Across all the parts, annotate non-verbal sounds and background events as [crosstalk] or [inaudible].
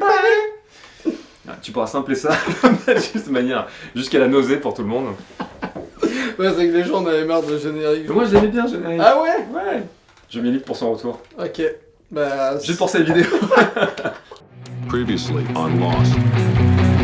everybody Ah, Tu pourras sampler ça juste [laughs] de manière jusqu'à la nausée pour tout le monde. Ouais, c'est que les gens en avaient marre de générique. Mais moi je l'aimais bien générique. Ah ouais? Ouais. Je m'y pour son retour. Ok. Bah. Juste pour cette vidéo. [laughs] Previously on Lost.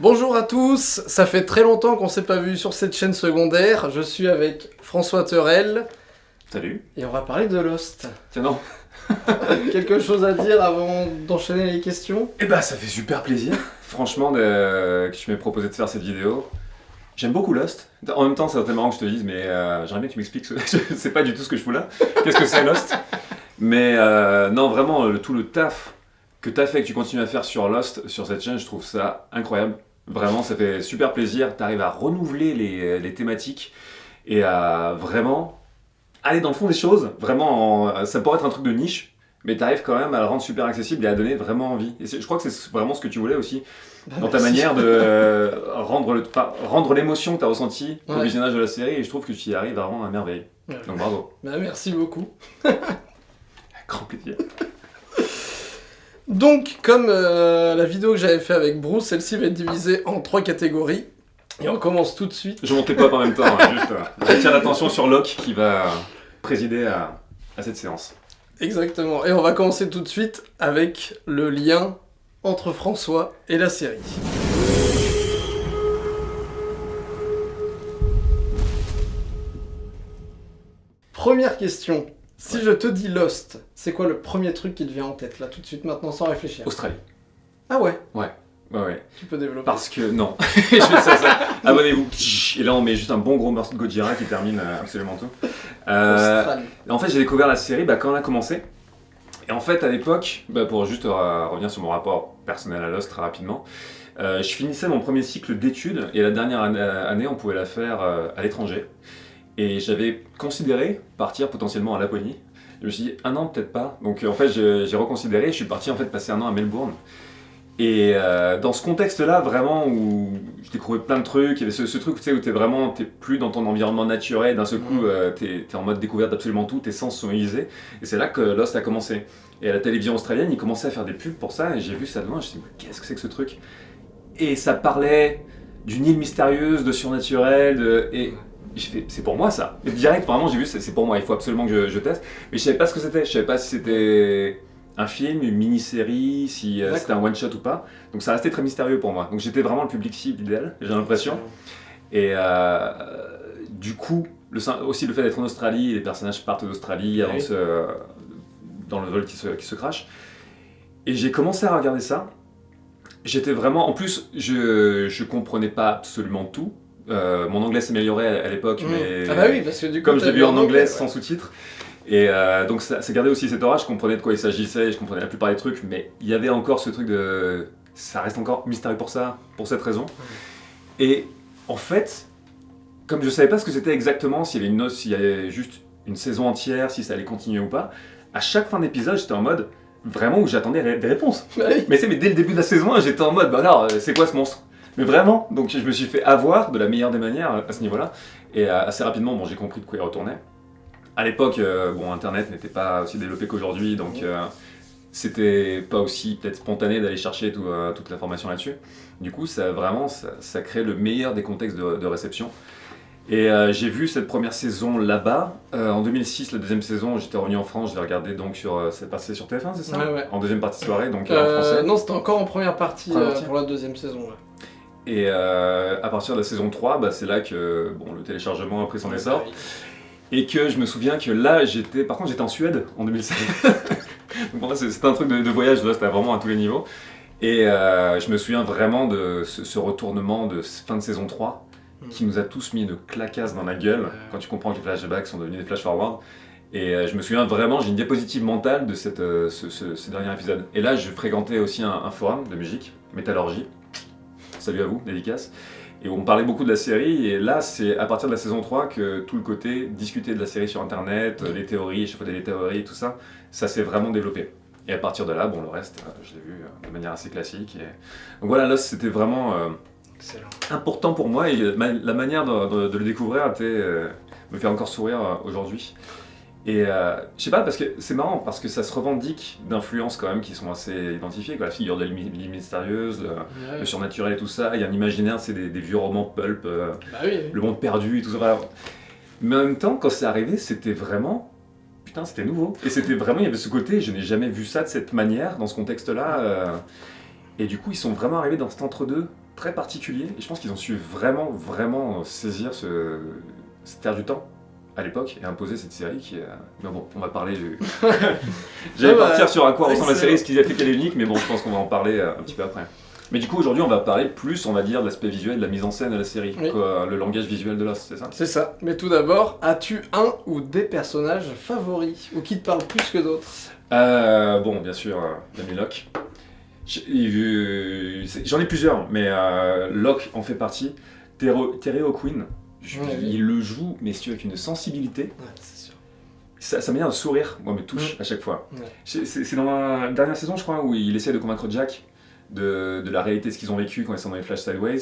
Bonjour à tous, ça fait très longtemps qu'on s'est pas vu sur cette chaîne secondaire. Je suis avec François Terrel Salut. et on va parler de Lost. Tiens non. [laughs] Quelque chose à dire avant d'enchaîner les questions? Eh bah ça fait super plaisir, franchement, de- que tu m'aies proposé de faire cette vidéo. J'aime beaucoup Lost. En même temps, c'est tellement marrant que je te dise, mais euh, j'aimerais bien que tu m'expliques. Ce... je [laughs] sais pas du tout ce que je fous là. Qu'est-ce que c'est Lost? Mais euh, non, vraiment, le- tout le taf que tu as fait, que tu continues à faire sur Lost, sur cette chaîne, je trouve ça incroyable. Vraiment, ça fait super plaisir. Tu arrives à renouveler les, les thématiques et à vraiment aller dans le fond des choses. Vraiment, en- ça pourrait être un truc de niche, mais tu arrives quand même à le rendre super accessible et à donner vraiment envie. Et je crois que c'est vraiment ce que tu voulais aussi, dans ta Merci. manière de [laughs] euh, rendre enfin, l'émotion que tu as ressentie au visionnage de la série, et je trouve que tu y arrives vraiment à merveille. Ouais. Donc bravo. Bah, merci beaucoup. [laughs] Grand plaisir. [laughs] Donc, comme euh, la vidéo que j'avais fait avec Bruce, celle-ci va être divisée en trois catégories. Et on commence tout de suite. Je montais pas en même temps, hein, juste euh, j'attire l'attention sur Locke qui va présider à, à cette séance. Exactement. Et on va commencer tout de suite avec le lien entre François et la série. Première question. Si je te dis Lost, c'est quoi le premier truc qui te vient en tête, là, tout de suite, maintenant, sans réfléchir? Australie. Ah ouais, Ouais, ouais. tu peux développer. Parce que non. [laughs] je fais ça, ça. Abonnez-vous. Et là, on met juste un bon gros morceau de Gojira qui termine euh, absolument tout. Euh, Australie. En fait, j'ai découvert la série bah, quand on a commencé. Et en fait, à l'époque, bah, pour juste euh, revenir sur mon rapport personnel à Lost très rapidement, euh, je finissais mon premier cycle d'études et la dernière année, année, on pouvait la faire à l'étranger. Et j'avais considéré partir potentiellement à Laponie. Je me suis dit, un an peut-être pas. Donc en fait, j'ai reconsidéré. Je suis parti en fait passer un an à Melbourne. Et euh, dans ce contexte-là, vraiment, où je découvrais plein de trucs, il y avait ce, ce truc tu sais, où t'es vraiment, t'es plus dans ton environnement naturel, d'un seul coup, Mhm. euh, t'es es en mode découverte d'absolument tout, tes sens sont aiguisés. Et c'est là que Lost a commencé. Et à la télévision australienne, ils commençaient à faire des pubs pour ça, et j'ai vu ça de loin, je me suis dit, mais qu'est-ce que c'est que ce truc? Et ça parlait d'une île mystérieuse, de surnaturel, de... et c'est pour moi ça. Et direct, vraiment, j'ai vu, c'est pour moi, il faut absolument que je, je teste. Mais je savais pas ce que c'était, je savais pas si c'était un film, une mini-série, si euh, c'était un one-shot ou pas. Donc ça restait très mystérieux pour moi. Donc j'étais vraiment le public cible idéal, j'ai l'impression. Et euh, du coup, le, aussi le fait d'être en Australie, les personnages partent d'Australie avant Oui. de se- dans le vol qui se, qui se crache. Et j'ai commencé à regarder ça. J'étais vraiment. En plus, je, je comprenais pas absolument tout. Euh, mon anglais s'améliorait à, l'époque, Mmh. mais Ah bah oui, parce que du coup, comme l'ai vu en anglais ouais. sans sous-titres. Et euh, donc ça, ça gardait aussi cet aura, je comprenais de quoi il s'agissait, je comprenais la plupart des trucs, mais il y avait encore ce truc de... Ça reste encore mystérieux pour ça, pour cette raison. Et en fait, comme je savais pas ce que c'était exactement, s'il y avait une noce, s'il y avait juste une saison entière, si ça allait continuer ou pas, à chaque fin d'épisode, j'étais en mode vraiment où j'attendais des réponses. Bah oui. Mais sais, mais dès le début de la saison 1, j'étais en mode, bah alors, euh, c'est quoi ce monstre? Mais vraiment, donc je me suis fait avoir de la meilleure des manières euh, à ce niveau-là. Et euh, assez rapidement, bon, j'ai compris de quoi il retournait. À l'époque, euh, bon, Internet n'était pas aussi développé qu'aujourd'hui, donc euh, c'était pas aussi peut-être spontané d'aller chercher tout, euh, toute l'information là-dessus. Du coup, ça vraiment, ça, ça crée le meilleur des contextes de, de réception. Et euh, j'ai vu cette première saison là-bas. Euh, en 2006, la deuxième saison, j'étais revenu en France, je l'ai regardé donc sur. euh, c'est passé sur TF1, c'est ça? Ouais, ouais. En deuxième partie de soirée, donc en français. non, c'était encore en première partie, Première partie. pour la deuxième saison. là. Et euh, à partir de la saison 3, bah, c'est là que bon, le téléchargement a pris son essor. Et que je me souviens que là, j'étais. Par contre, j'étais en Suède en 2007. [laughs] Donc pour moi, c'est- c'était un truc de, de voyage, là, c'était vraiment à tous les niveaux. Et euh, je me souviens vraiment de ce, ce retournement de fin de saison 3 Mm. qui nous a tous mis une clacasse dans la gueule quand tu comprends que les flashbacks sont devenus des flash-forward. Et euh, je me souviens vraiment, j'ai une diapositive mentale de cette, euh, ce, ce- ce dernier épisode. Et là, je fréquentais aussi un, un forum de musique, Métallurgie. Salut à vous, dédicace. Et on parlait beaucoup de la série, et là, c'est à partir de la saison 3 que tout le côté discuter de la série sur internet, les théories, échafauder les théories, tout ça, ça s'est vraiment développé. Et à partir de là, bon, le reste, euh, je l'ai vu euh, de manière assez classique. Et... Donc voilà, là, c'était vraiment euh, important pour moi, et la manière de, de- de le découvrir était, euh, me fait encore sourire euh, aujourd'hui. Et euh, je sais pas, parce que c'est marrant, parce que ça se revendique d'influences quand même qui sont assez identifiées, quoi. la figure de l'île mystérieuse, le, Ouais. le surnaturel et tout ça, il y a un imaginaire, c'est des, des vieux romans pulp, euh, Bah oui. le monde perdu et tout ça. Mais en même temps, quand c'est arrivé, c'était vraiment. Putain, c'était nouveau. Et c'était vraiment, il y avait ce côté, je n'ai jamais vu ça de cette manière, dans ce contexte-là. euh, Et du coup, ils sont vraiment arrivés dans cet entre-deux très particulier. Et je pense qu'ils ont su vraiment, vraiment saisir ce, cette ère du temps à l'époque et imposer cette série qui est. euh, Mais bon, on va parler du. [laughs] J'allais Ah bah, partir sur à quoi ressemble la série, ce qui a fait qu'elle est unique, mais bon, je pense qu'on va en parler euh, un petit peu après. Mais du coup, aujourd'hui, on va parler plus, on va dire, de l'aspect visuel, de la mise en scène de la série, Oui. quoi, le langage visuel de Lost, c'est ça? C'est ça. Mais tout d'abord, as-tu un ou des personnages favoris ou qui te parlent plus que d'autres? Euh, bon, bien sûr, euh, l'ami Locke. Euh, J'en ai plusieurs, mais euh, Locke en fait partie. Terry O'Quinn, je- Ouais, oui. il le joue, mais si tu veux, avec une sensibilité. Ouais, c'est sûr. Sa, sa manière de sourire, moi, me touche à chaque fois. Ouais. C'est dans la dernière saison, je crois, où il essaie de convaincre Jack de, de la réalité de ce qu'ils ont vécu quand ils sont dans les Flash Sideways.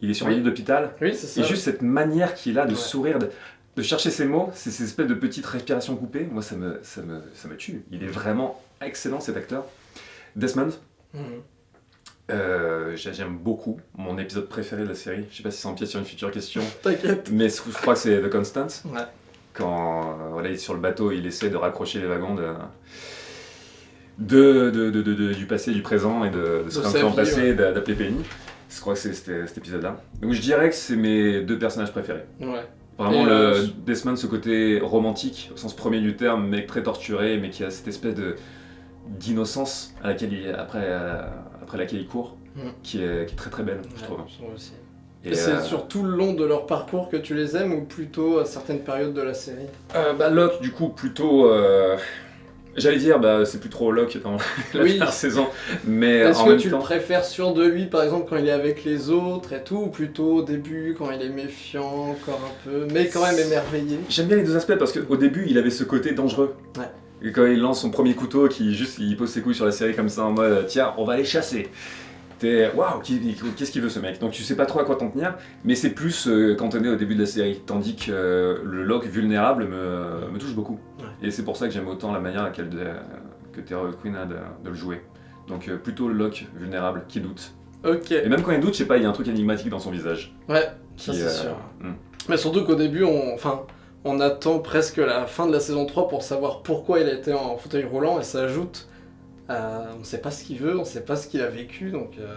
Il est sur Oui. lit d'hôpital, Oui, c'est ça. et juste cette manière qu'il a de sourire, de, de chercher ses mots, c'est ces espèces de petites respirations coupées, moi ça me, ça, me, ça me tue. Il est vraiment excellent cet acteur. Desmond, Mhm. Euh, j'ai- j'aime beaucoup. Mon épisode préféré de la série, je sais pas si ça empiète sur une future question, [laughs] T'inquiète. mais je crois que c'est The Constant. Ouais. Quand euh, voilà, il est sur le bateau, il essaie de raccrocher les wagons de, de, de- de- du passé, du présent et de, réinventer sa en passé, ouais. d'a- d'appeler Penny. Je crois que c'est cet épisode-là. Donc je dirais que c'est mes deux personnages préférés. Ouais. Vraiment, Et, le euh, Desmond, ce côté romantique, au sens premier du terme, mec très torturé, mais qui a cette espèce de d'innocence à laquelle il, après, à- après laquelle il court, Mm. qui, est, qui est très très belle, je Ouais, trouve. je trouve aussi. Et, Et c'est euh, sur tout le long de leur parcours que tu les aimes ou plutôt à certaines périodes de la série euh, bah, Locke, du coup, plutôt. euh, J'allais dire, bah, c'est plus trop Locke dans [laughs] la Oui. dernière saison, mais Est-ce en que même tu temps. le préfères sûr de lui, par exemple, quand il est avec les autres et tout, ou plutôt au début, quand il est méfiant, encore un peu, mais quand même émerveillé? J'aime bien les deux aspects parce qu'au début, il avait ce côté dangereux. Ouais. Et quand il lance son premier couteau, qui juste il pose ses couilles sur la série comme ça en mode tiens, on va les chasser. T'es waouh, qu'est-ce qu'il veut ce mec? Donc tu sais pas trop à quoi t'en tenir, mais c'est plus euh, cantonné au début de la série. Tandis que euh, le Locke vulnérable me, me touche beaucoup. Ouais. Et c'est pour ça que j'aime autant la manière à laquelle de- que Terry Queen a de, de le jouer. Donc euh, plutôt le Locke vulnérable qui doute. Ok, Et même quand il doute, je sais pas, il y a un truc énigmatique dans son visage. ouais, Qui, ça c'est euh, sûr. hmm. Mais surtout qu'au début, on, enfin, on attend presque la fin de la saison 3 pour savoir pourquoi il a été en fauteuil roulant, et ça ajoute à... On sait pas ce qu'il veut, on sait pas ce qu'il a vécu, donc... euh,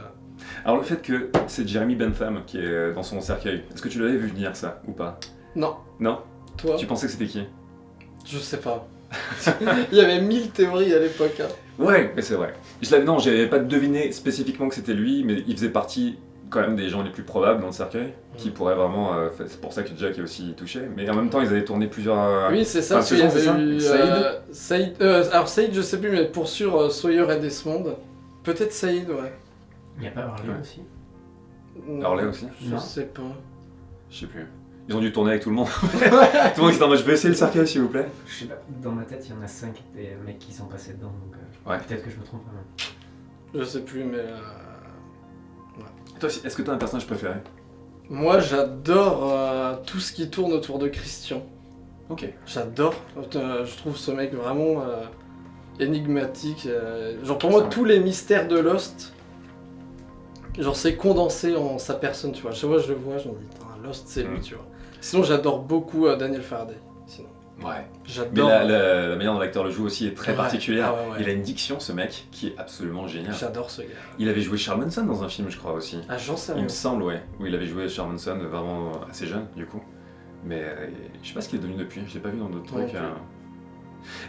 Alors le fait que c'est Jeremy Bentham qui est dans son cercueil, est-ce que tu l'avais vu venir ça ou pas? Non. Non? Toi? Tu pensais que c'était qui? Je sais pas. [laughs] il y avait mille théories à l'époque. hein. Ouais, mais c'est vrai. Je l'avais non, j'avais pas deviné spécifiquement que c'était lui, mais il faisait partie quand même des gens les plus probables dans le cercueil, qui Mm. pourraient vraiment. euh, c'est pour ça que Jack est aussi touché. Mais en même temps, ils avaient tourné plusieurs. Oui, c'est ça, Enfin, c'est avait ça eu, Saïd euh, Saïd euh, alors Saïd, je sais plus, mais pour sûr, euh, Sawyer et Desmond. Peut-être Saïd, ouais. Il n'y a pas Harley Ouais. aussi Non, Harley aussi Je Non. sais pas. Je sais plus. Ils ont dû tourner avec tout le monde. [laughs] tout le monde qui était en mode je vais essayer le cercueil s'il vous plaît. Je sais pas, dans ma tête, il y en a 5 des mecs qui sont passés dedans, donc euh, Ouais. peut-être que je me trompe. hein. Je sais plus, mais... Toi, est-ce que t'as un personnage préféré Moi, j'adore euh, tout ce qui tourne autour de Christian. Ok. J'adore. Euh, je trouve ce mec vraiment euh, énigmatique. euh, genre pour moi, vrai. tous les mystères de Lost, genre c'est condensé en sa personne, tu vois. Chaque fois je le vois, je me dis, Lost, c'est lui, tu vois. Sinon, j'adore beaucoup euh, Daniel Faraday. Ouais. Mais j'adore. la, la- la manière dont l'acteur le joue aussi est très Ouais. particulière. Ah ouais, ouais. Il a une diction, ce mec, qui est absolument géniale. J'adore ce gars. Il avait joué Charles Manson dans un film, je crois aussi. Ah, j'en sais Il me semble, ouais. Où il avait joué Charles Manson, vraiment assez jeune, du coup. Mais euh, je sais pas ce qu'il est devenu depuis, je l'ai pas vu dans d'autres trucs. hein.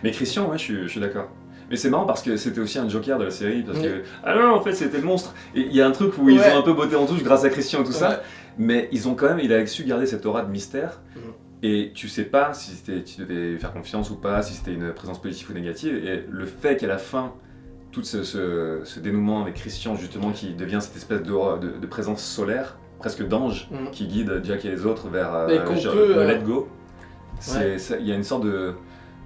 Mais Christian, ouais, je suis, je suis d'accord. Mais c'est marrant parce que c'était aussi un joker de la série, parce Oui. que... Ah non, en fait, c'était le monstre Et il y a un truc où ils ont un peu botté en touche grâce à Christian et tout ça, mais ils ont quand même... Il a su garder cette aura de mystère, Mhm. Et tu sais pas si tu devais faire confiance ou pas, si c'était une présence positive ou négative, et le fait qu'à la fin, tout ce, ce- ce dénouement avec Christian justement qui devient cette espèce de, de- de présence solaire, presque d'ange, Mm. qui guide Jack et les autres vers euh, le euh, let go. Il y a une sorte de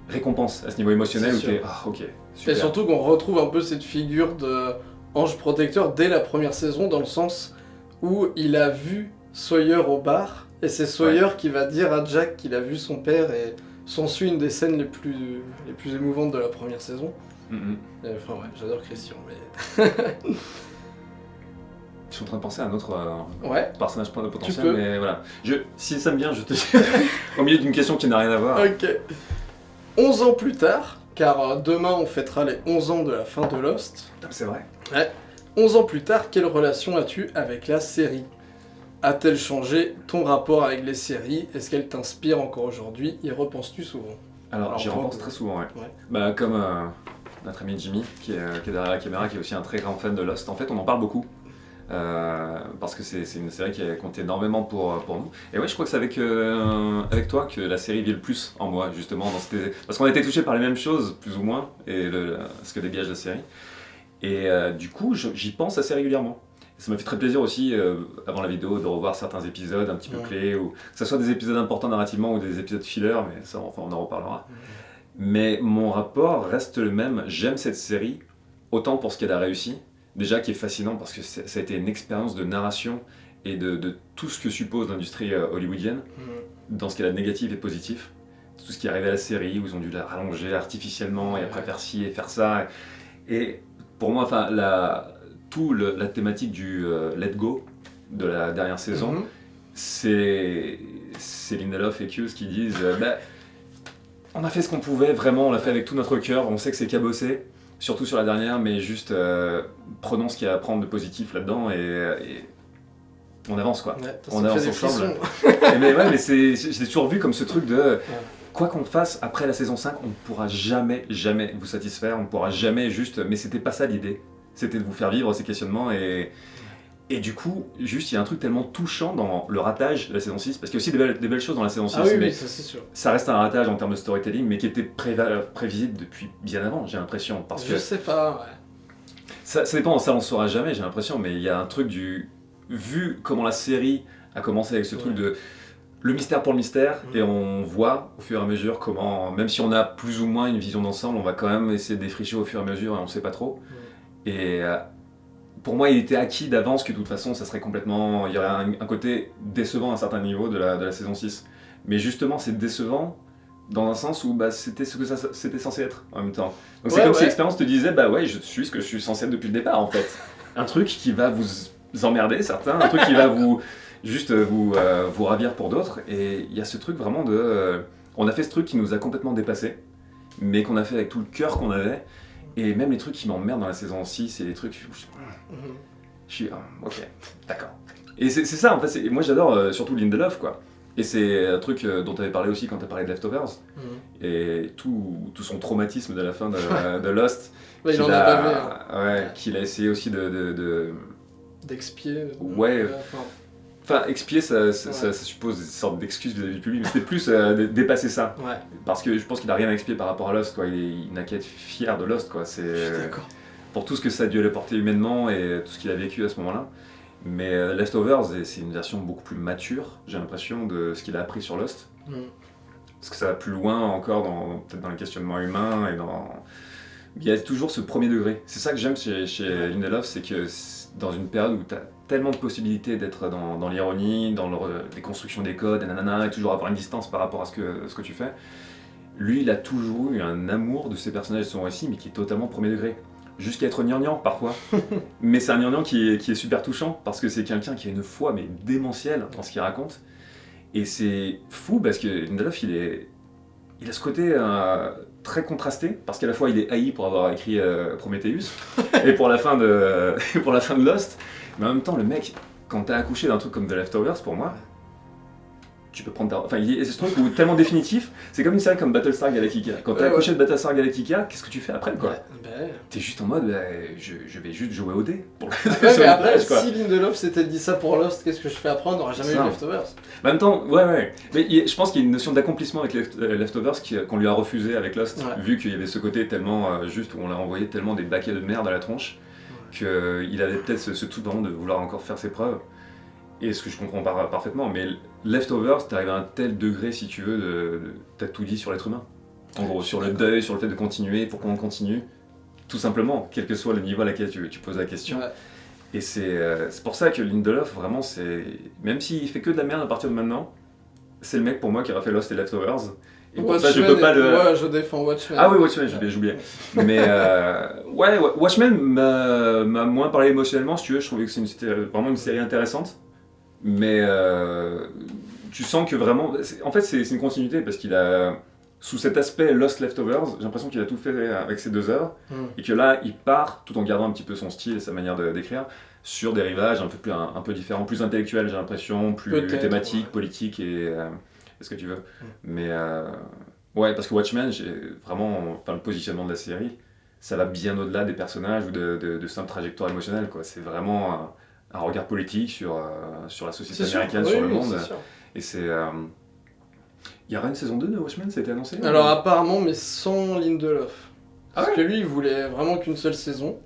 récompense à ce niveau émotionnel où sûr. tu es ah ok Et surtout qu'on retrouve un peu cette figure de ange protecteur dès la première saison, dans le sens où il a vu Sawyer au bar, et c'est Sawyer qui va dire à Jack qu'il a vu son père, et s'ensuit une des scènes les plus, les plus émouvantes de la première saison. Mhm. Et Enfin ouais, j'adore Christian, mais... [laughs] Je suis en train de penser à un autre euh, Ouais, personnage plein de potentiel, mais voilà. Je, si ça me vient, je te dis [laughs] au milieu d'une question qui n'a rien à voir. ok. 11 ans plus tard, car euh, demain on fêtera les 11 ans de la fin de Lost, C'est vrai. 11 ans plus tard, quelle relation as-tu avec la série? A-t-elle changé ton rapport avec les séries? Est-ce qu'elle t'inspire encore aujourd'hui? Y repenses-tu souvent? Alors, Alors, j'y repense euh, très souvent, ouais. ouais. Bah, comme euh, notre ami Jimmy, qui est, qui est derrière la caméra, qui est aussi un très grand fan de Lost. En fait, on en parle beaucoup. euh, parce que c'est une série qui a compté énormément pour, pour nous. Et ouais, je crois que c'est avec, euh, avec toi que la série vit le plus en moi, justement. Dans cette- Parce qu'on a été touchés par les mêmes choses, plus ou moins, et le- ce que dégage la série. Et euh, du coup, j'y pense assez régulièrement. Ça m'a fait très plaisir aussi, euh, avant la vidéo, de revoir certains épisodes un petit peu Ouais. clés, ou que ce soit des épisodes importants narrativement ou des épisodes filler, mais ça, enfin, on en reparlera. Mais mon rapport reste le même. J'aime cette série, autant pour ce qu'elle a réussi, déjà qui est fascinant parce que ça a été une expérience de narration et de, de tout ce que suppose l'industrie euh, hollywoodienne, dans ce qu'elle a de négatif et positif. Tout ce qui est arrivé à la série, où ils ont dû la rallonger artificiellement et après faire ci et faire ça. Et pour moi, enfin, la, tout le- la thématique du euh, let go de la dernière saison, Mhm. c'est c'est Lindelof et Hughes qui disent euh, Bah, on a fait ce qu'on pouvait, vraiment, on l'a fait avec tout notre cœur, on sait que c'est cabossé, surtout sur la dernière, mais juste euh, prenons ce qu'il y a à prendre de positif là-dedans et, et on avance quoi. Ouais, On avance ensemble. [laughs] Et mais ouais, mais c'est, j'ai toujours vu comme ce truc de quoi qu'on fasse après la saison 5, on ne pourra jamais, jamais vous satisfaire, on ne pourra jamais juste. Mais c'était pas ça l'idée. C'était de vous faire vivre ces questionnements et. Et du coup, juste, il y a un truc tellement touchant dans le ratage de la saison 6, parce qu'il y a aussi des belles, des belles choses dans la saison 6, Ah oui, mais oui, ça sûr. ça reste un ratage en termes de storytelling, mais qui était prévisible depuis bien avant, j'ai l'impression. Parce que Je sais pas, ouais. ça, ça dépend, ça on ne saura jamais, j'ai l'impression, mais il y a un truc du. Vu comment la série a commencé avec ce truc de. Le mystère pour le mystère, Mhm. et on voit au fur et à mesure comment, même si on a plus ou moins une vision d'ensemble, on va quand même essayer de défricher au fur et à mesure et on sait pas trop. Et euh, pour moi, il était acquis d'avance que de toute façon, ça serait complètement. Il y aurait un, un côté décevant à un certain niveau de la, de la saison 6. Mais justement, c'est décevant dans un sens où bah, c'était ce que ça c'était censé être en même temps. Donc c'est Ouais, comme si l'expérience te disait bah ouais, je suis ce que je suis censé être depuis le départ en fait. un truc qui va vous emmerder certains, un truc qui va [laughs] vous juste euh, vous euh, vous ravir pour d'autres. Et il y a ce truc vraiment de euh, on a fait ce truc qui nous a complètement dépassé, mais qu'on a fait avec tout le cœur qu'on avait. Et même les trucs qui m'emmerdent dans la saison 6, c'est les trucs où je, Mhm. je suis ah, ok, d'accord. Et c'est ça en fait, moi j'adore euh, surtout Lindelof quoi. Et c'est un truc euh, dont tu avais parlé aussi quand tu as parlé de Leftovers. Mhm. Et tout, tout son traumatisme de la fin de, de Lost. [laughs] Ouais, il qu'il en a hein. Ouais, qu'il a essayé aussi de. de- de- d'expier. Ouais. enfin, Enfin, expier, ça, ça, Ouais. ça- ça suppose une sorte d'excuse vis-à-vis du public, mais c'était plus euh, dé- dépasser ça. ouais, Parce que je pense qu'il a rien à expier par rapport à Lost, quoi. Il, est- il n'a qu'à être fier de Lost, quoi. C'est d'accord. pour tout ce que ça a dû lui apporter humainement et tout ce qu'il a vécu à ce moment-là. Mais euh, Leftovers, c'est une version beaucoup plus mature, j'ai l'impression, de ce qu'il a appris sur Lost. Mhm. Parce que ça va plus loin encore, dans, peut-être dans les questionnements humains et dans. Il y a toujours ce premier degré. C'est ça que j'aime chez, chez Lindelof, c'est que dans une période où tu as tellement de possibilités d'être dans, dans l'ironie, dans le, les constructions des codes, et nanana, et toujours avoir une distance par rapport à ce que, ce que tu fais. Lui, il a toujours eu un amour de ses personnages et de son récit, mais qui est totalement premier degré. Jusqu'à être gnangnan parfois. [laughs] mais c'est un gnangnan qui est, qui est super touchant, parce que c'est quelqu'un qui a une foi, mais démentielle dans ce qu'il raconte. Et c'est fou parce que Lindelof, il, est, il a ce côté euh, très contrasté, parce qu'à la fois il est haï pour avoir écrit euh, Prometheus, et pour la, fin de, [laughs] pour la fin de Lost, mais en même temps, le mec, quand t'as accouché d'un truc comme The Leftovers, pour moi, tu peux prendre ta... Enfin, il y a ce truc où tellement définitif, c'est comme une série comme Battlestar Galactica. Quand t'as accroché de Battlestar Galactica, qu'est-ce que tu fais après, quoi? Bah. T'es juste en mode, bah, je, je vais juste jouer au dé. Pour [laughs] le- Ouais, sur mais après, plage, si Lindelof s'était dit ça pour Lost, qu'est-ce que je fais après? On n'aurait jamais eu. Leftovers. En même temps, ouais, ouais. Mais je pense qu'il y a une notion d'accomplissement avec euh, Leftovers qui- qu'on lui a refusé avec Lost, Ouais. vu qu'il y avait ce côté tellement euh, juste où on l'a envoyé tellement des baquets de merde à la tronche, qu'il avait peut-être ce, ce tout de vouloir encore faire ses preuves. Et ce que je comprends par- parfaitement, mais Leftovers, t'arrives à un tel degré, si tu veux, de, de- t'as tout dit sur l'être humain. En gros, sur le deuil, sur le fait de continuer, pourquoi on continue. Tout simplement, quel que soit le niveau à laquelle tu, tu poses la question. Ouais. Et c'est euh, pour ça que Lindelof, vraiment, c'est. Même s'il fait que de la merde à partir de maintenant, c'est le mec pour moi qui aura fait Lost et Leftovers. Et pour ça, je Watchmen peux pas le. Ouais, je défends Watchmen. Ah oui, Watchmen, j'ai j'ai oublié. Mais euh, ouais, [laughs] ouais, Watchmen m'a moins parlé émotionnellement, si tu veux. Je trouvais que c'est vraiment une série intéressante. Mais euh, tu sens que vraiment. En fait, c'est une continuité parce qu'il a. Sous cet aspect Lost Leftovers, j'ai l'impression qu'il a tout fait avec ces deux œuvres. Hmm. Et que là, il part, tout en gardant un petit peu son style et sa manière de- d'écrire, sur des rivages un peu, plus, un, un peu différents, plus intellectuels, j'ai l'impression, plus thématiques, ouais. politiques et. euh, ce que tu veux. Mais. euh, ouais, parce que Watchmen, vraiment. Enfin, le positionnement de la série, ça va bien au-delà des personnages ou de, de, de simples trajectoires émotionnelles, quoi. C'est vraiment un, regard politique sur, euh, sur la société sûr. américaine, Oui, sur le monde. Et c'est. euh, Il y aura une saison 2 de Watchmen, ça a été annoncé Alors apparemment, mais sans Lindelof. Ah Parce ouais? que lui, il voulait vraiment qu'une seule saison.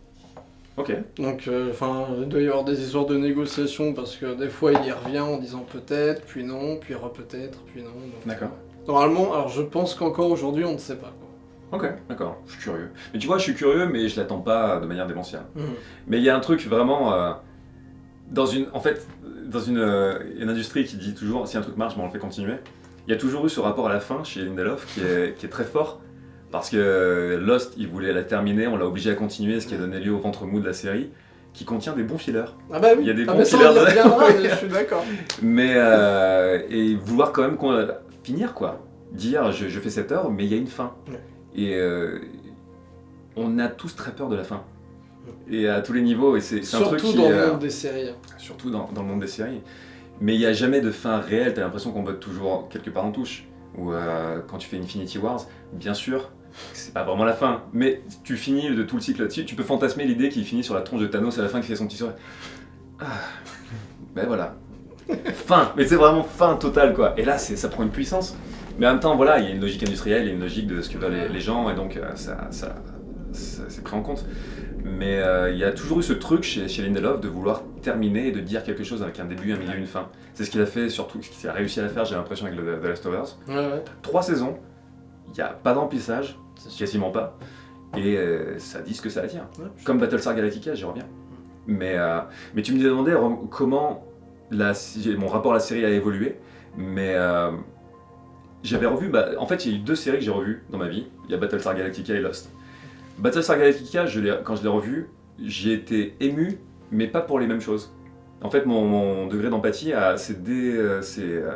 Ok. Donc, euh, enfin, il doit y avoir des histoires de négociation parce que des fois, il y revient en disant peut-être, puis non, puis re-peut-être, puis non. D'accord. euh, Normalement, alors je pense qu'encore aujourd'hui, on ne sait pas. quoi. Ok, d'accord, je suis curieux. Mais tu vois, je suis curieux, mais je l'attends pas de manière démentielle. Mhm. Mais il y a un truc vraiment. euh, dans une, en fait, dans une, euh, une industrie qui dit toujours si un truc marche, ben on le fait continuer. Il y a toujours eu ce rapport à la fin chez Lindelof qui est, qui est très fort. Parce que Lost, il voulait la terminer, on l'a obligé à continuer, ce qui a donné lieu au ventre mou de la série, qui contient des bons fillers. Ah bah oui, Il y a des ah, bons fillers de- [laughs] je suis d'accord. Mais. euh, et vouloir quand même qu'on- finir, quoi. Dire je, je fais cette heure, mais il y a une fin. Ouais. Et euh, on a tous très peur de la fin. Et à tous les niveaux, et c'est un truc Surtout qui. dans le euh, monde des séries. surtout dans, dans le monde des séries. Mais il n'y a jamais de fin réelle, t'as l'impression qu'on botte toujours quelque part en touche. Ou euh, quand tu fais Infinity Wars, bien sûr, c'est pas vraiment la fin, mais tu finis de tout le cycle là-dessus, tu peux fantasmer l'idée qu'il finit sur la tronche de Thanos à la fin qui fait son petit sourire. Ah, ben voilà. [laughs] fin, mais c'est vraiment fin totale quoi. Et là, ça prend une puissance. Mais en même temps, voilà, il y a une logique industrielle, il y a une logique de ce que veulent les, les gens, et donc euh, ça, ça, ça- c'est pris en compte. Mais euh, il y a toujours eu ce truc chez, chez Lindelof de vouloir terminer et de dire quelque chose avec un début, un milieu, une fin. C'est ce qu'il a fait, surtout ce qu'il a réussi à faire, j'ai l'impression, avec le, The Last of Us. Ouais, ouais, Trois saisons, il n'y a pas d'emplissage, quasiment pas, et euh, ça dit ce que ça attire. Ouais, Comme Battlestar Galactica, j'y reviens. Mais, euh, mais tu me demandais comment la, mon rapport à la série a évolué, mais j'avais revu, bah, en fait il y a eu deux séries que j'ai revues dans ma vie, il y a Battlestar Galactica et Lost. Battlestar Galactica, je quand je l'ai revu, j'ai été ému, mais pas pour les mêmes choses. En fait, mon, mon degré d'empathie a- s'est dé- euh, euh,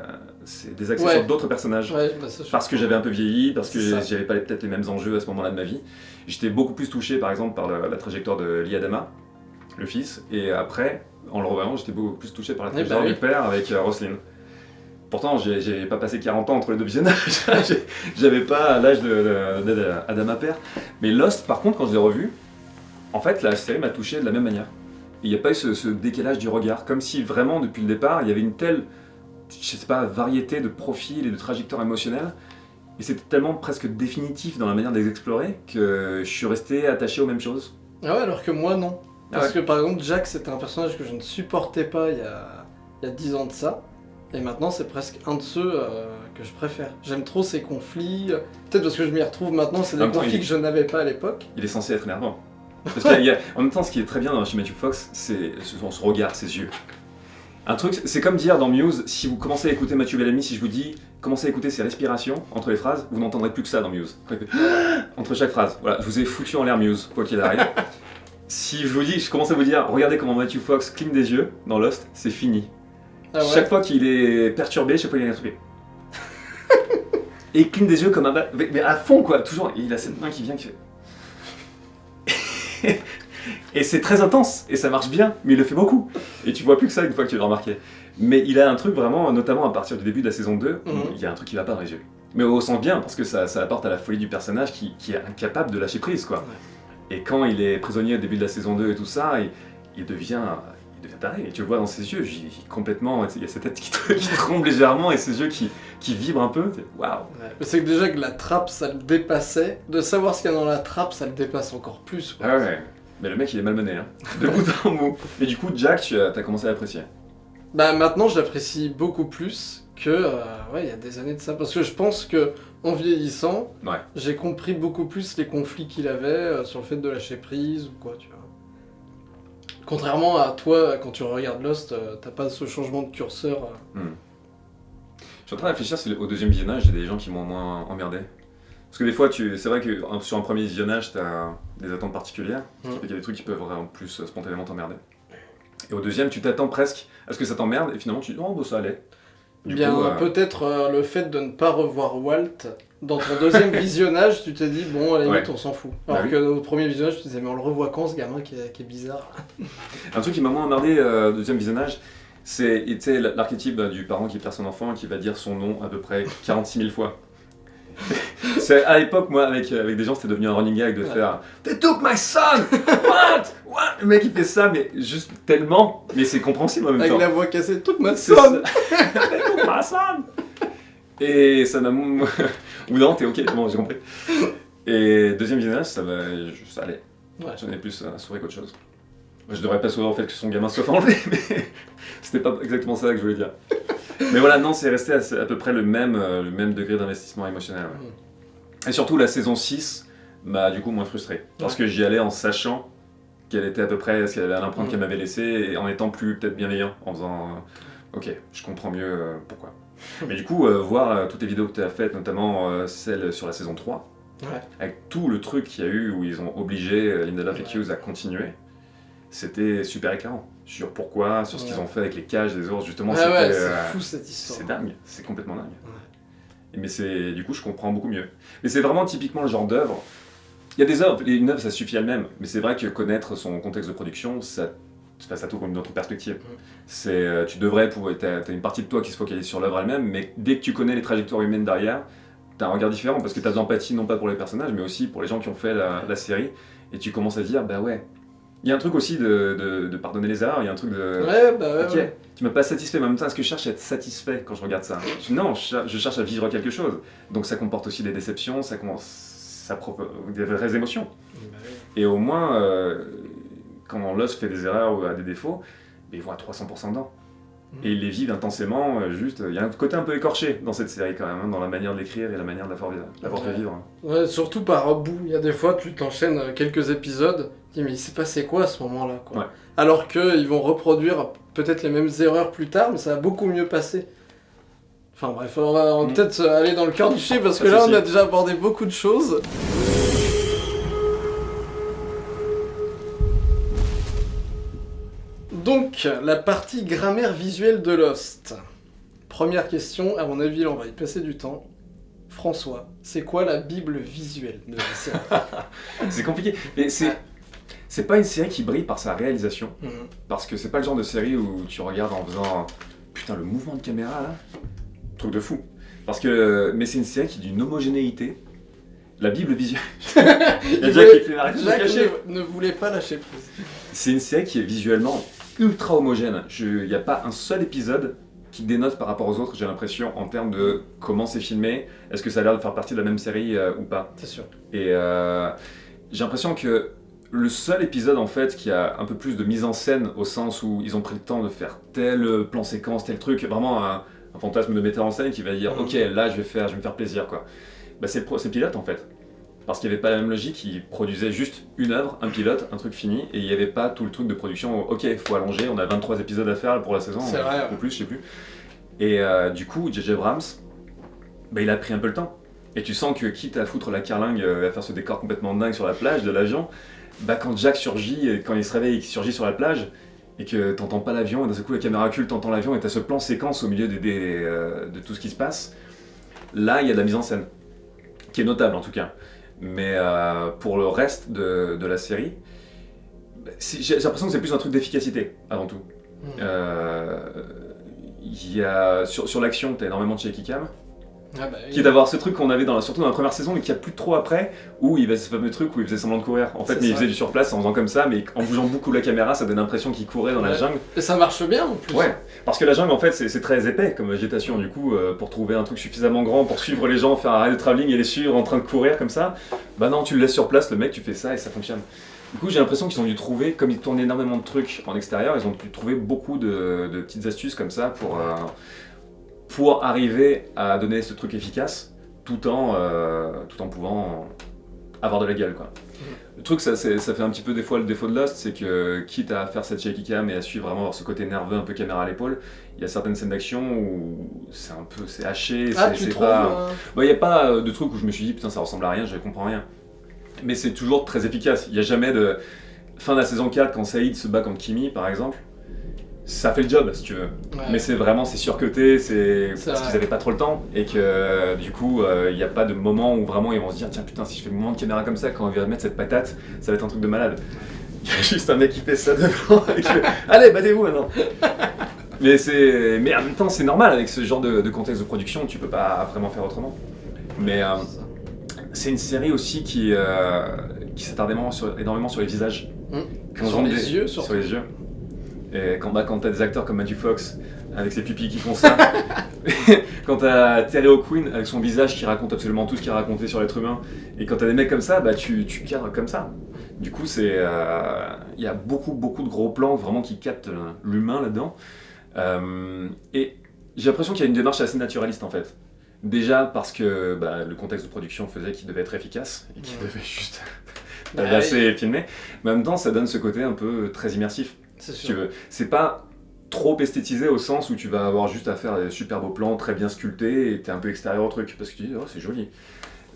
Ouais. sur d'autres personnages. Ouais, bah, ça, Parce que j'avais un peu vieilli, parce que j'avais pas peut-être les mêmes enjeux à ce moment-là de ma vie. J'étais beaucoup plus touché par exemple par la trajectoire de Lee Adama, le fils, et après, en le revoyant, j'étais beaucoup plus touché par la Eh bah trajectoire oui. du père avec euh, Roslyn. Pourtant, j'ai pas passé 40 ans entre les deux visionnages, [laughs] j'avais pas l'âge Adama père. Mais Lost, par contre, quand je l'ai revu, en fait, la série m'a touché de la même manière. Il n'y a pas eu ce, ce décalage du regard, comme si vraiment, depuis le départ, il y avait une telle, je sais pas, variété de profils et de trajectoires émotionnelles, et c'était tellement presque définitif dans la manière de les explorer que je suis resté attaché aux mêmes choses. Ah ouais, alors que moi, non. Ah Parce ouais. que par exemple, Jack, c'était un personnage que je ne supportais pas il y a, il y a 10 ans de ça. Et maintenant, c'est presque un de ceux euh, que je préfère. J'aime trop ces conflits. Peut-être parce que je m'y retrouve maintenant, c'est des conflits il- que je n'avais pas à l'époque. Il est censé être énervant. Parce qu'il y a- il y a- en même temps, ce qui est très bien dans- chez Matthew Fox, c'est son, son regard, ses yeux. Un truc, c'est comme dire dans Muse, si vous commencez à écouter Matthew Bellamy, si je vous dis, commencez à écouter ses respirations entre les phrases, vous n'entendrez plus que ça dans Muse. [gasps] Entre chaque phrase. Voilà, je vous ai foutu en l'air Muse, quoi qu'il arrive. [laughs] si je vous dis, je commence à vous dire, regardez comment Matthew Fox cligne des yeux dans Lost, c'est fini. Ah ouais. Chaque fois qu'il est perturbé, chaque fois qu'il est intrigué. [laughs] Et il cligne des yeux comme un mais à fond quoi, toujours. Et il a cette main qui vient qui fait. [laughs] Et c'est très intense, et ça marche bien, mais il le fait beaucoup. Et tu vois plus que ça une fois que tu l'as remarqué. Mais il a un truc vraiment, notamment à partir du début de la saison 2, où Mhm. il y a un truc qui va pas dans les yeux. Mais au sens bien, parce que ça, ça apporte à la folie du personnage qui, qui est incapable de lâcher prise, quoi. Et quand il est prisonnier au début de la saison 2 et tout ça, il, il devient... Devient et tu le vois dans ses yeux, complètement, il y a sa tête qui, [laughs] qui tremble légèrement et ses yeux qui, qui vibrent un peu. Waouh Ouais. C'est que déjà que la trappe, ça le dépassait. De savoir ce qu'il y a dans la trappe, ça le dépasse encore plus. quoi. Ah ouais, mais le mec il est malmené, hein. de bout en bout. Et du coup, Jack, tu as, commencé à l'apprécier. Bah maintenant, je l'apprécie beaucoup plus que euh, ouais, il y a des années de ça. Parce que je pense que en vieillissant, Ouais. j'ai compris beaucoup plus les conflits qu'il avait euh, sur le fait de lâcher prise ou quoi, tu vois. Contrairement à toi, quand tu regardes Lost, euh, t'as pas ce changement de curseur. euh. Je suis en train de réfléchir si au deuxième visionnage, il y a des gens qui m'ont moins emmerdé. Parce que des fois, tu... c'est vrai que sur un premier visionnage, tu as des attentes particulières. Mm. Il y a des trucs qui peuvent en plus euh, spontanément t'emmerder. Et au deuxième, tu t'attends presque à ce que ça t'emmerde, et finalement, tu dis, oh, bah ça allait. Bien, euh, peut-être euh, le fait de ne pas revoir Walt dans ton deuxième [laughs] visionnage, tu t'es dit, bon, à la limite, Ouais. on s'en fout. Bah Alors oui. que au premier visionnage, tu te disais, mais on le revoit quand ce gamin qui est, qui est bizarre? Un truc qui m'a moins emmerdé euh, au deuxième visionnage, sais, l'archétype euh, du parent qui perd son enfant et qui va dire son nom à peu près 46 000 fois. [laughs] à l'époque, moi, avec, euh, avec des gens, c'était devenu un running gag de Ouais. faire They took my son! What? What? Le mec il fait ça, mais juste tellement, mais c'est compréhensible en même Avec temps. la voix cassée, C'est sonne ça. [laughs] They took my son! Et ça m'a. Ou non, t'es ok, bon, j'ai compris. Et deuxième visionnage, ça va. Ouais. J'en ai plus à sourire qu'autre chose. Je devrais pas sourire au fait que son gamin soit enlevé, [laughs] mais c'était pas exactement ça que je voulais dire. Mais voilà, non, c'est resté à, à peu près le même, euh, le même degré d'investissement émotionnel. ouais. Et surtout, la saison 6 m'a du coup moins frustré. Parce que j'y allais en sachant qu'elle était à peu près, ce qu'elle avait l'empreinte Mm. qu'elle m'avait laissée, et en étant plus peut-être bienveillant, en faisant euh, Ok, je comprends mieux euh, pourquoi. [laughs] Mais du coup, euh, voir euh, toutes les vidéos que tu as faites, notamment euh, celle sur la saison 3, Ouais. avec tout le truc qu'il y a eu où ils ont obligé Linda Love et Ouais. Hughes à continuer, c'était super éclairant. Sur pourquoi, sur ce qu'ils Ouais. ont fait avec les cages des ours, justement, Ouais, c'était. ouais, c'est fou cette histoire. c'est dingue, c'est complètement dingue. Ouais. Mais c'est du coup, je comprends beaucoup mieux. Mais c'est vraiment typiquement le genre d'œuvre. Il y a des œuvres, et une œuvre ça suffit elle-même, mais c'est vrai que connaître son contexte de production, ça, ça t'ouvre une autre perspective. C'est, euh, tu devrais pouvoir, t'as, une partie de toi qui se focalise sur l'œuvre elle-même, mais dès que tu connais les trajectoires humaines derrière, t'as un regard différent parce que t'as de l'empathie non pas pour les personnages, mais aussi pour les gens qui ont fait la, la série, et tu commences à dire, bah ouais. Il y a un truc aussi de, de- de pardonner les erreurs, il y a un truc de. Ouais, bah ouais, tu m'as pas satisfait, mais en même temps, est-ce que je cherche à être satisfait quand je regarde ça? Je- Non, je, cher- je cherche à vivre quelque chose. Donc ça comporte aussi des déceptions, ça, com- ça des vraies émotions. Bah. Et au moins, euh, quand Lost fait des erreurs ou a des défauts, ben, ils vont à 300% dedans. Mm. Et ils les vivent intensément, euh, juste. Il y a un côté un peu écorché dans cette série quand même, hein, dans la manière de l'écrire et la manière de la la faire vivre. Ouais, surtout par bout. Il y a des fois, tu t'enchaînes euh, quelques épisodes, tu dis, mais il s'est passé quoi à ce moment-là quoi? Ouais. Alors qu'ils vont reproduire peut-être les mêmes erreurs plus tard, mais ça va beaucoup mieux passer. Enfin bref, on va, Mm. peut-être euh, aller dans le cœur du sujet parce [laughs] que de là, on a déjà abordé beaucoup de choses. Donc, la partie grammaire visuelle de Lost. Première question, à mon avis, là, on va y passer du temps. François, c'est quoi la Bible visuelle de la série [laughs] C'est compliqué, mais c'est. C'est pas une série qui brille par sa réalisation, Mhm. parce que c'est pas le genre de série où tu regardes en faisant putain le mouvement de caméra là, truc de fou. Parce que mais c'est une série qui est d'une homogénéité. La Bible visuelle. [laughs] Il y a voulait- qui fait Jacques ne, ne voulait pas lâcher prise. C'est une série qui est visuellement ultra homogène. Il n'y a pas un seul épisode qui dénote par rapport aux autres, j'ai l'impression, en termes de comment c'est filmé, est-ce que ça a l'air de faire partie de la même série euh, ou pas? C'est sûr. Et euh, j'ai l'impression que le seul épisode en fait qui a un peu plus de mise en scène au sens où ils ont pris le temps de faire tel plan séquence, tel truc, vraiment un, un fantasme de metteur en scène qui va dire Mhm. ok là je vais faire, je vais me faire plaisir quoi. Bah, c'est le pro- c'est le pilote en fait. Parce qu'il n'y avait pas la même logique, ils produisaient juste une œuvre, un pilote, un truc fini, et il n'y avait pas tout le truc de production, où, ok, il faut allonger, on a 23 épisodes à faire pour la saison, ou, ouais. ou plus, je sais plus. Et euh, du coup, J.J. Abrams, bah, il a pris un peu le temps. Et tu sens que quitte à foutre la carlingue, euh, à faire ce décor complètement dingue sur la plage de l'avion, bah quand Jack surgit, et quand il se réveille et qu'il surgit sur la plage, et que t'entends pas l'avion, et d'un seul coup la caméra recule, t'entends l'avion, et t'as ce plan séquence au milieu des, des, euh, de tout ce qui se passe, là il y a de la mise en scène, qui est notable en tout cas. Mais euh, pour le reste de, de la série, j'ai l'impression que c'est plus un truc d'efficacité, avant tout. Mm. Euh, il y a, sur, sur l'action, t'as énormément de shaky cam. Ah bah, Qui est d'avoir ce truc qu'on avait dans la- surtout dans la première saison, mais qu'il n'y a plus trop après, où il avait ce fameux truc où il faisait semblant de courir. En fait, mais il faisait du surplace en faisant comme ça, mais en bougeant beaucoup la caméra, ça donne l'impression qu'il courait dans la jungle. Et ça marche bien en plus. Ouais, parce que la jungle en fait c'est très épais comme végétation, du coup euh, pour trouver un truc suffisamment grand pour suivre les gens, faire un de travelling et les suivre en train de courir comme ça, bah non tu le laisses sur place, le mec tu fais ça et ça fonctionne. Du coup j'ai l'impression qu'ils ont dû trouver, comme ils tournent énormément de trucs en extérieur, ils ont pu trouver beaucoup de, de petites astuces comme ça pour, euh, pour arriver à donner ce truc efficace tout en, euh, tout en pouvant avoir de la gueule quoi. Le truc, ça, fait un petit peu des fois le défaut de Lost, c'est que quitte à faire cette shaky cam et à suivre vraiment ce côté nerveux, un peu caméra à l'épaule, il y a certaines scènes d'action où c'est un peu, c'est haché, Ah, c'est pas... euh, Bah, il n'y a pas euh, de truc où je me suis dit putain ça ressemble à rien, je comprends rien. Mais c'est toujours très efficace. Il n'y a jamais de... Fin de la saison 4, quand Saïd se bat contre Kimi par exemple, ça fait le job si tu veux. ouais. Mais c'est vraiment, c'est surcoté, c'est parce qu'ils avaient pas trop le temps et que euh, du coup, euh, il n'y a pas de moment où vraiment ils vont se dire tiens putain si je fais le mouvement de caméra comme ça quand on va mettre cette patate, ça va être un truc de malade. [laughs] Il y a juste un mec qui fait ça devant et qui fait [laughs] allez battez-vous maintenant. mais c'est, mais en même temps c'est normal avec ce genre de, de contexte de production, tu peux pas vraiment faire autrement. Mais euh, C'est une série aussi qui euh, qui s'attarde énormément sur, énormément sur les visages. Mm. Quand Sur on les des- yeux, Sur surtout. les yeux. Et quand, bah, quand t'as des acteurs comme Matthew Fox avec ses pupilles qui font ça, [laughs] [laughs] quand t'as Terry O'Quinn avec son visage qui raconte absolument tout ce qu'il a raconté sur l'être humain, et quand t'as des mecs comme ça, bah tu, tu cadres comme ça. Du coup, c'est euh, il y a beaucoup beaucoup de gros plans vraiment qui captent euh, l'humain là-dedans. Euh, et j'ai l'impression qu'il y a une démarche assez naturaliste en fait. Déjà parce que bah, le contexte de production faisait qu'il devait être efficace et qu'il Ouais. devait juste Bah [laughs] tabasser et filmer. Mais en même temps, ça donne ce côté un peu très immersif, si sûr. tu veux. C'est pas trop esthétisé au sens où tu vas avoir juste à faire des super beaux plans, très bien sculptés, et t'es un peu extérieur au truc, parce que tu dis, oh, c'est joli.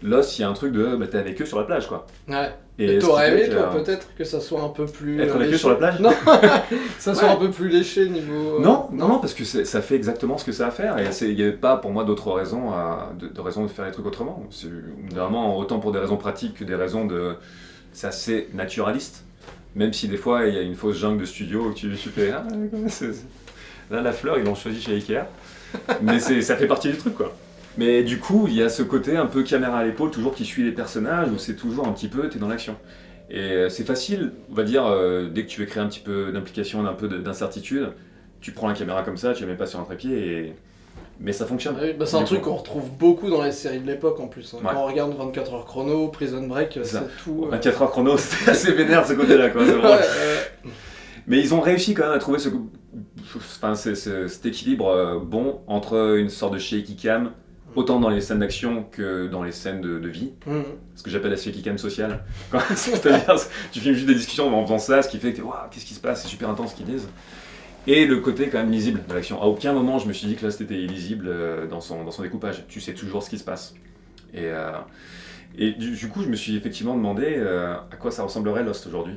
Lost, il y a un truc de, bah, t'es avec eux sur la plage, quoi. Ouais. Et t'aurais aimé, que, toi, euh, peut-être que ça soit un peu plus. Être euh, avec eux léché sur la plage Non [laughs] Ça soit Ouais. un peu plus léché niveau. euh, Non, non, non, parce que ça fait exactement ce que ça a à faire, et il n'y avait pas pour moi d'autres raisons à, de, de raisons de faire les trucs autrement. C'est vraiment autant pour des raisons pratiques que des raisons de. C'est assez naturaliste, même si des fois il y a une fausse jungle de studio où tu, tu fais. Ah, Là, la fleur, ils l'ont choisi chez Ikea, mais ça fait partie du truc quoi. Mais du coup, il y a ce côté un peu caméra à l'épaule, toujours qui suit les personnages, où c'est toujours un petit peu, t'es dans l'action. Et euh, c'est facile, on va dire, euh, dès que tu veux créer un petit peu d'implication, un peu de- d'incertitude, tu prends la caméra comme ça, tu la mets pas sur un trépied, et... mais ça fonctionne. Ah oui, bah, c'est un truc qu'on retrouve beaucoup dans les séries de l'époque en plus. hein. Ouais. Quand on regarde 24 heures chrono, Prison Break, C'est tout. euh, 24 heures chrono, [laughs] c'était assez vénère ce côté-là, quoi. ouais. Mais ils ont réussi quand même à trouver ce, enfin, c'est- cet équilibre euh, bon entre une sorte de shaky cam, autant dans les scènes d'action que dans les scènes de, de vie. Mhm. ce que j'appelle la shaky cam sociale. [laughs] C'est-à-dire, tu filmes juste des discussions en faisant ça, ce qui fait que t'es, waouh, qu'est-ce qui se passe, c'est super intense ce qu'ils disent. Et le côté quand même lisible de l'action. À aucun moment je me suis dit que là c'était illisible euh, dans son, dans son découpage. Tu sais toujours ce qui se passe. Et, euh, et du, du coup, je me suis effectivement demandé euh, à quoi ça ressemblerait Lost aujourd'hui.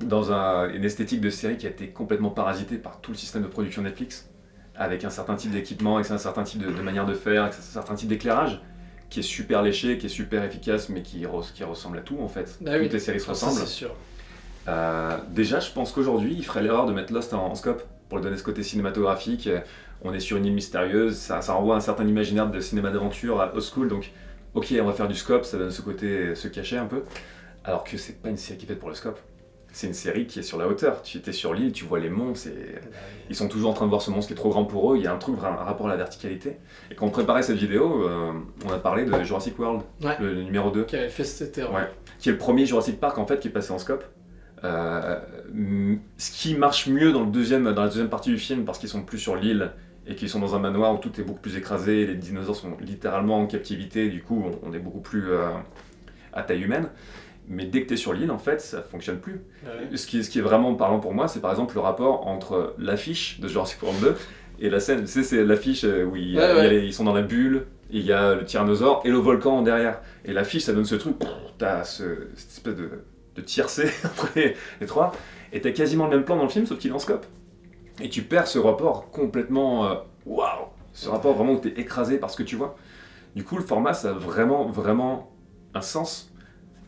Dans un- une esthétique de série qui a été complètement parasitée par tout le système de production Netflix, avec un certain type d'équipement, avec un certain type de, de manière de faire, avec un certain type d'éclairage qui est super léché, qui est super efficace, mais qui, res- qui ressemble à tout en fait. Bah oui. Toutes les séries se Ça, ressemblent. c'est sûr. Euh, déjà, je pense qu'aujourd'hui, il ferait l'erreur de mettre Lost en, en scope pour lui donner ce côté cinématographique. Euh, On est sur une île mystérieuse, ça, ça renvoie à un certain imaginaire de cinéma d'aventure à old school, donc ok, on va faire du scope, ça donne ce côté se cacher un peu. Alors que c'est pas une série qui est faite pour le scope. C'est une série qui est sur la hauteur. Tu étais sur l'île, tu vois les monts, ils sont toujours en train de voir ce monstre qui est trop grand pour eux, il y a un truc, un rapport à la verticalité. Et quand on préparait cette vidéo, euh, on a parlé de Jurassic World, Ouais. le, numéro 2, Qui avait fait cet été. Ouais. qui est le premier Jurassic Park en fait qui est passé en scope. Euh, ce qui marche mieux dans, le deuxième, dans la deuxième partie du film parce qu'ils sont plus sur l'île et qu'ils sont dans un manoir où tout est beaucoup plus écrasé, les dinosaures sont littéralement en captivité, du coup on, est beaucoup plus euh, à taille humaine. Mais dès que tu es sur l'île, en fait, ça fonctionne plus. Ouais. Ce qui, est, ce qui est vraiment parlant pour moi, c'est par exemple le rapport entre l'affiche de Jurassic World 2 et la scène. Tu sais, c'est l'affiche euh, où il a- Ouais, les- ils sont dans la bulle, il y a le tyrannosaure et le volcan derrière. Et l'affiche, ça donne ce truc, t'as ce, cette espèce de, de tiercé entre les, [laughs] les trois, et t'as quasiment le même plan dans le film, sauf qu'il est en scope. Et tu perds ce rapport complètement. euh, Waouh Ce rapport vraiment où t'es écrasé par ce que tu vois. Du coup, le format, ça a vraiment, vraiment un sens.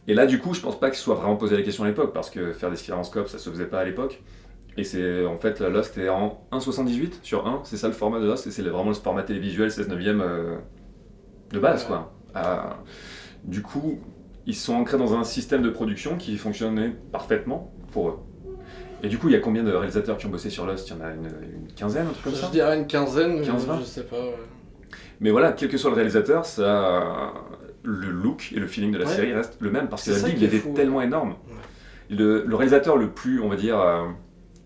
Et là, du coup, je pense pas qu'il se soit vraiment posé la question à l'époque, parce que faire des scopes, ça se faisait pas à l'époque. Et c'est en fait, Lost est en 1,78 sur 1, c'est ça le format de Lost, et c'est vraiment le format télévisuel 16 neuvième euh, de base, quoi. Euh, du coup, ils sont ancrés dans un système de production qui fonctionnait parfaitement pour eux. Et du coup, il y a combien de réalisateurs qui ont bossé sur Lost? Il y en a une, une quinzaine, un truc comme Je ça dirais une quinzaine, mais 15, 20. je sais pas. ouais. Mais voilà, quel que soit le réalisateur, ça, le look et le feeling de la Ouais. série restent le même parce que la est était fou, tellement ouais. énorme. Le, le réalisateur le plus, on va dire, euh,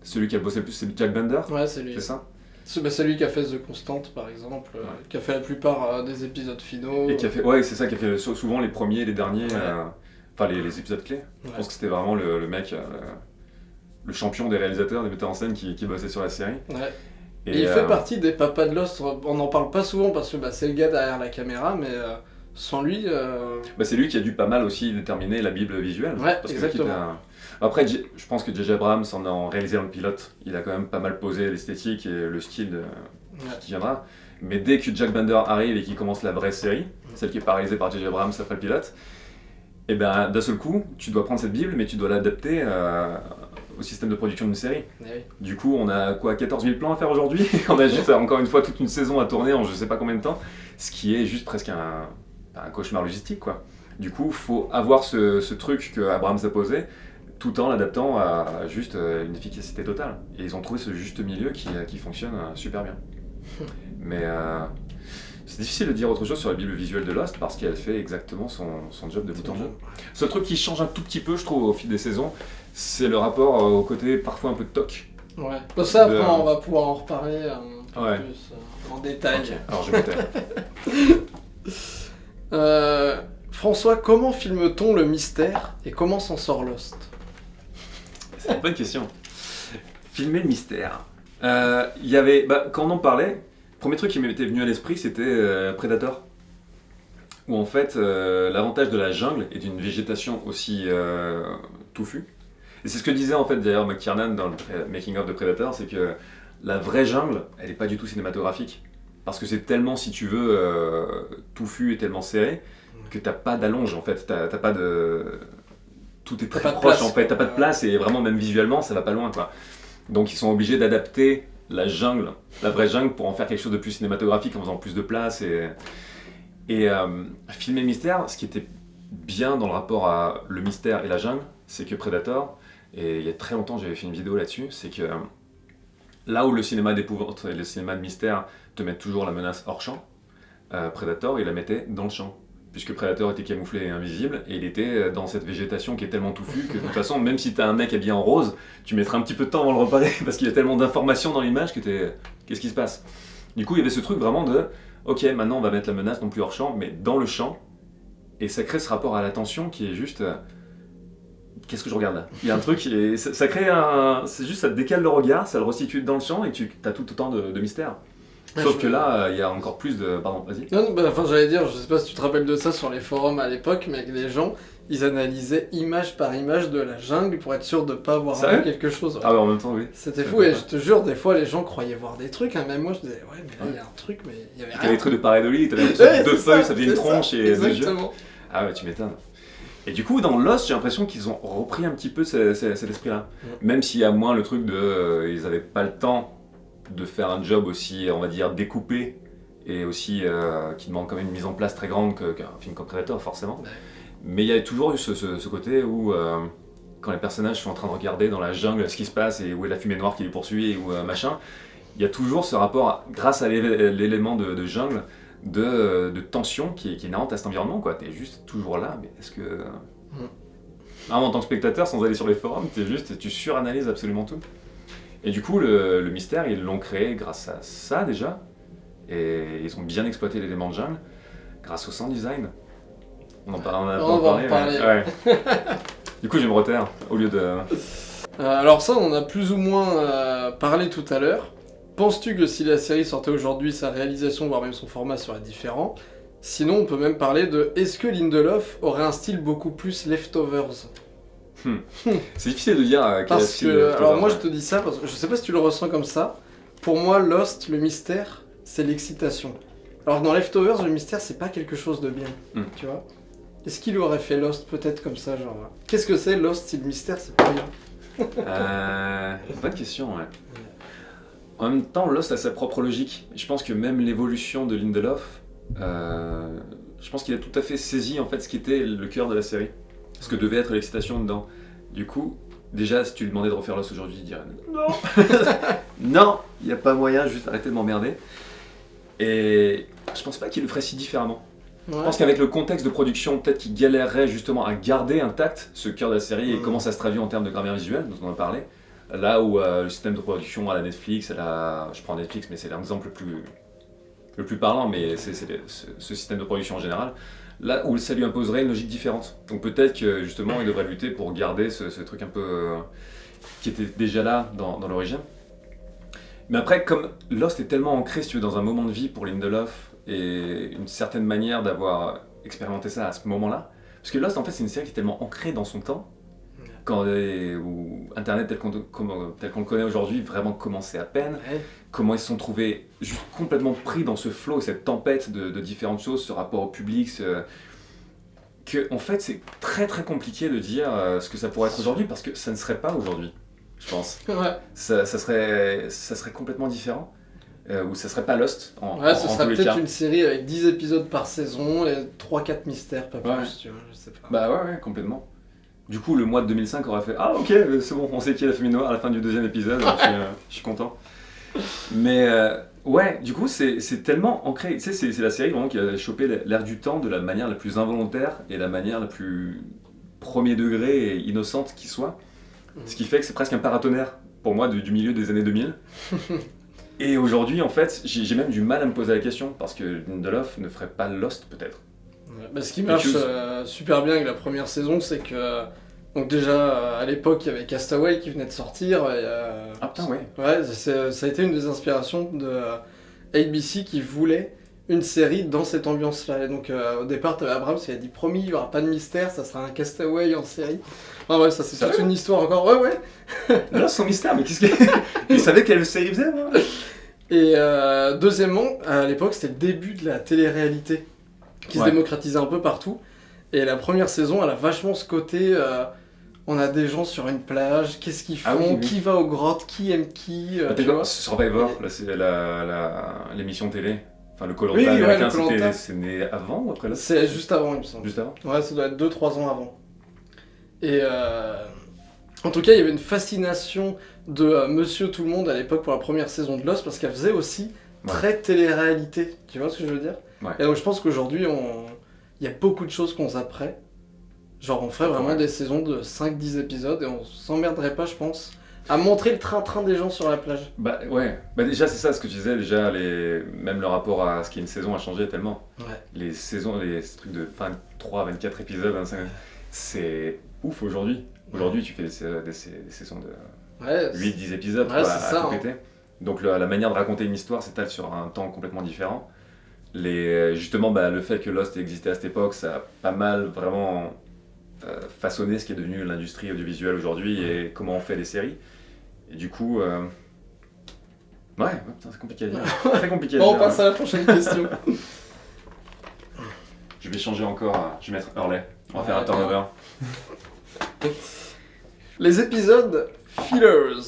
celui qui a bossé le plus, c'est Jack Bender, Ouais, c'est lui. c'est ça? C'est bah, c'est lui qui a fait The Constant, par exemple, euh, qui a fait la plupart euh, des épisodes finaux. Et qui a fait, ouais, c'est ça, qui a fait sou- souvent les premiers et les derniers, euh, enfin les, les épisodes clés. Je pense que c'était vraiment le, le mec, le champion des réalisateurs, des metteurs en scène qui, qui bossait sur la série. Et, Et il fait partie des papas de Lost. On n'en parle pas souvent parce que bah, c'est le gars derrière la caméra, mais sans lui, Bah, c'est lui qui a dû pas mal aussi déterminer la Bible visuelle. Ouais, parce que exactement. à- Après, je pense que J.J. Abrams, en en réalisant le pilote, il a quand même pas mal posé l'esthétique et le style de- ouais. qui viendra. Mais dès que Jack Bender arrive et qu'il commence la vraie série, celle qui est pas réalisée par J.J. Abrams après le pilote, et ben d'un seul coup, tu dois prendre cette Bible, mais tu dois l'adapter euh, au système de production d'une série. Eh oui. Du coup, on a quoi 14 000 plans à faire aujourd'hui? [laughs] On a juste encore une fois toute une saison à tourner en je sais pas combien de temps, ce qui est juste presque un, un cauchemar logistique quoi. Du coup, faut avoir ce, ce truc que Abrams a posé tout en l'adaptant à juste euh, une efficacité totale. Et ils ont trouvé ce juste milieu qui, euh, qui fonctionne euh, super bien. [laughs] Mais euh, c'est difficile de dire autre chose sur la Bible visuelle de Lost parce qu'elle fait exactement son, son job de bout en bout. Seul truc qui change un tout petit peu, je trouve, au fil des saisons, c'est le rapport au côté parfois un peu toc. Ouais. Bon, ça, après, De- on va pouvoir en reparler un Ouais. plus euh, en détail. Alors je. [laughs] Euh, François, comment filme-t-on le mystère et comment s'en sort Lost? [laughs] bonne question. Filmer le mystère. Euh, Il y avait, bah, quand on en parlait, le premier truc qui m'était venu à l'esprit, c'était euh, Predator. Où en fait, euh, l'avantage de la jungle et d'une végétation aussi touffue. Et c'est ce que disait en fait d'ailleurs McTiernan dans le making of de Predator, c'est que la vraie jungle, elle n'est pas du tout cinématographique. Parce que c'est tellement, si tu veux, touffu et tellement serré, que t'as pas d'allonge en fait. T'as pas de. Tout est très proche en fait. T'as pas de place et vraiment, même visuellement, ça va pas loin quoi. Donc ils sont obligés d'adapter la jungle, la vraie jungle, pour en faire quelque chose de plus cinématographique en faisant plus de place et. Et euh, filmer le mystère, ce qui était bien dans le rapport à le mystère et la jungle, c'est que Predator, et il y a très longtemps j'avais fait une vidéo là-dessus, c'est que euh, là où le cinéma d'épouvante et le cinéma de mystère te mettent toujours la menace hors champ, euh, Predator il la mettait dans le champ. Puisque Predator était camouflé et invisible, et il était euh, dans cette végétation qui est tellement touffue que de toute façon, même si t'as un mec habillé en rose, tu mettras un petit peu de temps avant de le repérer [laughs] parce qu'il y a tellement d'informations dans l'image que t'es. Qu'est-ce qui se passe? Du coup, il y avait ce truc vraiment de ok, maintenant on va mettre la menace non plus hors champ, mais dans le champ. Et ça crée ce rapport à l'attention qui est juste. euh, Qu'est-ce que je regarde là? Il y a un truc, ça, ça crée un. C'est juste, ça te décale le regard, ça le resitue dans le champ et tu as tout autant de, de mystère. Ouais, Sauf je- que là, euh, il y a encore plus de. Pardon, vas-y. Non, non, bah, enfin, j'allais dire, je sais pas si tu te rappelles de ça sur les forums à l'époque, mais les gens, ils analysaient image par image de la jungle pour être sûr de pas avoir vu quelque chose. ouais. Ah ouais, en même temps, oui. C'était fou, et je te jure, des fois, les gens croyaient voir des trucs, hein, même moi, je disais, ouais, mais là, il y a un truc, mais il y avait T'as rien. des trucs de pareidolie, que deux feuilles, ça, fait une tronche et. Exactement. Ah ouais, tu m'étonnes. Et du coup, dans Lost, j'ai l'impression qu'ils ont repris un petit peu ce- ce- cet esprit-là. Même s'il y a moins le truc de. euh, ils avaient pas le temps de faire un job aussi, on va dire, découpé et aussi euh, qui demande quand même une mise en place très grande qu'un film comme Predator, forcément. Mais il y a toujours eu ce, ce- ce côté où. euh, quand les personnages sont en train de regarder dans la jungle ce qui se passe et où est la fumée noire qui les poursuit ou euh, machin, il y a toujours ce rapport, à- grâce à l'é- l'élément de, de jungle, de, de tension qui est, qui est inhérente à cet environnement. quoi. T'es juste toujours là, mais est-ce que. Vraiment, en tant que spectateur, sans aller sur les forums, t'es juste, tu suranalyses absolument tout. Et du coup, le, le mystère, ils l'ont créé grâce à ça déjà. Et ils ont bien exploité l'élément de jungle grâce au sound design. On en parle, on a On va en mais- ouais. [laughs] du coup, je me reterre au lieu de. Euh, alors ça, on en a plus ou moins euh, parlé tout à l'heure. Penses-tu que si la série sortait aujourd'hui, sa réalisation, voire même son format serait différent? Sinon, on peut même parler de est-ce que Lindelof aurait un style beaucoup plus leftovers? C'est difficile de dire à quel Parce que, alors moi je te dis ça parce que je sais pas si tu le ressens comme ça. Pour moi, Lost, le mystère, c'est l'excitation. Alors dans Leftovers, le mystère, c'est pas quelque chose de bien, Hmm. tu vois. Est-ce qu'il aurait fait Lost peut-être comme ça, genre euh, Qu'est-ce que c'est Lost si le mystère c'est pas rien Euh, bonne question, ouais. En même temps, Lost a sa propre logique. Je pense que même l'évolution de Lindelof, euh, je pense qu'il a tout à fait saisi en fait ce qui était le cœur de la série, ce que devait être l'excitation dedans. Du coup, déjà, si tu lui demandais de refaire Lost aujourd'hui, il dirait non, non, [laughs] il n'y a pas moyen, juste arrêtez de m'emmerder. Et je pense pas qu'il le ferait si différemment. Ouais. Je pense qu'avec le contexte de production, peut-être qu'il galérerait justement à garder intact ce cœur de la série et Mm. comment ça se traduit en termes de grammaire visuelle, dont on a parlé. Là où euh, le système de production à la Netflix, à la... je prends Netflix, mais c'est l'exemple le plus, le plus parlant, mais c'est ce système de production en général. Là où ça lui imposerait une logique différente. Donc peut-être que justement il devrait lutter pour garder ce, truc un peu euh, qui était déjà là dans, dans l'origine. Mais après, comme Lost est tellement ancré, si tu veux, dans un moment de vie pour Lindelof et une certaine manière d'avoir expérimenté ça à ce moment-là, parce que Lost, en fait, c'est une série qui est tellement ancrée dans son temps, quand euh, où Internet tel qu'on le connaît aujourd'hui vraiment commençait à peine, Ouais. comment ils se sont trouvés juste complètement pris dans ce flot, cette tempête de, de différentes choses, ce rapport au public, ce- que en fait c'est très très compliqué de dire euh, ce que ça pourrait être aujourd'hui parce que ça ne serait pas aujourd'hui, je pense. Ouais, Ça, ça serait, ça serait complètement différent, euh, ou ça serait pas Lost en, ouais en- ce en sera tous les peut-être une série avec 10 épisodes par saison et 3-4 mystères, pas plus, Ouais. tu vois, je sais pas. Bah ouais, ouais, complètement. Du coup, le mois de 2005 aurait fait Ah, ok, c'est bon, on sait qui est la fumée noire à la fin du deuxième épisode, je, suis, euh, [laughs] je suis content. Mais euh, ouais, du coup, c'est tellement ancré. Tu sais, c'est la série vraiment qui a chopé l'air du temps de la manière la plus involontaire et la manière la plus premier degré et innocente qui soit. Ce qui fait que c'est presque un paratonnerre pour moi du, du milieu des années 2000. [laughs] et aujourd'hui, en fait, j'ai j'ai même du mal à me poser la question parce que Lindelof ne ferait pas Lost peut-être. Bah, ce qui marche euh, super bien avec la première saison, c'est que. Donc, déjà, à l'époque, il y avait Castaway qui venait de sortir. et, euh, Ah putain, ouais. Ouais, ça a été une des inspirations de euh, ABC qui voulait une série dans cette ambiance-là. Et donc, euh, au départ, t'avais Abrams qui a dit promis, il n'y aura pas de mystère, ça sera un Castaway en série. Ah ouais, ça c'est toute une histoire encore. Ouais, ouais. [laughs] Là, son mystère, mais qu'est-ce que. [laughs] Il savait quelle série faisait, moi Et euh, deuxièmement, à l'époque, c'était le début de la télé-réalité qui Ouais. se démocratisait un peu partout. Et la première saison, elle a vachement ce côté. euh, on a des gens sur une plage, qu'est-ce qu'ils font, Ah oui, oui. qui va aux grottes, qui aime qui, euh, tu vois. Survivor, c'est la- l'émission télé. Enfin, le Colanta Oui, ouais, américain, c'était c'est né avant ou après là? C'est juste avant, il me semble. Juste avant? Ouais, ça doit être 2-3 ans avant. Et euh, en tout cas, il y avait une fascination de euh, Monsieur Tout le Monde à l'époque pour la première saison de Lost parce qu'elle faisait aussi Ouais. très télé-réalité. Tu vois ce que je veux dire? Ouais. Et donc je pense qu'aujourd'hui, on... il y a beaucoup de choses qu'on zapperait. Genre, on ferait vraiment Ouais. des saisons de 5-10 épisodes et on s'emmerderait pas, je pense, à montrer le train-train des gens sur la plage. Bah ouais, bah déjà c'est ça ce que tu disais, déjà les... même le rapport à ce qui est une saison a changé tellement. Ouais. Les saisons, les trucs de 23, 24 épisodes, 25, c'est ouf aujourd'hui. Aujourd'hui tu fais des, sa- des sa- des saisons de Ouais, 8-10 épisodes Ouais, quoi, à ça, tout hein. péter. Donc la, la manière de raconter une histoire s'étale sur un temps complètement différent. Les, justement, bah, le fait que Lost ait existé à cette époque, ça a pas mal vraiment euh, façonné ce qui est devenu l'industrie audiovisuelle aujourd'hui et comment on fait des séries. Et du coup, euh, ouais, c'est compliqué à dire. [laughs] Très compliqué à Bon, on passe hein. à la prochaine question. [laughs] Je vais changer encore, euh, je vais mettre Hurley. On va faire un turnover. Les épisodes fillers,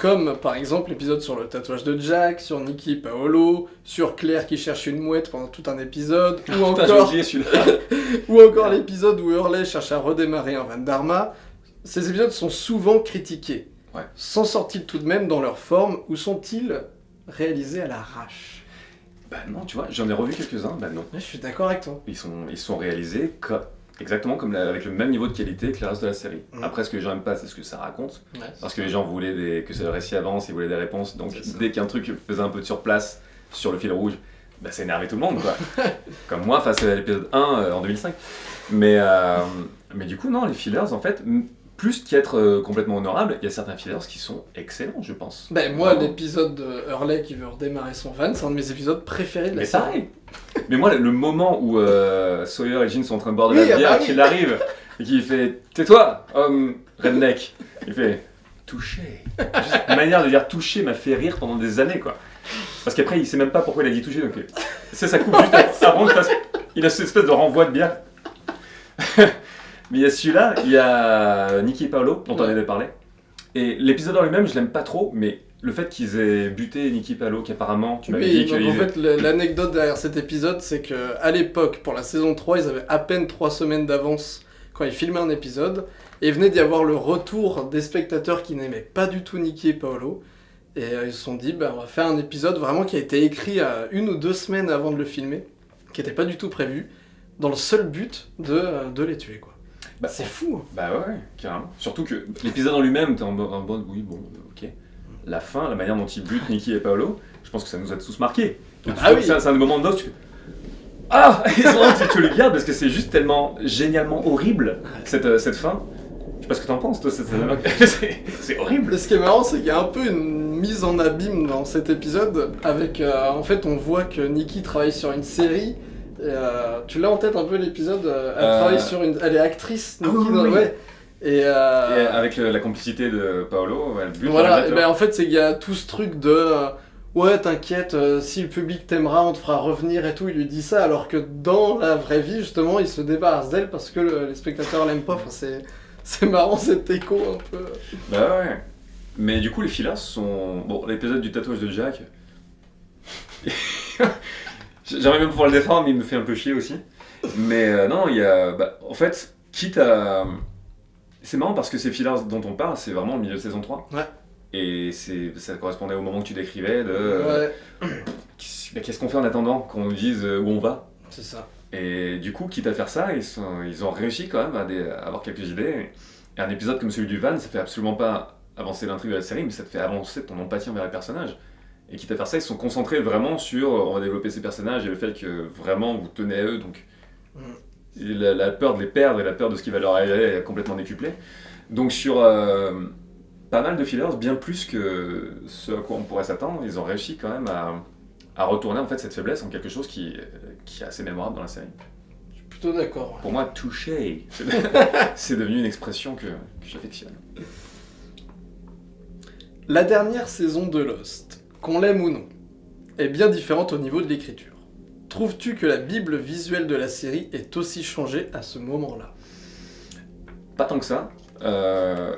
comme par exemple l'épisode sur le tatouage de Jack, sur Nikki et Paolo, sur Claire qui cherche une mouette pendant tout un épisode, [laughs] ou encore, celui-là. ou encore l'épisode où Hurley cherche à redémarrer un Van Dharma. Ces épisodes sont souvent critiqués. Ouais. S'en sortent-ils tout de même dans leur forme ou sont-ils réalisés à l'arrache? Bah non, tu vois, j'en ai revu quelques-uns, bah non. Je suis d'accord avec toi. Ils sont, ils sont réalisés co- exactement comme la- avec le même niveau de qualité que le reste de la série. Mm. Après, ce que les gens n'aiment pas, c'est ce que ça raconte. Parce que les gens voulaient des, que le récit avance, ils voulaient des réponses. Donc dès qu'un truc faisait un peu de surplace sur le fil rouge, bah, ça énervait tout le monde. Quoi. [laughs] Comme moi face à l'épisode 1 euh, en 2005. Mais, euh, mais du coup, non, les fillers, en fait, plus qu'être euh, complètement honorables, il y a certains fillers qui sont excellents, je pense. Ben moi, l'épisode de Hurley qui veut redémarrer son van, c'est un de mes épisodes préférés de la Mais série. pareil Mais moi, le- moment où euh, Sawyer et Jean sont en train de boire de Oui, la ah bière, bah oui. qu'il arrive, et qu'il fait « Tais-toi, homme redneck !» Il fait « Touché !» Juste Une manière de dire « touché » m'a fait rire pendant des années, quoi. Parce qu'après, il sait même pas pourquoi il a dit « touché », donc euh, c'est ça coupe juste avant Il a cette espèce de renvoi de bière. Mais il y a celui-là, il y a Nicky et Paolo, dont on avait parlé. Et l'épisode en lui-même, je l'aime pas trop, mais le fait qu'ils aient buté Nicky et Paolo, qui apparemment, tu m'avais Oui, dit donc qu'ils en fait, l'anecdote derrière cet épisode, c'est que à l'époque, pour la saison 3, ils avaient à peine 3 semaines d'avance quand ils filmaient un épisode, et il venait d'y avoir le retour des spectateurs qui n'aimaient pas du tout Nicky et Paolo, et euh, ils se sont dit, bah, on va faire un épisode vraiment qui a été écrit à une ou deux semaines avant de le filmer, qui n'était pas du tout prévu, dans le seul but de, euh, de les tuer, quoi. Bah, c'est fou. Bah ouais, carrément. Surtout que l'épisode en lui-même, t'es en mode, oui, bon, euh, ok. La fin, la manière dont ils butent Nicky et Paolo, je pense que ça nous a tous marqué. Ah oui. C'est un- moment de tu fais. Ah [laughs] Et vraiment, tu, tu le gardes parce que c'est juste tellement génialement horrible cette, euh, cette fin. Je sais pas ce que t'en penses, toi, [laughs] c'est- c'est horrible. Ce qui est marrant, c'est qu'il y a un peu une mise en abîme dans cet épisode. Avec, euh, en fait, on voit que Nikki travaille sur une série. Et, euh, tu l'as en tête un peu l'épisode euh, Elle Euh, travaille sur une, elle est actrice. Ah Nikki, oui, dans- oui. ouais. Et, euh, Et avec le- la complicité de Paolo, elle bute voilà. Et ben, en fait, c'est qu'il y a tout ce truc de euh, ouais, t'inquiète, euh, si le public t'aimera, on te fera revenir et tout. Il lui dit ça, alors que dans la vraie vie, justement, il se débarrasse d'elle parce que le- les spectateurs l'aiment pas. Enfin, c'est [laughs] c'est marrant cet écho un peu. Bah ouais. Mais du coup, les fillers sont. Bon, l'épisode du tatouage de Jack. [laughs] J'aimerais même pouvoir le défendre, mais il me fait un peu chier aussi. Mais euh, non, il y a. Bah, en fait, quitte à. C'est marrant parce que ces fillers dont on parle, c'est vraiment le milieu de saison 3. Ouais. Et ça correspondait au moment que tu décrivais de. euh, Ouais, qu'est-ce qu'est-ce qu'on fait en attendant qu'on nous dise euh, où on va? C'est ça. Et du coup, quitte à faire ça, ils, sont, ils ont réussi quand même à, des- à avoir quelques idées. Et un épisode comme celui du van, ça fait absolument pas avancer l'intrigue de la série, mais ça te fait avancer ton empathie envers les personnages. Et quitte à faire ça, ils se sont concentrés vraiment sur on va développer ces personnages et le fait que vraiment vous tenez à eux. Donc Mm. la, la peur de les perdre et la peur de ce qui va leur arriver est complètement décuplée. Donc sur euh, pas mal de fillers, bien plus que ce à quoi on pourrait s'attendre, ils ont réussi quand même à, à retourner en fait cette faiblesse en quelque chose qui, qui est assez mémorable dans la série. Plutôt d'accord. Pour moi, touché, c'est [laughs] c'est devenu une expression que, que j'affectionne. La dernière saison de Lost, qu'on l'aime ou non, est bien différente au niveau de l'écriture. Trouves-tu que la bible visuelle de la série est aussi changée à ce moment-là? Pas tant que ça. Euh,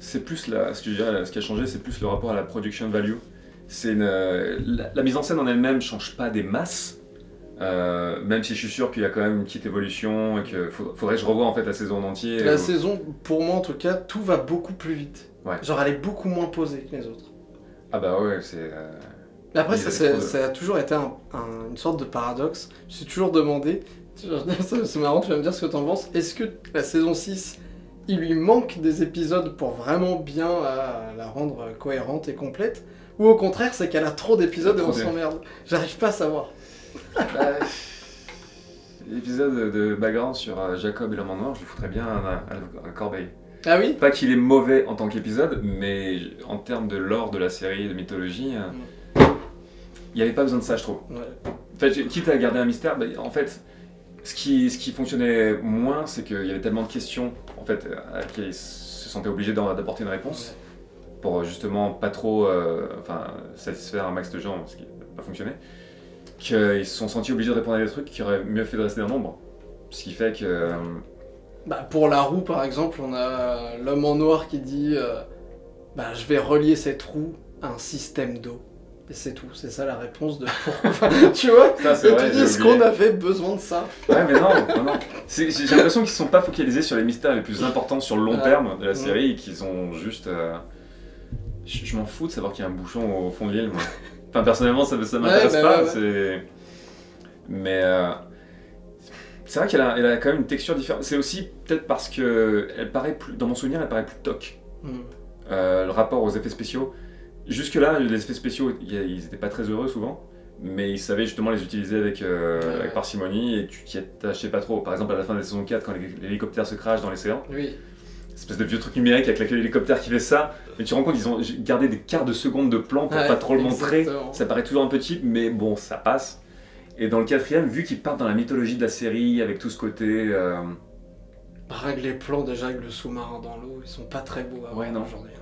c'est plus la, ce que je dirais, ce qui a changé, c'est plus le rapport à la production value. C'est une, euh, la, la mise en scène en elle-même change pas des masses. euh, même si je suis sûr qu'il y a quand même une petite évolution et qu'il faudrait que je revoie en fait la saison en entier. La Euh, saison, pour moi en tout cas, tout va beaucoup plus vite. Ouais. Genre elle est beaucoup moins posée que les autres. Ah bah ouais, c'est. euh, Mais après, ça, a toujours été un- un- une sorte de paradoxe. Je me suis toujours demandé, [laughs] c'est marrant, tu vas me dire ce que t'en penses, est-ce que la saison 6, il lui manque des épisodes pour vraiment bien euh, la rendre cohérente et complète? Ou au contraire, c'est qu'elle a trop d'épisodes et on s'emmerde? J'arrive pas à savoir. Bah, L'épisode de background sur euh, Jacob et l'homme en noir, je le foutrais bien à, à- à Corbeil. Ah oui Pas qu'il est mauvais en tant qu'épisode, mais en termes de lore de la série, de mythologie, euh, il n'y avait pas besoin de ça, je trouve. Ouais. En fait, quitte à garder un mystère, bah, en fait, ce qui, ce qui fonctionnait moins, c'est qu'il y avait tellement de questions en fait, à ils se sentaient obligés d'apporter une réponse, pour justement pas trop euh, enfin, satisfaire un max de gens, ce qui n'a pas fonctionné, qu'ils se sont sentis obligés de répondre à des trucs qui auraient mieux fait de rester dans l'ombre. Ce qui fait que... euh, Bah, pour la roue, par exemple, on a l'homme en noir qui dit euh, Bah, je vais relier cette roue à un système d'eau. Et c'est tout, c'est ça la réponse de pourquoi. [laughs] [laughs] tu vois? Ça, c'est Et vrai, tu dis, est-ce qu'on avait besoin de ça? Ouais, mais non, non, non. J'ai l'impression qu'ils ne sont pas focalisés sur les mystères les plus importants sur le long terme de la Ouais. série et qu'ils ont juste. euh, Je, je m'en fous de savoir qu'il y a un bouchon au fond de l'île, moi. [laughs] Enfin, personnellement, ça, ça m'intéresse Ouais, bah pas. ouais, ouais. c'est- Mais. euh, C'est vrai qu'elle a, elle a quand même une texture différente. C'est aussi peut-être parce que elle paraît plus, dans mon souvenir, elle paraît plus toc. Hmm. Euh, le rapport aux effets spéciaux. Jusque-là, les effets spéciaux, ils n'étaient pas très heureux souvent, mais ils savaient justement les utiliser avec, euh, Ouais, avec parcimonie et tu t'y attachais pas trop. Par exemple, à la fin de la saison 4, quand l'hé- l'hélicoptère se crache dans l'océan, Oui. espèce de vieux truc numérique avec l'hélicoptère qui fait ça, mais tu te rends compte qu'ils ont gardé des quarts de seconde de plan pour Ouais, pas trop le montrer. Ça paraît toujours un peu cheap, mais bon, ça passe. Et dans le quatrième, vu qu'ils partent dans la mythologie de la série, avec tout ce côté. euh, Règle les plans déjà avec le sous-marin dans l'eau, ils sont pas très beaux à Ouais, aujourd'hui.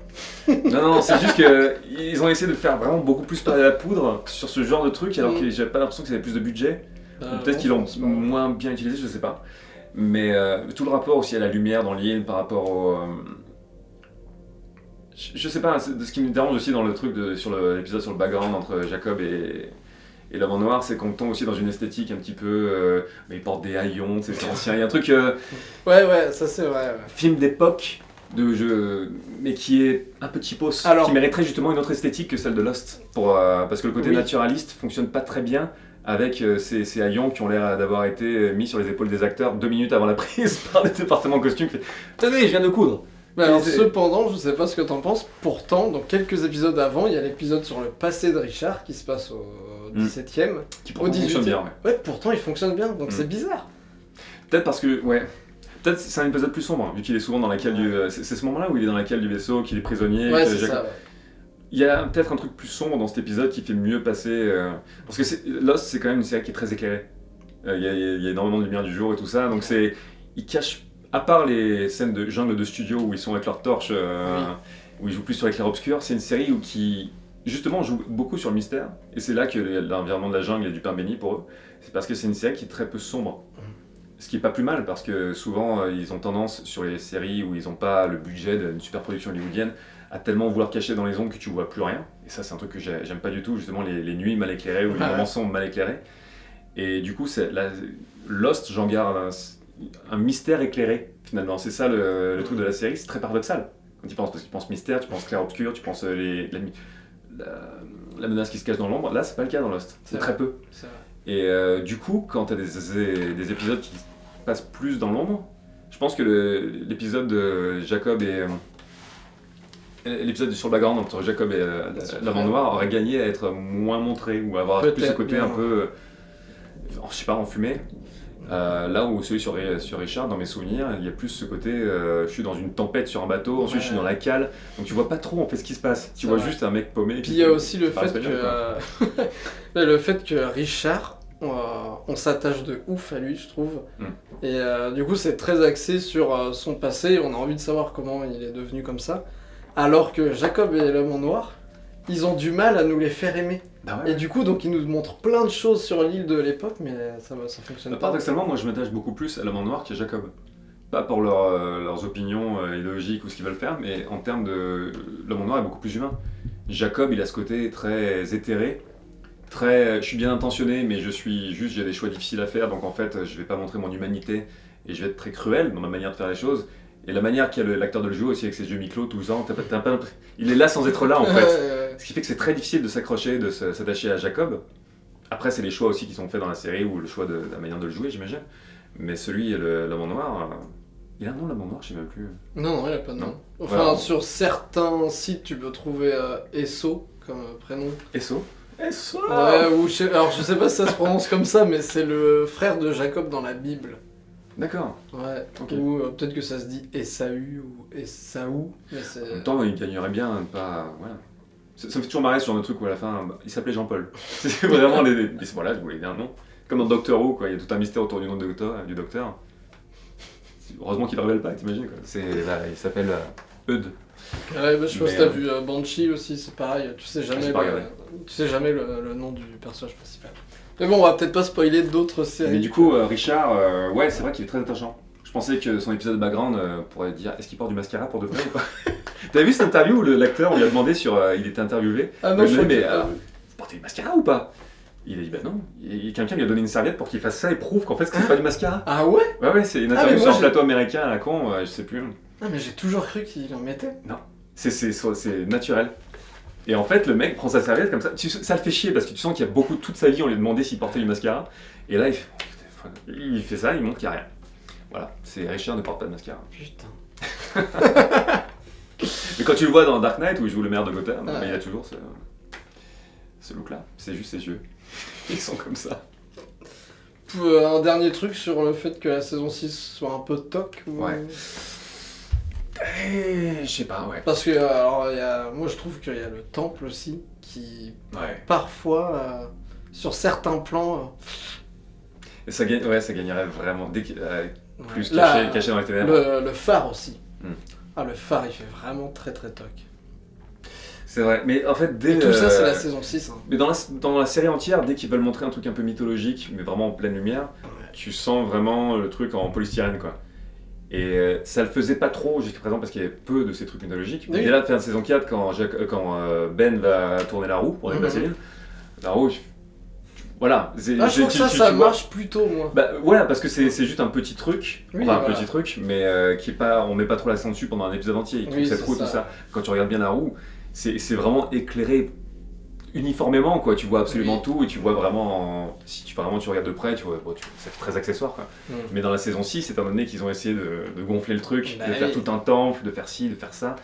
[laughs] Non, non, c'est juste qu'ils ont essayé de faire vraiment beaucoup plus par la poudre sur ce genre de truc, alors que j'avais pas l'impression qu'ils avaient plus de budget. Bah, Ou Peut-être qu'ils l'ont moins bien utilisé, je sais pas. Mais euh, tout le rapport aussi à la lumière dans l'île par rapport au. euh, je, je sais pas, de ce qui me dérange aussi dans le truc de, sur l'épisode sur le background entre Jacob et, et en noir, c'est qu'on tombe aussi dans une esthétique un petit peu. euh, mais ils portent des haillons, c'est ancien. Il y a un truc. euh, Ouais, ouais, ça c'est vrai. ouais. film d'époque, de jeu, mais qui est un peu cheapos, Alors- qui mériterait justement une autre esthétique que celle de Lost. Pour, euh, parce que le côté Oui. naturaliste fonctionne pas très bien avec euh, ces, ces haillons qui ont l'air d'avoir été mis sur les épaules des acteurs deux minutes avant la [laughs] prise par le département costume. qui fait, Tenez, je viens de coudre. Mais alors, cependant, je sais pas ce que t'en penses, pourtant, dans quelques épisodes avant, il y a l'épisode sur le passé de Richard qui se passe au. 17ème. Qui Au pourtant 18e. fonctionne bien. ouais. Ouais, pourtant il fonctionne bien, donc Mm. c'est bizarre. Peut-être parce que, ouais. Peut-être c'est un épisode plus sombre, vu qu'il est souvent dans la cale du. C'est ce moment-là où il est dans la cale du vaisseau, qu'il est prisonnier. Ouais, c'est ça. ouais. Il y a peut-être un truc plus sombre dans cet épisode qui fait mieux passer. euh, Parce que Lost, c'est quand même une série qui est très éclairée. Euh, Il y, a- il y a énormément de lumière du jour et tout ça. Donc c'est. Il cache. À part les scènes de jungle de studio où ils sont avec leurs torches, euh, où ils jouent plus sur l'éclair obscur, c'est une série où qui. Justement, joue beaucoup sur le mystère. Et c'est là que l'environnement de la jungle est du pain béni pour eux. C'est parce que c'est une série qui est très peu sombre. Ce qui est pas plus mal parce que souvent euh, ils ont tendance sur les séries où ils n'ont pas le budget d'une super production hollywoodienne à tellement vouloir cacher dans les ombres que tu vois plus rien. Et ça, c'est un truc que j'ai- j'aime pas du tout, justement, les, les nuits mal éclairées ou les Ouais. moments sombres mal éclairés. Et du coup, la- Lost, j'en garde un, un mystère éclairé, finalement. C'est ça le, le truc de la série, c'est très paradoxal. Quand tu penses, parce que tu penses mystère, tu penses clair-obscur, tu penses euh, les, la, la- la menace qui se cache dans l'ombre. Là, c'est pas le cas dans Lost. C'est très peu. Vrai. Et euh, du coup, quand tu as des, des- des épisodes qui passent plus dans l'ombre, je pense que l'épisode de Jacob et. euh, L'épisode sur le background entre Jacob et euh, l'amant noir aurait gagné à être moins montré ou avoir plus ce côté un peu, euh, je sais pas, enfumé. Euh, là où celui sur, sur Richard, dans mes souvenirs, il y a plus ce côté, euh, je suis dans une tempête sur un bateau, ensuite je suis dans la cale, donc tu vois pas trop en fait ce qui se passe. Tu vois vrai. juste un mec paumé. Puis il y a aussi le fait que euh, [laughs] le fait que Richard, on, s'attache de ouf à lui, je trouve. Mm. Et du coup, c'est très axé sur son passé. On a envie de savoir comment il est devenu comme ça. Alors que Jacob et l'homme en noir, ils ont du mal à nous les faire aimer. Bah ouais. Et du coup, donc ils nous montrent plein de choses sur l'île de l'époque, mais ça, va- ça fonctionne Bah, pas. Paradoxalement, moi je m'attache beaucoup plus à l'homme en noir qu'à Jacob. Pas pour leur, euh, leurs opinions euh, idéologiques ou ce qu'ils veulent faire, mais en termes de. L'homme en noir est beaucoup plus humain. Jacob, il a ce côté très éthéré, très. Je suis bien intentionné, mais je suis juste, j'ai des choix difficiles à faire, donc en fait, je vais pas montrer mon humanité et je vais être très cruel dans ma manière de faire les choses. Et la manière qu'a le- l'acteur de le jouer aussi avec ses yeux mi-clos, tout t'as pas- il est là sans être là en [laughs] fait. Ce qui fait que c'est très difficile de s'accrocher, de s'attacher à Jacob. Après, c'est les choix aussi qui sont faits dans la série ou le choix de, de la manière de le jouer, j'imagine. Mais celui, en noir, euh, il a un nom, l'homme en noir, je sais même plus. Non, non, il a pas de nom. Non. Enfin, Voilà. sur certains sites, tu peux trouver euh, Esso comme euh, prénom. Esso Esso Ouais, ou je sais- alors je sais pas si ça se prononce comme ça, mais c'est le frère de Jacob dans la Bible. D'accord. Ouais. Ou euh, peut-être que ça se dit Esaü ou Esaü, mais En même temps, il gagnerait bien pas. Voilà. Ça, ça me fait toujours marrer sur le truc où à la fin, bah, il s'appelait Jean-Paul. [laughs] C'est vraiment les. les- Voilà, je voulais dire un nom. Comme dans Doctor Who, quoi. Il y a tout un mystère autour du nom du docteur. Du docteur. Heureusement qu'il ne révèle pas, t'imagines quoi. Là, il s'appelle euh, Eudes. Ouais, bah, je pense que t'as euh, vu euh, Banshee aussi, c'est pareil. Tu sais jamais, pas le, tu sais jamais le, le nom du personnage principal. Mais bon, on va peut-être pas spoiler d'autres séries. Mais du coup, euh, Richard, euh, ouais, c'est vrai qu'il est très attachant. Je pensais que son épisode de background euh, pourrait dire est-ce qu'il porte du mascara pour de vrai ou pas? [laughs] T'avais vu cette interview où l'acteur, on lui a demandé sur. euh, il était interviewé? Ah non, je mais, j'ai pas alors. Vous portez du mascara ou pas? Il a dit bah non. Quelqu'un lui a donné une serviette pour qu'il fasse ça et prouve qu'en fait c'est pas du mascara. Ah ouais? Ouais, ouais, c'est une Ah, interview mais sur un plateau américain à la con, euh, je sais plus. Ah, mais j'ai toujours cru qu'il en mettait. C'est, c'est, c'est naturel. Et en fait, le mec prend sa serviette comme ça. Tu- ça le fait chier parce que tu sens qu'il y a beaucoup, toute sa vie, on lui a demandé s'il portait du mascara. Et là, il fait, il fait ça, il montre qu'il n'y a rien. Voilà, c'est Richard ne porte pas de mascara. Putain. [laughs] Mais quand tu le vois dans Dark Knight où il joue le maire de Gotham, Ouais. bah, il a toujours ce, ce look-là. C'est juste ses yeux. [laughs] Ils sont comme ça. Euh, Un dernier truc sur le fait que la saison 6 soit un peu toc ou- Ouais. Eh, je sais pas, ouais. Parce que, euh, alors, y a- moi je trouve qu'il y a le temple aussi qui, Ouais. parfois, euh, sur certains plans, Et ça, gagne, ouais, ça gagnerait vraiment dès euh, euh, plus ouais. caché, Là, caché dans les ténèbres. le, le phare aussi. Hmm. Ah, le phare il fait vraiment très très toc. C'est vrai. Mais en fait, dès. Et tout ça, c'est la saison 6. hein. Mais dans la, dans la série entière, dès qu'ils veulent montrer un truc un peu mythologique, mais vraiment en pleine lumière, tu sens vraiment le truc en polystyrène, quoi. Et euh, ça le faisait pas trop jusqu'à présent parce qu'il y avait peu de ces trucs mythologiques. Mais Oui. dès la fin de saison 4, quand, Jacques- euh, quand euh, Ben va tourner la roue pour déplacer l'île, la roue, voilà. Ah, je trouve que ça, tu- ça tu marche plutôt, moi. Bah voilà, parce que c'est juste un petit truc, Oui, enfin un petit truc, mais euh, qui est pas, on met pas trop l'accent dessus pendant un épisode entier. Oui, cette roue, ça. tout ça. Quand tu regardes bien la roue, c'est vraiment éclairé uniformément, quoi. Tu vois absolument Oui. tout et tu vois vraiment, en- si tu vraiment tu regardes de près, tu vois, bon, c'est très accessoire, quoi. Mm. Mais dans la saison 6, étant donné qu'ils ont essayé de, de gonfler le truc, Bah de faire tout un temple, de faire ci, de faire ça,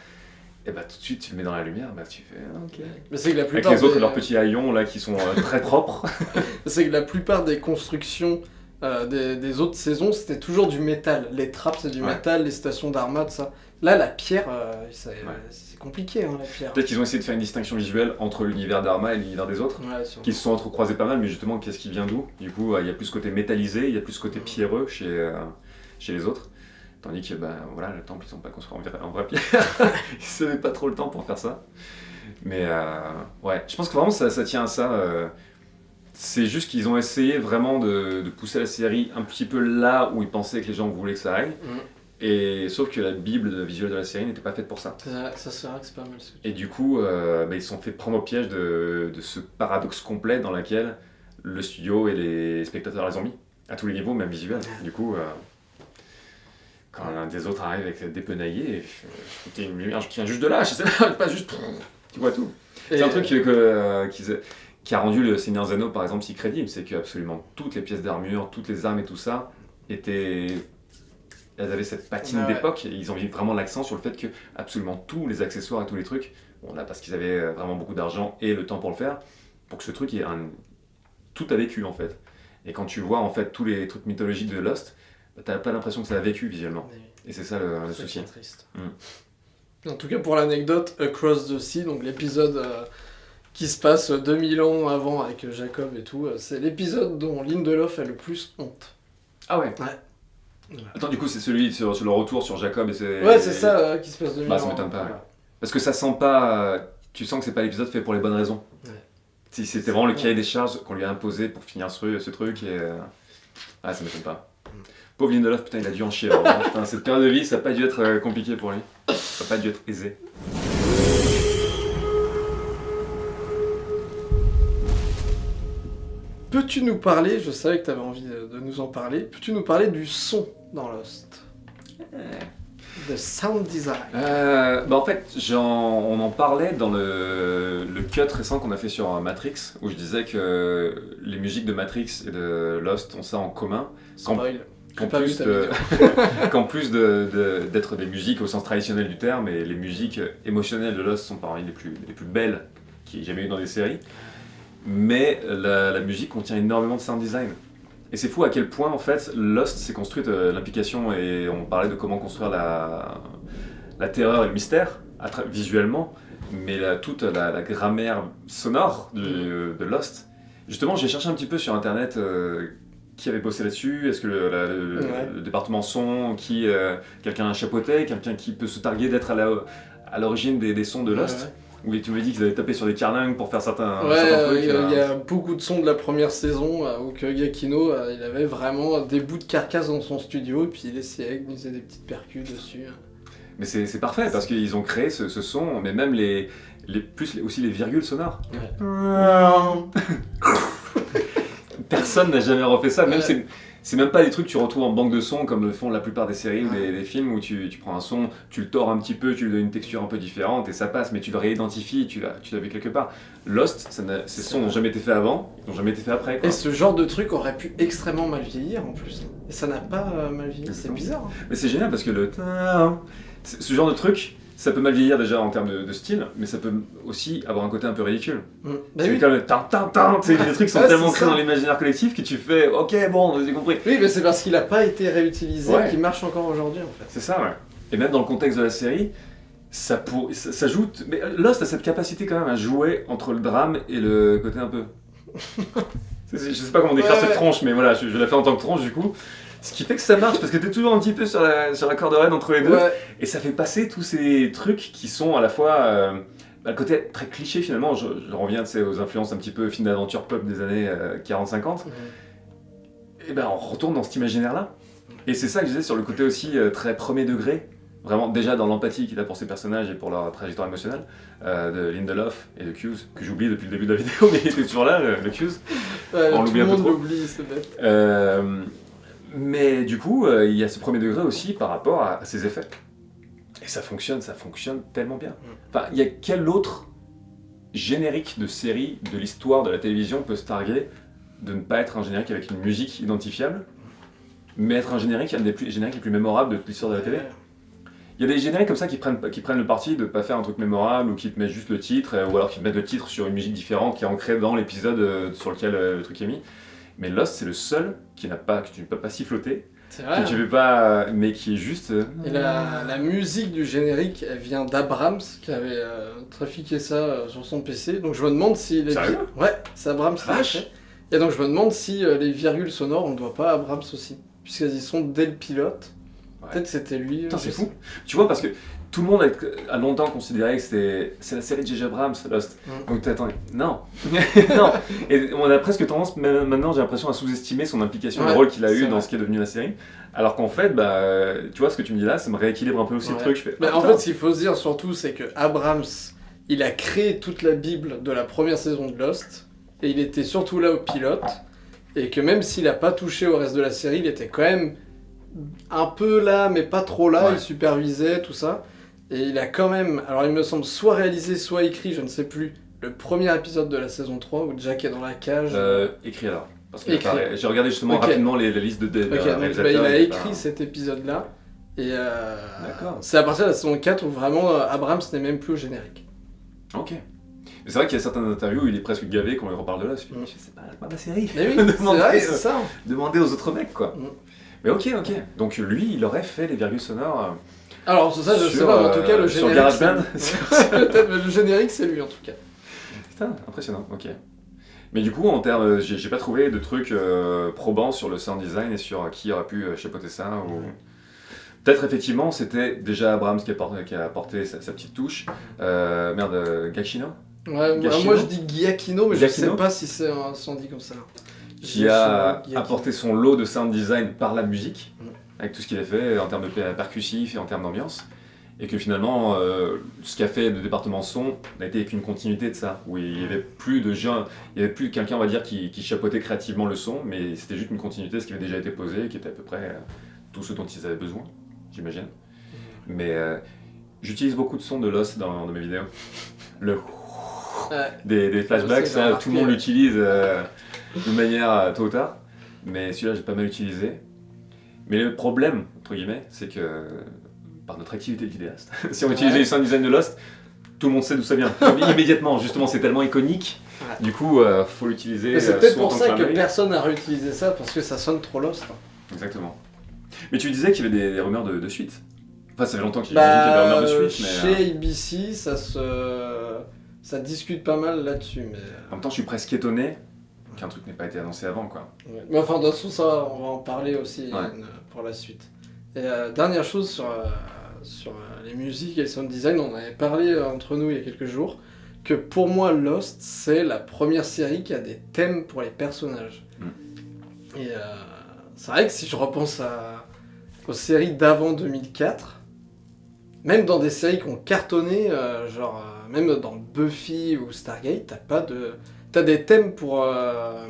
et bah tout de suite tu le mets dans la lumière, bah tu fais ah, ok. Mais c'est que la Avec plupart les autres, des- leurs petits haillons là qui sont euh, très propres. [laughs] C'est que la plupart des constructions euh, des, des autres saisons, c'était toujours du métal. Les trappes, c'est du Ouais. métal, les stations d'armada, ça. Là, la pierre, euh, Ouais. c'est compliqué, hein, la pierre. Peut-être qu'ils ont essayé de faire une distinction visuelle entre l'univers d'Arma et l'univers des autres. Ouais, qui se sont entrecroisés pas mal, mais justement, qu'est-ce qui vient d'où? Du coup, euh, il y a plus ce côté métallisé, il y a plus ce côté pierreux chez, euh, chez les autres. Tandis que, ben voilà, le temple, ils sont pas construits en, vrai- en vraie pierre. [laughs] ils n'avaient pas trop le temps pour faire ça. Mais euh, ouais, je pense que vraiment, ça, ça tient à ça. euh, c'est juste qu'ils ont essayé vraiment de, de pousser la série un petit peu là où ils pensaient que les gens voulaient que ça aille. Mm. Et sauf que la bible visuelle de la série n'était pas faite pour ça. Ça, c'est vrai que c'est pas mal Et du coup, euh, bah, ils se sont fait prendre au piège de, de ce paradoxe complet dans lequel le studio et les spectateurs les ont mis, à tous les niveaux, même visuels. Du coup, quand un des autres arrive avec des penaillés, c'était une lumière qui vient juste de là, je sais pas, [laughs] pas juste. Tu vois tout. C'est un truc que, que, euh, qu'ils- qui a rendu le Seigneur Zeno, par exemple, si crédible, c'est que absolument toutes les pièces d'armure, toutes les armes et tout ça étaient. Elles avaient cette patine Ouais, d'époque et ils ont mis vraiment l'accent sur le fait que absolument tous les accessoires et tous les trucs, bon là parce qu'ils avaient euh, vraiment beaucoup d'argent et le temps pour le faire, pour que ce truc ait un. Tout a vécu en fait. Et quand tu vois en fait tous les trucs mythologiques de Lost, t'as pas l'impression que ça a vécu visuellement. Mais- Et c'est ça le, le C'est souci. triste. Mm. En tout cas, pour l'anecdote, Across the Sea, donc l'épisode euh, qui se passe 2000 ans avant avec Jacob et tout, euh, c'est l'épisode dont Lindelof a le plus honte. Ah ouais Voilà. Attends, du coup, c'est celui sur, sur le retour sur Jacob et c'est. Ouais, c'est ça euh, qui se passe 2000 Bah, ans. ça m'étonne pas, Voilà. Parce que ça sent pas. euh, Tu sens que c'est pas l'épisode fait pour les bonnes raisons. Ouais. Si c'était vraiment le cahier des charges qu'on lui a imposé pour finir ce, ce truc et. Ah, ça m'étonne pas. Pauvre Lindelof, putain, il a dû en chier. hein. Putain, cette période de vie, ça a pas dû être euh, compliqué pour lui. Ça a pas dû être aisé. Peux-tu nous parler, je savais que tu avais envie de, nous en parler, peux-tu nous parler du son dans Lost? The sound design. Euh, bah en fait, on en parlait dans le, le cut récent qu'on a fait sur euh, Matrix, où je disais que les musiques de Matrix et de Lost ont ça en commun. Spoil. Qu'en plus ta de- [laughs] qu'en plus de- de- d'être des musiques au sens traditionnel du terme, et les musiques émotionnelles de Lost sont parmi les plus, les plus belles qu'il y ait jamais eu dans des séries. Mais la, la musique contient énormément de sound design. Et c'est fou à quel point en fait Lost s'est construite euh, l'implication et on parlait de comment construire la, la terreur et le mystère visuellement, mais la- toute la, la grammaire sonore du- de Lost. Justement, j'ai cherché un petit peu sur internet euh, qui avait bossé là-dessus, est-ce que le, la- le- Ouais. le département son, qui euh, quelqu'un a chapeauté, quelqu'un qui peut se targuer d'être à l'origine des, des sons de Lost. Ouais, Oui, tu m'as dit qu'ils avaient tapé sur des carlingues pour faire certains, Ouais, certains trucs. il y, a- euh. il y a beaucoup de sons de la première saison euh, où Giacchino, euh, il avait vraiment des bouts de carcasse dans son studio et puis il essayait de glisser des petites percus dessus. Mais c'est parfait parce qu'ils ont créé ce, ce son, mais même les, les plus les- aussi les virgules sonores. [laughs] Personne n'a jamais refait ça. Même Ouais. c'est même pas des trucs que tu retrouves en banque de sons comme le font la plupart des séries ou des, des films où tu, tu prends un son, tu le tords un petit peu, tu lui donnes une texture un peu différente et ça passe, mais tu le réidentifies, tu l'as vu quelque part. Lost, ça ces sons n'ont jamais été faits avant, ils n'ont jamais été faits après. Quoi. Et ce genre de truc aurait pu extrêmement mal vieillir en plus. Et ça n'a pas euh, mal vieilli, c'est bizarre. hein. Mais c'est génial parce que le ce genre de truc, ça peut mal vieillir déjà en termes de, de style, mais ça peut aussi avoir un côté un peu ridicule. Mm. Bah c'est oui. comme le tin tin tin, tu sais, les trucs sont Ouais, tellement ça. dans l'imaginaire collectif que tu fais ok bon, j'ai compris. Oui, mais c'est parce qu'il n'a pas été réutilisé Ouais. qu'il marche encore aujourd'hui en fait. C'est ça, ouais. Et même dans le contexte de la série, ça, pour... ça, ça joue. Mais Lost a cette capacité quand même à jouer entre le drame et le côté un peu. [laughs] Je sais pas comment décrire Ouais, cette ouais. tronche, mais voilà, je, je la fais en tant que tronche du coup. Ce qui fait que ça marche parce que t'es toujours un petit peu sur la, sur la corde raide entre les deux. Ouais, Et ça fait passer tous ces trucs qui sont à la fois. euh, bah, le côté très cliché finalement, je, je reviens aux influences un petit peu film d'aventure pop des années euh, 40-50. et ben on retourne dans cet imaginaire-là. Et c'est ça que je disais sur le côté aussi euh, très premier degré, vraiment déjà dans l'empathie qu'il a pour ses personnages et pour leur trajectoire émotionnelle, euh, de Lindelof et de Hughes, que j'oublie depuis le début de la [laughs] vidéo, mais il était toujours là, le, le Hughes. Ouais, On l'oublie un peu trop. l'oublie, c'est bête. Mais du coup, euh, il y a ce premier degré aussi par rapport à, à ses effets. Et ça fonctionne, ça fonctionne tellement bien. Enfin, il y a quel autre générique de série de l'histoire de la télévision peut se targuer de ne pas être un générique avec une musique identifiable, mais être un générique, un des plus, génériques les plus mémorables de toute l'histoire de la télé? Il y a des génériques comme ça qui prennent, qui prennent le parti de pas faire un truc mémorable ou qui te mettent juste le titre, euh, ou alors qui te mettent le titre sur une musique différente qui est ancrée dans l'épisode euh, sur lequel le truc est mis. Mais Lost, c'est le seul qui n'a pas, que tu ne peux pas siffloter, C'est que vrai. tu peux pas, mais qui est juste. euh, Et la, la musique du générique, elle vient d'Abrams, qui avait euh, trafiqué ça euh, sur son PC. Donc je me demande si... Les... Sérieux? Ouais, c'est Abrams qui l'a Vache. fait. Et donc je me demande si euh, les virgules sonores, on ne doit pas à Abrams aussi. Puisqu'elles y sont dès le pilote. Ouais. Peut-être c'était lui. Putain, c'est fou. Tu vois, parce que tout le monde a, a longtemps considéré que c'était c'est la série de J.J. Abrams, Lost. Mm. Donc t'attends, non, [laughs] non. Et on a presque tendance, même maintenant, j'ai l'impression à sous-estimer son implication, le rôle qu'il a eu dans ce qui est devenu la série. Alors qu'en fait, bah, tu vois, ce que tu me dis là, ça me rééquilibre un peu aussi Ouais. le truc. Je fais, Mais ah, en fait, ce qu'il faut se dire surtout, c'est que Abrams, il a créé toute la Bible de la première saison de Lost, et il était surtout là au pilote, et que même s'il a pas touché au reste de la série, il était quand même un peu là, mais pas trop là, Ouais. il supervisait tout ça, et il a quand même, alors il me semble, soit réalisé, soit écrit, je ne sais plus, le premier épisode de la saison 3 où Jack est dans la cage. Euh, écrit alors. Parce apparaît- J'ai regardé justement Ok. rapidement les, les listes de, de, de Ok, donc bah, il a écrit cet épisode-là, et euh, D'accord. c'est à partir de la saison 4 où vraiment euh, Abrams n'est même plus au générique. Ok. Mais c'est vrai qu'il y a certaines interviews où il est presque gavé quand il reparle de là. Je Mm. c'est pas, pas ma série. Mais oui, [laughs] c'est Demandez, vrai, euh, c'est ça. Demandez aux autres mecs, quoi. Mm. Mais ok, ok. Donc lui, il aurait fait les virgules sonores. euh, Alors, ça, je sais Sur, pas, mais en tout cas, euh, le sur générique. [laughs] Peut-être, mais le générique, c'est lui en tout cas. Putain, impressionnant, ok. Mais du coup, en termes, euh, j'ai pas trouvé de trucs euh, probants sur le sound design et sur qui aurait pu euh, chapeauter ça. Ou... Peut-être effectivement, c'était déjà Abrams qui a, porté, qui a apporté sa, sa petite touche. Euh, merde, euh, Gacchino Ouais, moi, je dis Giacchino, mais je Giacchino sais pas si c'est un- dit comme ça. qui a Giacchino, apporté son lot de sound design par la musique. Avec tout ce qu'il a fait en termes de per- percussif et en termes d'ambiance. Et que finalement, euh, ce qu'a fait le département son n'a été qu'une continuité de ça, où il y avait plus de gens, il y avait plus quelqu'un, on va dire, qui, qui chapeautait créativement le son, mais c'était juste une continuité de ce qui avait déjà été posé, qui était à peu près euh, tout ce dont ils avaient besoin, j'imagine. Mais euh, j'utilise beaucoup de sons de Lost dans, dans mes vidéos. [laughs] Le des, des flashbacks, ça, tout le monde l'utilise euh, de manière tôt ou tard. Mais celui-là, j'ai pas mal utilisé. Mais le problème, entre guillemets, c'est que par notre activité de vidéaste, [laughs] si on Ouais. utilisait le sound design de Lost, tout le monde sait d'où ça vient. [laughs] Immédiatement, justement, c'est tellement iconique. Ouais. Du coup, euh, faut l'utiliser. Mais c'est euh, peut-être pour ça que personne n'a réutilisé ça, parce que ça sonne trop lost. hein. Exactement. Mais tu disais qu'il y avait des, des rumeurs de, de suite. Enfin, ça fait longtemps qu'il y avait des Bah, rumeurs de suite, mais. euh, chez ABC, ça se. Ça discute pas mal là-dessus, mais. En même temps, je suis presque étonné qu'un truc n'ait pas été annoncé avant, quoi. Ouais. Mais enfin, de toute façon, ça, on va en parler aussi Ouais. euh, pour la suite. Et euh, dernière chose sur, euh, sur les musiques et le sound design, on avait parlé entre nous il y a quelques jours, que pour moi, Lost, c'est la première série qui a des thèmes pour les personnages. Et euh, c'est vrai que si je repense à, aux séries d'avant 2004, même dans des séries qui ont cartonné, genre même dans Buffy ou Stargate, t'as pas de... T'as des thèmes pour, euh,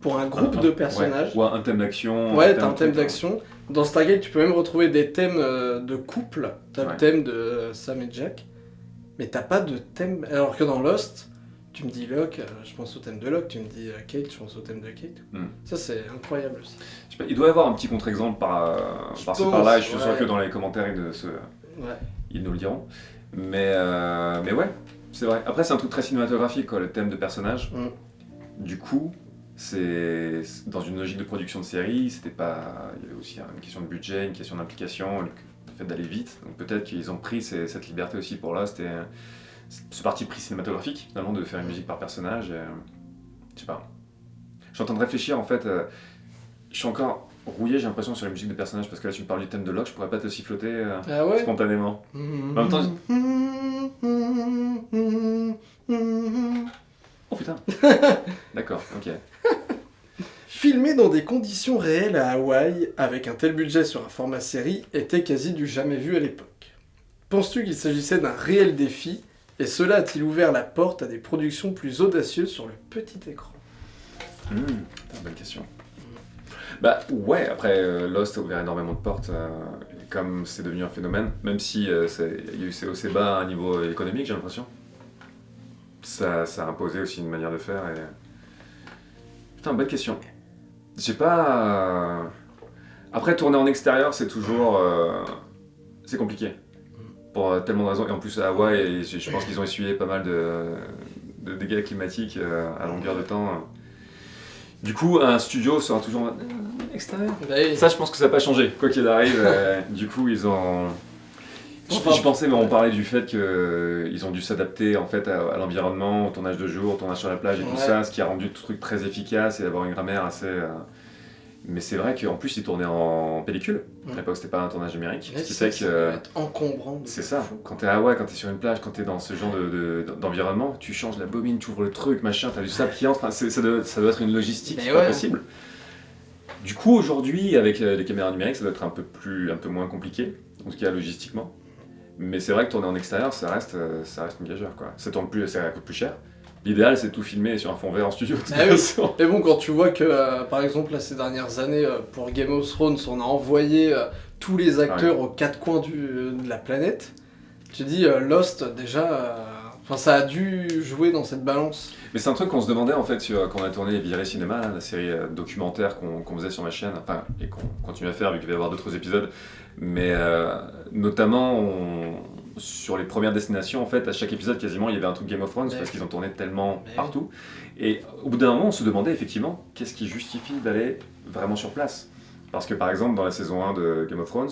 pour un groupe Un- de ouais. personnages. Ou un thème d'action. Ouais, t'as un thème truc, d'action. Dans Stargate, tu peux même retrouver des thèmes euh, de couple. T'as Ouais. le thème de euh, Sam et Jack. Mais t'as pas de thème. Alors que dans Lost, tu me dis Locke, je pense au thème de Locke. Tu me dis Kate, je pense au thème de Kate. Hmm. Ça, c'est incroyable aussi. Je sais pas, il doit y avoir un petit contre-exemple par, pense, par-là, et je suis ouais. sûr que dans les commentaires ils, se- Ouais. ils nous le diront. Mais, euh, mais ouais, c'est vrai. Après, c'est un truc très cinématographique, quoi, le thème de personnage. Mm. Du coup, c'est dans une logique de production de série, c'était pas. Il y avait aussi une question de budget, une question d'implication, le fait d'aller vite. Donc peut-être qu'ils ont pris ces- cette liberté aussi pour là. C'était ce parti pris cinématographique, finalement, de faire une musique par personnage. et, euh, je sais pas. Je suis en train de réfléchir, en fait. euh, je suis encore rouillé, j'ai l'impression, sur la musique de personnage, parce que là, tu me parles du thème de Locke, je pourrais pas te siffloter euh, Ah ouais spontanément. En même temps, Oh putain [laughs] D'accord, ok. Filmer dans des conditions réelles à Hawaï, avec un tel budget sur un format série, était quasi du jamais vu à l'époque. Penses-tu qu'il s'agissait d'un réel défi, et cela a-t-il ouvert la porte à des productions plus audacieuses sur le petit écran? Hmm, putain, bonne question. Bah ouais, après euh, Lost a ouvert énormément de portes, euh, comme c'est devenu un phénomène, même si euh, il y a eu ces bas à un niveau économique, j'ai l'impression. Ça, ça a imposé aussi une manière de faire et... Putain, bonne question. J'ai pas... Après, tourner en extérieur, c'est toujours... C'est compliqué. Pour tellement de raisons. Et en plus, à Hawaï, je pense qu'ils ont essuyé pas mal de, de dégâts climatiques à longueur de temps. Du coup, un studio sera toujours Euh, extérieur. Bah oui. Ça, je pense que ça n'a pas changé, quoi qu'il arrive. euh, [laughs] du coup, ils ont. Je, je pensais, mais on parlait du fait qu'ils ont dû s'adapter en fait à, à l'environnement, au tournage de jour, au tournage sur la plage et tout ça, ce qui a rendu le truc très efficace et d'avoir une grammaire assez. euh, Mais c'est vrai qu'en plus, ils tournaient en pellicule. À Ouais. l'époque, c'était pas un tournage numérique. Ce qui ça, fait que. doit être encombrant. de C'est fou. ça, quand t'es à Hawaï, quand t'es sur une plage, quand t'es dans ce genre de- de- d'environnement, tu changes la bobine, tu ouvres le truc, machin, t'as du sable qui entre, ça, doit, ça doit être une logistique Mais c'est pas ouais. possible. Du coup, aujourd'hui, avec euh, les caméras numériques, ça doit être un peu, plus, un peu moins compliqué, en tout cas logistiquement. Mais c'est vrai que tourner en extérieur, ça reste, euh, ça reste une gageure, quoi. Ça, tourne plus, ça coûte plus cher. L'idéal, c'est tout filmer sur un fond vert en studio. de toute Ah oui. Mais bon, quand tu vois que, euh, par exemple, là, ces dernières années, euh, pour Game of Thrones, on a envoyé euh, tous les acteurs aux quatre coins du- de la planète, tu dis Lost, déjà, enfin, ça a dû jouer dans cette balance. Mais c'est un truc qu'on se demandait en fait sur, quand on a tourné Viré Cinéma, là, la série documentaire qu'on faisait sur ma chaîne, enfin, et qu'on continue à faire vu qu'il va y avoir d'autres épisodes. Mais notamment on- sur les premières destinations, en fait, à chaque épisode quasiment il y avait un truc Game of Thrones Ouais. parce qu'ils ont tourné tellement oui. partout. Et au bout d'un moment, on se demandait effectivement qu'est-ce qui justifie d'aller vraiment sur place? Parce que par exemple, dans la saison 1 de Game of Thrones,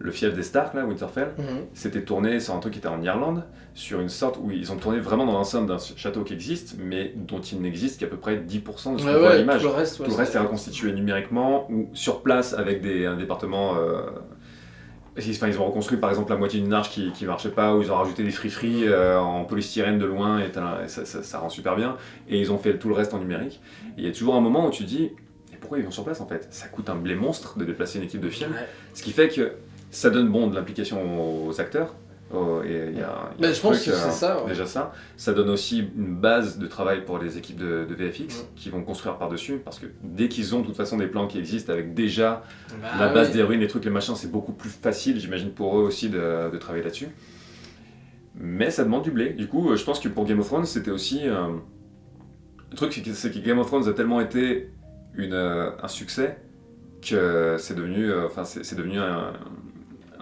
le fief des Stark, là, Winterfell, c'était tourné sur un truc qui était en Irlande, sur une sorte où ils ont tourné vraiment dans l'enceinte d'un château qui existe, mais dont il n'existe qu'à peu près 10% de ce qu'on Ouais, voit à l'image. tout le reste, ouais, Tout le reste c'est- est reconstitué numériquement ou sur place avec des, un département. euh, Enfin, ils ont reconstruit par exemple la moitié d'une arche qui, qui marchait pas, ou ils ont rajouté des free-free euh, en polystyrène de loin, et, ça, ça- ça rend super bien. Et ils ont fait tout le reste en numérique. Et il y a toujours un moment où tu dis, et pourquoi ils vont sur place en fait? Ça coûte un blé monstre de déplacer une équipe de film. Ouais. Ce qui fait que ça donne bon de l'implication aux acteurs. Oh, et y a, y a Mais un je pense truc, que c'est euh, ça, ouais. Déjà ça. Ça donne aussi une base de travail pour les équipes de, de VFX Ouais. qui vont construire par-dessus. Parce que dès qu'ils ont de toute façon des plans qui existent avec déjà Bah la base des ruines, les trucs, les machins, c'est beaucoup plus facile, j'imagine, pour eux aussi de, de travailler là-dessus. Mais ça demande du blé. Du coup, euh, je pense que pour Game of Thrones, c'était aussi. euh, Le truc, c'est que- Game of Thrones a tellement été une, euh, un succès que c'est devenu, enfin, c'est devenu un,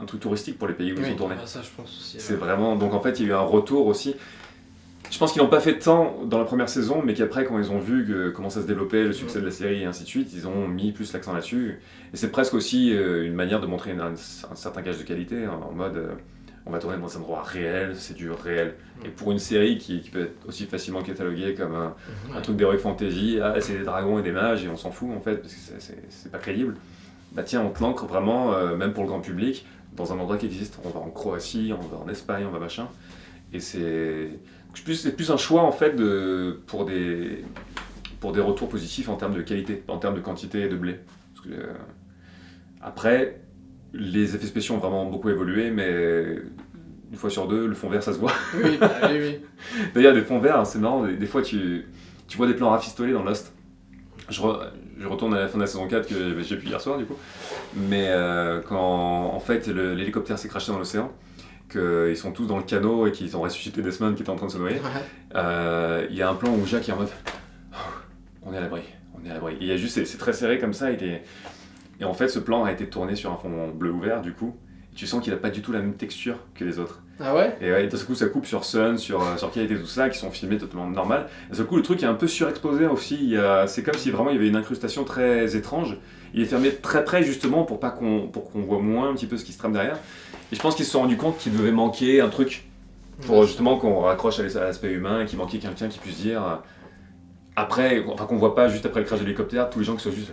un truc touristique pour les pays où Oui, ils ont tourné. bah, ça, je pense aussi. C'est vraiment. Donc en fait, il y a eu un retour aussi. Je pense qu'ils n'ont pas fait tant dans la première saison, mais qu'après, quand ils ont vu que, comment ça se développait, le succès de la série et ainsi de suite, ils ont mis plus l'accent là-dessus. Et c'est presque aussi euh, une manière de montrer une- un, un certain gage de qualité, hein, en mode euh, on va tourner dans un endroit réel, c'est du réel. Et pour une série qui, qui peut être aussi facilement cataloguée comme un, un truc d'heroic fantasy, ah, c'est des dragons et des mages et on s'en fout en fait, parce que c'est pas crédible. Bah tiens, on te l'ancre vraiment, euh, même pour le grand public, dans un endroit qui existe. On va en Croatie, on va en Espagne, on va machin. Et c'est plus, plus un choix en fait de, pour, des, pour des retours positifs en termes de qualité, en termes de quantité et de blé. Parce que, euh, après, les effets spéciaux ont vraiment beaucoup évolué, mais une fois sur deux, le fond vert ça se voit. Oui, bah, oui, oui. [laughs] D'ailleurs, des fonds verts, hein, c'est marrant, des, des fois tu, tu vois des plans rafistolés dans Lost. Je, re- je retourne à la fin de la saison 4 que j'ai pu hier soir du coup. Mais euh, quand en fait l'hélicoptère s'est craché dans l'océan, qu'ils sont tous dans le canot et qu'ils ont ressuscité Desmond qui était en train de se noyer, Ouais. euh, il y a un plan où Jacques est en mode Oh, on est à l'abri, on est à l'abri. Et Il y a juste, c'est c'est très serré comme ça. Il est... Et en fait, ce plan a été tourné sur un fond bleu ouvert du coup. Et tu sens qu'il a pas du tout la même texture que les autres. Ah ouais? Et ouais, d'un seul coup, ça coupe sur Sun, sur, euh, sur qualité, tout ça, qui sont filmés totalement normal. D'un seul coup, le truc est un peu surexposé aussi. C'est comme si vraiment il y avait une incrustation très étrange. Il est fermé très près justement pour pas qu'on pour qu'on voit moins un petit peu ce qui se trame derrière. Et je pense qu'ils se sont rendus compte qu'il devait manquer un truc pour justement qu'on raccroche à l'as- à l'aspect humain, qu'il manquait quelqu'un qui puisse dire euh, après, enfin qu'on voit pas juste après le crash de l'hélicoptère, tous les gens qui sont juste.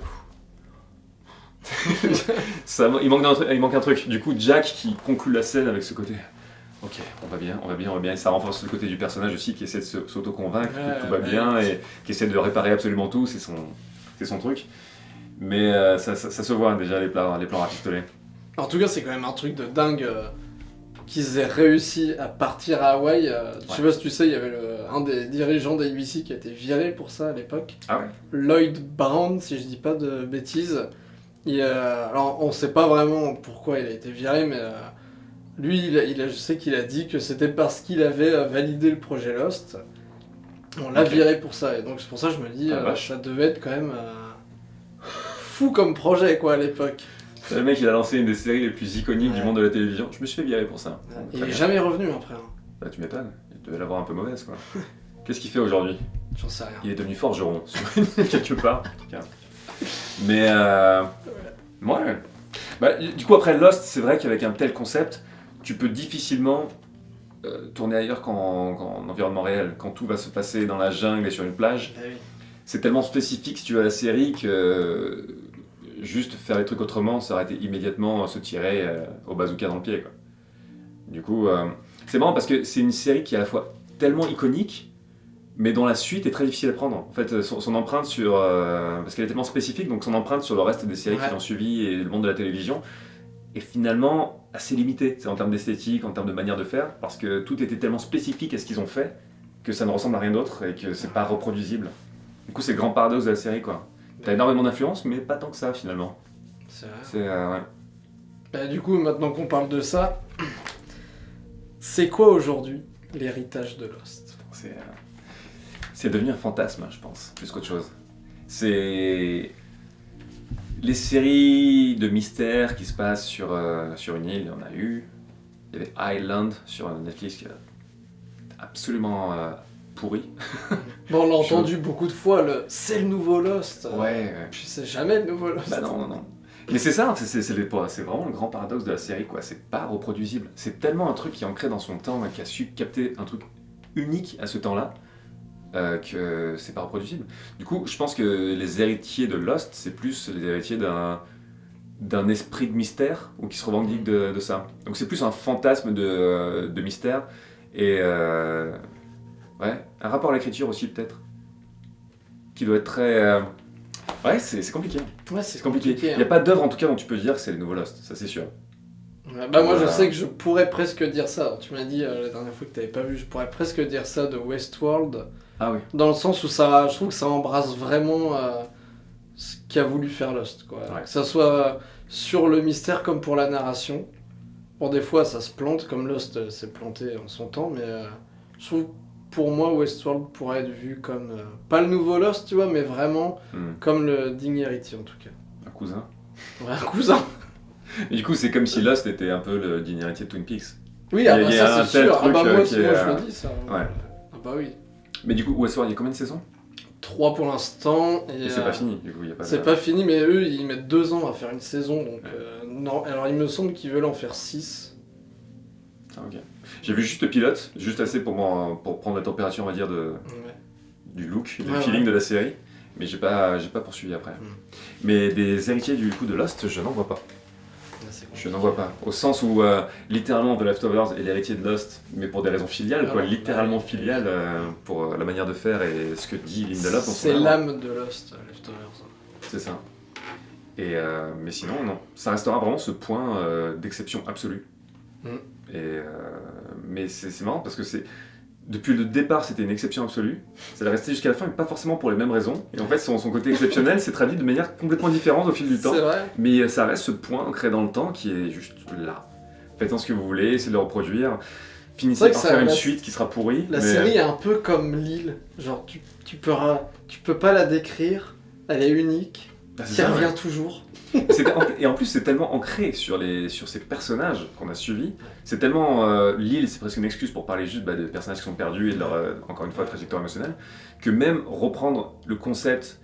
[laughs] Ça, il, manque d'un truc- il manque un truc. Du coup, Jack qui conclut la scène avec ce côté. Ok, on va bien, on va bien, on va bien. Et ça renforce le côté du personnage aussi qui essaie de s'auto-convaincre Ouais, que tout va ouais. bien et qui essaie de réparer absolument tout. C'est son, truc. Mais euh, ça, ça- ça se voit déjà les plans, les plans rafistolés. En tout cas, c'est quand même un truc de dingue euh, qu'ils aient réussi à partir à Hawaï. euh, Je sais pas si tu sais, il y avait le- un des dirigeants d'ABC qui a été viré pour ça à l'époque. Ah Lloyd Brown, si je dis pas de bêtises. Euh, alors, on sait pas vraiment pourquoi il a été viré, mais euh, lui, il a- il a- je sais qu'il a dit que c'était parce qu'il avait euh, validé le projet Lost. On l'a viré pour ça, et donc c'est pour ça que je me dis, Ah, ça devait être quand même fou comme projet, quoi, à l'époque. Le mec, il a lancé une des séries les plus iconiques du monde de la télévision. Je me suis fait virer pour ça. Il est jamais revenu après, hein. Bah, tu m'étonnes. Il devait l'avoir un peu mauvaise, quoi. [laughs] Qu'est-ce qu'il fait aujourd'hui? J'en sais rien. Il est devenu forgeron, [laughs] quelque part. Mais, euh... ouais. Bah, du coup, après Lost, c'est vrai qu'avec un tel concept, tu peux difficilement euh, tourner ailleurs qu'en qu'en environnement réel. Quand tout va se passer dans la jungle et sur une plage, oui. c'est tellement spécifique si tu veux à la série que euh, juste faire les trucs autrement, ça aurait été immédiatement se tirer euh, au bazooka dans le pied. Quoi. Du coup, c'est marrant parce que c'est une série qui est à la fois tellement iconique, mais dont la suite est très difficile à prendre. En fait, euh, son, son empreinte sur... euh, parce qu'elle est tellement spécifique, donc son empreinte sur le reste des séries Ouais. qui l'ont suivi et le monde de la télévision est finalement assez limitée. C'est en termes d'esthétique, en termes de manière de faire, parce que tout était tellement spécifique à ce qu'ils ont fait que ça ne ressemble à rien d'autre et que c'est pas reproduisible. Du coup, c'est le grand paradoxe de la série, quoi. T'as énormément d'influence, mais pas tant que ça, finalement. C'est vrai. C'est... euh, ouais. Bah, du coup, maintenant qu'on parle de ça, [clears throat] c'est quoi aujourd'hui l'héritage de Lost? C'est, euh, c'est devenu un fantasme, je pense, plus qu'autre chose. C'est les séries de mystères qui se passent sur, euh, sur une île, il y en a eu. Il y avait Island sur Netflix qui est absolument euh, pourri. Bon, on l'a [laughs] Je- entendu beaucoup de fois, le c'est le nouveau Lost. Ouais, ouais. Puis c'est jamais le nouveau Lost. Bah non, non, non. Mais c'est ça, c'est, vraiment le grand paradoxe de la série, quoi. C'est pas reproduisible. C'est tellement un truc qui est ancré dans son temps et qui a su capter un truc unique à ce temps-là euh, que c'est pas reproduisible. Du coup, je pense que les héritiers de Lost, c'est plus les héritiers d'un d'un esprit de mystère ou qui se revendique de, de ça. Donc c'est plus un fantasme de, de mystère et euh, ouais, un rapport à l'écriture aussi peut-être qui doit être très euh, ouais c'est compliqué. Ouais, C'est compliqué. Il hein. n'y a pas d'œuvre en tout cas dont tu peux dire que c'est le nouveau Lost, ça c'est sûr. Bah moi je sais que je pourrais presque dire ça. Alors, tu m'as dit euh, la dernière fois que t'avais pas vu, je pourrais presque dire ça de Westworld, Ah oui. dans le sens où ça, je trouve que ça embrasse vraiment euh, ce qu'a voulu faire Lost, quoi. Ouais. Que ça soit sur le mystère comme pour la narration. Bon des fois ça se plante comme Lost euh, s'est planté en son temps, mais euh, je trouve pour moi Westworld pourrait être vu comme euh, pas le nouveau Lost, tu vois, mais vraiment Hmm. comme le digne héritier en tout cas. Un cousin. Ouais, un cousin. Et [laughs] du coup, c'est comme si Lost était un peu le digne héritier de Twin Peaks. Oui, ah bah ça c'est sûr. Ah bah euh, moi, qui moi, est, je euh, le dis ça. ouais. Ah bah oui. Mais du coup, Westworld, il y a combien de saisons? 3 pour l'instant. Et, Et c'est euh, pas fini, du coup, il y a pas C'est de- pas fini, mais eux ils mettent 2 ans à faire une saison. Donc, euh, non. Alors il me semble qu'ils veulent en faire 6. Ah, ok. J'ai vu juste le pilote, juste assez pour, pour prendre la température, on va dire, de, du look, du Ouais, feeling de la série. Mais j'ai pas, j'ai pas poursuivi après. Mm. Mais des héritiers du coup de Lost, je n'en vois pas. Je n'en vois pas. Au sens où, euh, littéralement, The Leftovers est l'héritier de Lost, mais pour des raisons filiales, quoi. Ah, littéralement filiales, euh, pour euh, la manière de faire et ce que dit Lindelof C'est l'âme de Lost, Leftovers. C'est ça. Et, euh, mais sinon, non. Ça restera vraiment ce point d'exception absolue. Mm. Et, mais c'est c'est marrant parce que c'est. Depuis le départ, c'était une exception absolue. Ça est resté jusqu'à la fin, mais pas forcément pour les mêmes raisons. Et en fait, son, son côté exceptionnel s'est traduit de manière complètement différente au fil du temps. Vrai. Mais ça reste ce point ancré dans le temps qui est juste là. Faites-en ce que vous voulez, essayez de le reproduire. Finissez par ça- faire une suite qui sera pourrie. La mais- série est un peu comme l'île. Genre, tu, tu, peux, tu peux pas la décrire. Elle est unique. Ah, revient toujours. Et en plus, c'est tellement ancré sur, les, sur ces personnages qu'on a suivis. C'est tellement. euh, L'île, c'est presque une excuse pour parler juste bah, des personnages qui sont perdus et de leur, euh, encore une fois, trajectoire émotionnelle. Que même reprendre le concept,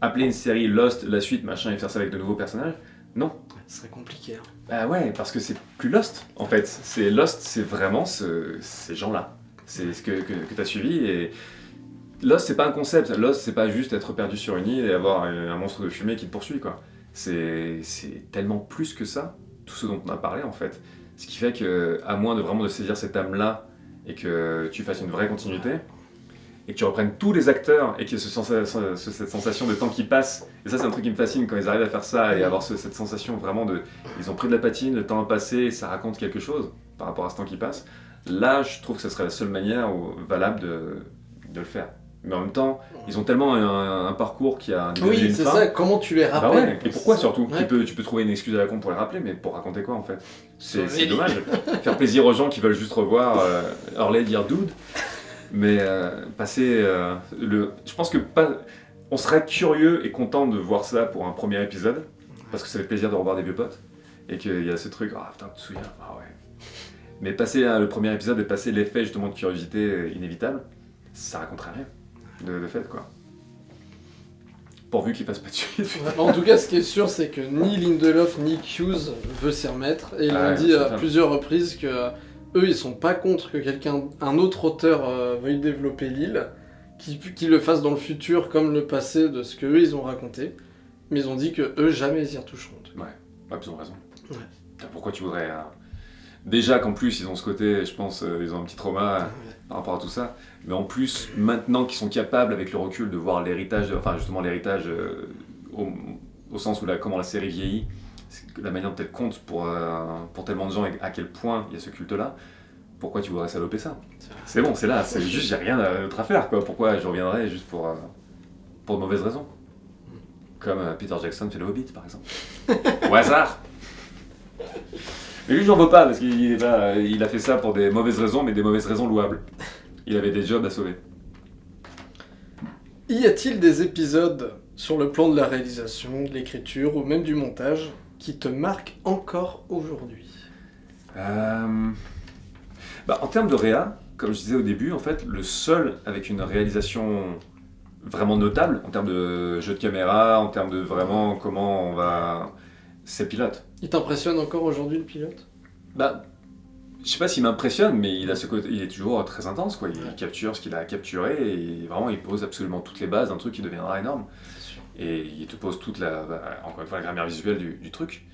appeler une série Lost, la suite, machin, et faire ça avec de nouveaux personnages, non. Ce serait compliqué. hein. Bah ouais, parce que c'est plus Lost, en fait. C'est Lost, c'est vraiment ce- ces gens-là. C'est ce que, que, que tu as suivi. Et Lost, c'est pas un concept. Lost, c'est pas juste être perdu sur une île et avoir un, un monstre de fumée qui te poursuit, quoi. C'est tellement plus que ça, tout ce dont on a parlé, en fait. Ce qui fait que, à moins de vraiment de saisir cette âme-là et que tu fasses une vraie continuité, et que tu reprennes tous les acteurs et qu'il y ait cette sensation de temps qui passe. Et ça, c'est un truc qui me fascine quand ils arrivent à faire ça et avoir ce- cette sensation vraiment de. Ils ont pris de la patine, le temps a passé et ça raconte quelque chose par rapport à ce temps qui passe. Là, je trouve que ce serait la seule manière valable de le faire. Mais en même temps, ils ont tellement un, un parcours qui a un début Oui, une c'est ça, comment tu les Bah rappelles ouais, et pourquoi surtout? Ouais. tu, peux, tu peux trouver une excuse à la con pour les rappeler, mais pour raconter quoi en fait? C'est dommage. Faire plaisir aux gens qui veulent juste revoir euh, Hurley dire dude, mais euh, passer euh, le. Je pense que pas. On serait curieux et content de voir ça pour un premier épisode, parce que ça fait plaisir de revoir des vieux potes, et qu'il y a ce truc, ah putain, tu te souviens? Ah ouais. Mais passer le premier épisode et passer l'effet justement de curiosité euh, inévitable, ça raconterait rien de, de fait quoi. Pourvu qu'il fasse pas de suite. En tout cas, ce qui est sûr, c'est que ni Lindelof ni Hughes veut s'y remettre. Et ils Ah ont ouais, dit à plusieurs reprises que eux, ils sont pas contre que quelqu'un, un autre auteur euh, veuille développer l'île, qui, qui le fasse dans le futur comme le passé de ce que eux ils ont raconté. Mais ils ont dit que eux jamais ils y retoucheront. Ouais, ils ont raison. Ouais. Pourquoi tu voudrais. euh, Déjà qu'en plus, ils ont ce côté, je pense, euh, ils ont un petit trauma par rapport à tout ça. Mais en plus, maintenant qu'ils sont capables, avec le recul, de voir l'héritage, enfin justement l'héritage euh, au, au sens où la, comment la série vieillit, la manière dont elle compte pour, euh, pour tellement de gens et à quel point il y a ce culte-là, pourquoi tu voudrais saloper ça? C'est bon, c'est là, c'est juste, j'ai rien d'autre à faire, quoi. Pourquoi je reviendrais juste pour, euh, pour de mauvaises raisons? Comme Peter Jackson fait le Hobbit, par exemple. [laughs] Au hasard Mais lui, j'en veux pas, parce qu'il il a fait ça pour des mauvaises raisons, mais des mauvaises raisons louables. Il avait des jobs à sauver. Y a-t-il des épisodes sur le plan de la réalisation, de l'écriture ou même du montage qui te marquent encore aujourd'hui? Euh, bah, en termes de réa, comme je disais au début, en fait, le seul avec une réalisation vraiment notable, en termes de jeu de caméra, en termes de vraiment comment on va... C'est Pilote. Il t'impressionne encore aujourd'hui le pilote? Bah, je sais pas s'il m'impressionne, mais il a ce côté, il est toujours très intense, quoi. Il Ouais. capture ce qu'il a capturé et vraiment il pose absolument toutes les bases d'un truc qui deviendra énorme. Et il te pose toute la, bah, encore une fois, la grammaire visuelle du, du truc.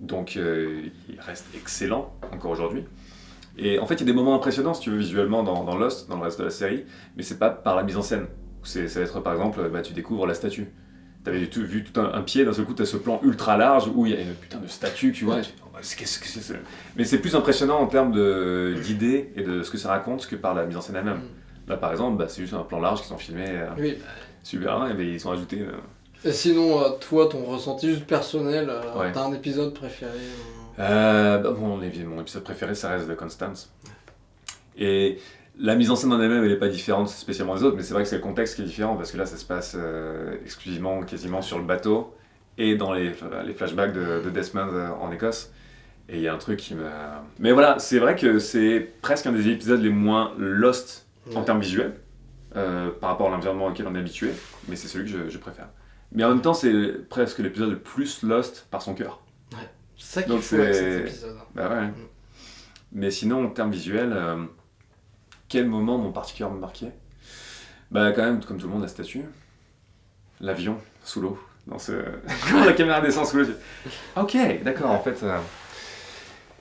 Donc euh, il reste excellent encore aujourd'hui. Et en fait, il y a des moments impressionnants, si tu veux, visuellement dans, dans Lost, dans le reste de la série, mais c'est pas par la mise en scène. C'est, ça va être par exemple, bah, tu découvres la statue. T'avais vu tout un, un pied, d'un seul coup, t'as ce plan ultra large où il y a une putain de statue, tu vois. qu'est-ce que c'est Mais c'est plus impressionnant en termes d'idées et de ce que ça raconte que par la mise en scène elle-même. Mm. Là, par exemple, bah, c'est juste un plan large qu'ils ont filmé euh, Oui. super et ils ont ajouté. euh, Et sinon, euh, toi, ton ressenti juste personnel, Ouais. t'as un épisode préféré bah, mon, mon épisode préféré, ça reste The Constance. Et la mise en scène en elle-même, elle n'est pas différente spécialement des autres, mais c'est vrai que c'est le contexte qui est différent, parce que là, ça se passe euh, exclusivement, quasiment sur le bateau, et dans les, les flashbacks de, de Desmond euh, en Écosse. Et il y a un truc qui me... Mais voilà, c'est vrai que c'est presque un des épisodes les moins lost en ouais. termes visuels, euh, par rapport à l'environnement auquel on est habitué, mais c'est celui que je, je préfère. Mais en même temps, c'est presque l'épisode le plus lost par son cœur. C'est ça qu'il faut avec cet épisode. Bah ouais. Mais sinon, en termes visuels, euh, quel moment m'ont particulièrement marqué? Bah quand même, comme tout le monde, la statue. L'avion, sous l'eau. Dans ce... [laughs] Quand la caméra descend sous l'eau. je- Ok, d'accord, en fait. euh.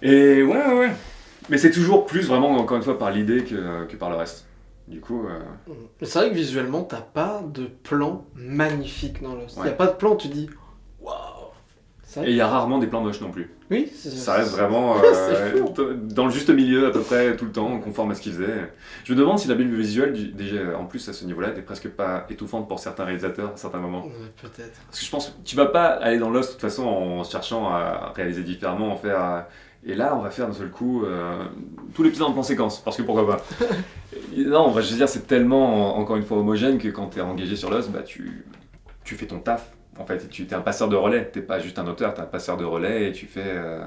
Et ouais, ouais, ouais. Mais c'est toujours plus vraiment, encore une fois, par l'idée que, que par le reste. Du coup, euh, c'est vrai que visuellement, t'as pas de plan magnifique dans Lost. Il Ouais. Y a pas de plan, tu dis et il y a rarement des plans moches non plus. Oui, c'est Ça reste vraiment [laughs] euh, dans le juste milieu à peu près tout le temps, conforme à ce qu'il faisait. Je me demande si la Bible visuelle, déjà en plus à ce niveau-là, était presque pas étouffante pour certains réalisateurs à certains moments. Peut-être. Parce que je pense que tu vas pas aller dans Lost de toute façon en cherchant à réaliser différemment, en faire. euh, Et là, on va faire d'un seul coup euh, tout l'épisode en plan séquence, parce que pourquoi pas. [laughs] Non, bah, je veux dire, c'est tellement encore une fois homogène que quand tu es engagé sur Lost, bah, tu, tu fais ton taf. En fait, tu es un passeur de relais, t'es pas juste un auteur, t'es un passeur de relais et tu fais, euh,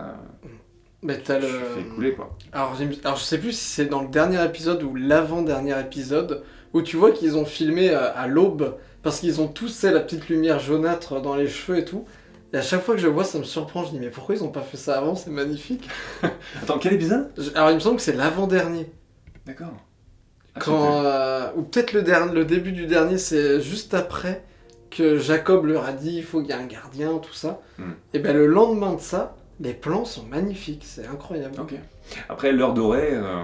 Mais t'as tu le. fais couler quoi. Alors, je sais plus si c'est dans le dernier épisode ou l'avant-dernier épisode où tu vois qu'ils ont filmé euh, à l'aube parce qu'ils ont tous la petite lumière jaunâtre dans les cheveux et tout. Et à chaque fois que je vois, ça me surprend. Je dis mais pourquoi ils ont pas fait ça avant? C'est magnifique. [laughs] Attends, quel épisode? Alors il me semble que c'est l'avant-dernier. D'accord. Ah, Quand, euh, ou peut-être le, dernier, le début du dernier, c'est juste après que Jacob leur a dit il faut qu'il y ait un gardien, tout ça. Hmm. Et ben le lendemain de ça, les plans sont magnifiques, c'est incroyable. Après, l'heure dorée, euh,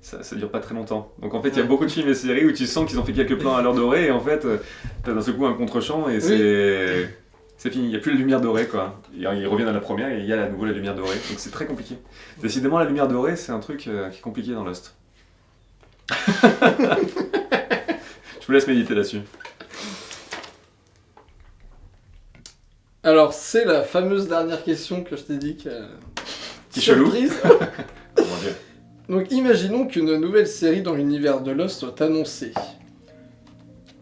ça, ça dure pas très longtemps. Donc en fait, il y a beaucoup de films et séries où tu sens qu'ils ont fait quelques plans à l'heure dorée et en fait, euh, t'as d'un seul coup un contre-champ et c'est. C'est fini, il n'y a plus la lumière dorée quoi. Ils ils reviennent à la première et il y a à nouveau la lumière dorée. Donc c'est très compliqué. Décidément, la lumière dorée, c'est un truc euh, qui est compliqué dans Lost. [laughs] [laughs] Je vous laisse méditer là-dessus. Alors, c'est la fameuse dernière question que je t'ai dit que. Qui. Surprise [laughs] Oh mon dieu. Donc, imaginons qu'une nouvelle série dans l'univers de Lost soit annoncée.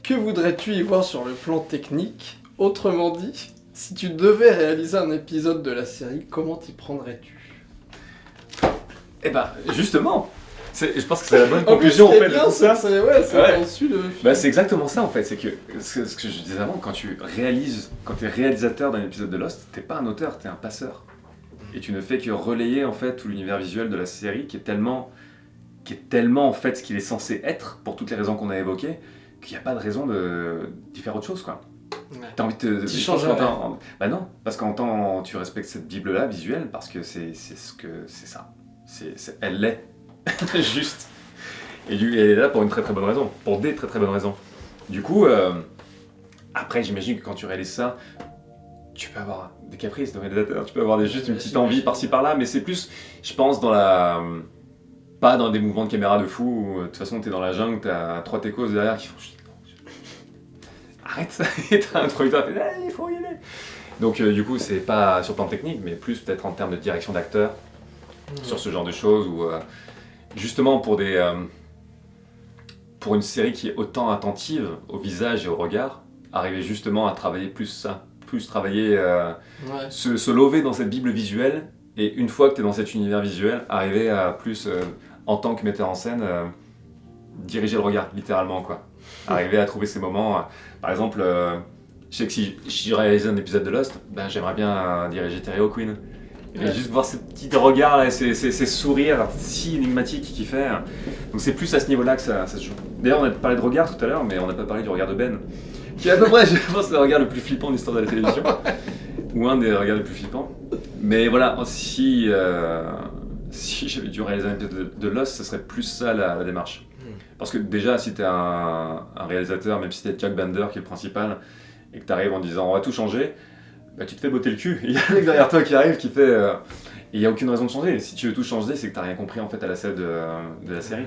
Que voudrais-tu y voir sur le plan technique? Autrement dit, si tu devais réaliser un épisode de la série, comment t'y prendrais-tu? Eh ben, justement, je pense que c'est la bonne En plus, conclusion en qui est fait de bien, tout ça. c'est ouais, c'est Ouais. de. Bah, c'est exactement ça en fait, c'est que ce, que je disais avant, quand tu réalises, quand tu es réalisateur d'un épisode de Lost, t'es pas un auteur, t'es un passeur. Et tu ne fais que relayer en fait tout l'univers visuel de la série qui est tellement, qui est tellement en fait ce qu'il est censé être, pour toutes les raisons qu'on a évoquées, qu'il n'y a pas de raison de d'y faire autre chose quoi. Ouais. T'as envie de qu'en tant- en- Bah non, parce qu'en tant tu respectes cette Bible-là visuelle, parce que c'est ce que c'est ça. C'est- elle l'est. [laughs] Juste. Et du- elle est là pour une très très bonne raison, pour des très très bonnes raisons. Du coup, euh, après j'imagine que quand tu réalises ça, tu peux avoir des caprices de réalisateur, tu peux avoir des- juste une petite envie par-ci par-là, mais c'est plus, je pense, dans la. Pas dans des mouvements de caméra de fou où de toute façon t'es dans la jungle, t'as trois techos derrière qui font. [laughs] Arrête [laughs] Et t'as un truc, t'as fait. Ah, il faut y aller Donc euh, du coup, c'est pas sur le plan technique, mais plus peut-être en termes de direction d'acteur sur ce genre de choses ou euh, justement pour des euh, pour une série qui est autant attentive au visage et au regard arriver justement à travailler plus ça plus travailler euh, Ouais. se, se lever dans cette bible visuelle et une fois que tu es dans cet univers visuel arriver à plus euh, en tant que metteur en scène euh, diriger le regard littéralement quoi. Arriver à trouver ces moments par exemple je sais que si, si je réalisais un épisode de Lost ben, j'aimerais bien diriger Terry O'Quinn et Ouais. juste voir ces petits regards là, ces, ces- ces sourires si énigmatiques qu'il fait. Donc c'est plus à ce niveau-là que ça, ça se joue. D'ailleurs, on a parlé de regard tout à l'heure, mais on n'a pas parlé du regard de Ben. Qui est à peu près, [laughs] je pense, le regard le plus flippant de l'histoire de la télévision. [laughs] Ou un des regards les plus flippants. Mais voilà, si, euh, si j'avais dû réaliser un épisode de, de Lost, ce serait plus ça la, la démarche. Hmm. Parce que déjà, si t'es un, un réalisateur, même si t'es Jack Bender qui est le principal, et que t'arrives en disant on va tout changer, bah, tu te fais botter le cul. [laughs] Il y a un mec derrière toi qui arrive qui fait. euh, et il n'y a aucune raison de changer. Si tu veux tout changer, c'est que t'as rien compris en fait à la scène de, de la série.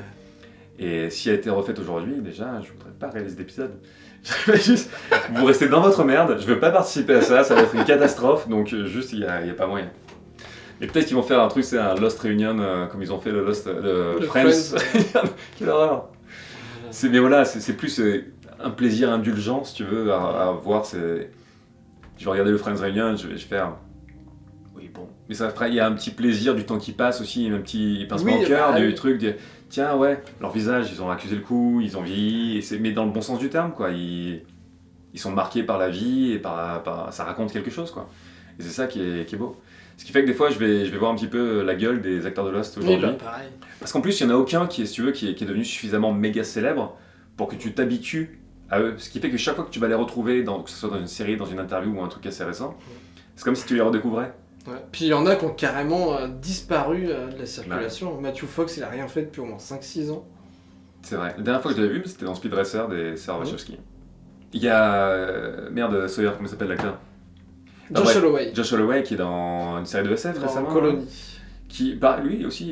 Et si elle a été refaite aujourd'hui, déjà, je voudrais pas réaliser d'épisode. [laughs] Juste, vous restez dans votre merde, je veux pas participer à ça, ça va être une catastrophe, donc euh, juste, il n'y a, pas moyen. Et peut-être qu'ils vont faire un truc, c'est un Lost Reunion, euh, comme ils ont fait le Lost euh, le Le Friends. Friends. [laughs] Quelle horreur Mais voilà, c'est, plus euh, un plaisir indulgent, si tu veux, à, à voir. C'est... Je vais regarder le Friends Reunion, je vais, je faire... Oui, bon. Mais ça, il y a un petit plaisir du temps qui passe aussi, un petit pincement Oui, au cœur bah, du oui. truc. de- Tiens, ouais, leur visage, ils ont accusé le coup, ils ont vieilli, et mais dans le bon sens du terme, quoi. Ils, ils sont marqués par la vie, et par, par- ça raconte quelque chose, quoi. Et c'est ça qui est, qui est beau. Ce qui fait que des fois, je vais, je vais voir un petit peu la gueule des acteurs de Lost Oui, aujourd'hui. bah, pareil. Parce qu'en plus, il n'y en a aucun qui est, si tu veux, qui est, qui est devenu suffisamment méga célèbre pour que tu t'habitues à eux. Ce qui fait que chaque fois que tu vas les retrouver, dans, que ce soit dans une série, dans une interview ou un truc assez récent, c'est comme si tu les redécouvrais. Ouais. Puis il y en a qui ont carrément euh, disparu euh, de la circulation. Matthew Fox, il a rien fait depuis au moins 5-6 ans. C'est vrai. La dernière fois que je l'avais vu, c'était dans Speed Racer des Sarah. Wachowski. Il y a. euh, Merde, Sawyer, comment s'appelle l'acteur? Ah Josh ouais. Holloway, Josh Holloway qui est dans une série de SF dans récemment. Colony. Qui, bah, lui aussi,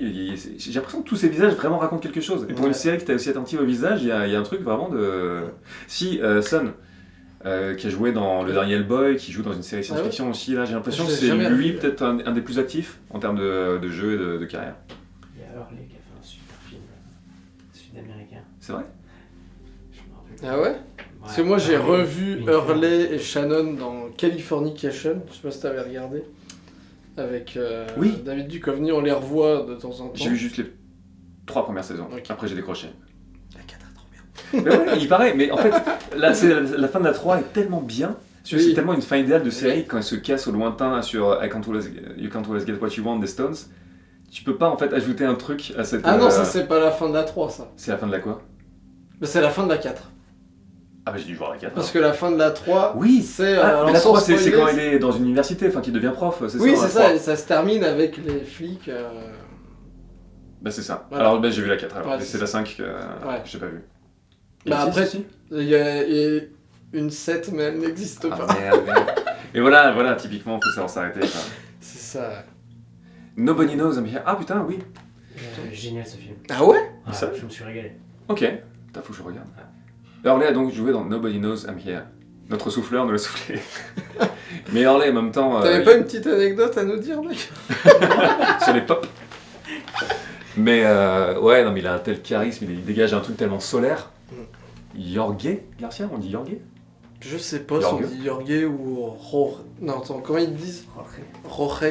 j'ai l'impression que tous ces visages vraiment racontent quelque chose. Et pour Ouais. une série qui était aussi attentive au visage, il y a, il y a un truc vraiment de. Si, euh, Sun, euh, qui a joué dans le dernier Hellboy, qui joue dans une série science-fiction aussi, là, j'ai l'impression que c'est lui peut-être un, un des plus actifs en termes de, de jeu et de, de carrière. Il y a Hurley qui a fait un super film euh, sud-américain. C'est vrai? Je me rappelle. Ah ouais? Parce que moi j'ai revu Hurley et Shannon dans Californication, je sais pas si t'avais regardé. Avec euh, Oui. David Duchovny, on les revoit de temps en temps. J'ai vu juste les trois premières saisons. Après, j'ai décroché. La 4 est trop bien. Mais ouais, il paraît, mais en fait, là, c'est la, la fin de la 3 est tellement bien. C'est tellement une fin idéale de série Oui. quand elle se casse au lointain sur I can't always, You Can't Always Get What You Want des Stones. Tu peux pas en fait ajouter un truc à cette. Ah non, euh, ça c'est pas la fin de la 3 ça. C'est la fin de la quoi? Mais c'est la fin de la 4. Ah bah j'ai dû voir la 4. Parce que la fin de la 3, Oui c'est. ah, euh, la sans 3 c'est c'est quand il est dans une université, enfin qu'il devient prof, c'est Oui, ça c'est la ça, 3. et ça se termine avec les flics. euh, Bah c'est ça. Voilà. Alors bah, j'ai vu la 4 alors. Ouais, c'est c'est la 5 que, Ouais. j'ai pas vu. Bah, après- Il y a, il y a une 7, mais elle n'existe Ah, pas. merde, merde. [laughs] Et voilà, voilà, typiquement, faut savoir s'arrêter. [laughs] C'est ça. Nobody knows I'm here. Ah putain, oui. Euh, génial ce film. Ah ouais? Ah, Ça je me suis régalé. Ok. Putain, faut que je regarde. Orley a donc joué dans Nobody knows I'm here. Notre souffleur nous l'a soufflé. Mais Orley, en même temps, euh, T'avais il- pas une petite anecdote à nous dire, mec [laughs] sur les pop. Mais euh, ouais, non, mais il a un tel charisme, il dégage un truc tellement solaire. Jorge Garcia, on dit Jorge? Je sais pas si on dit Jorge ou Jorge. Non, attends, comment ils disent? Jorge,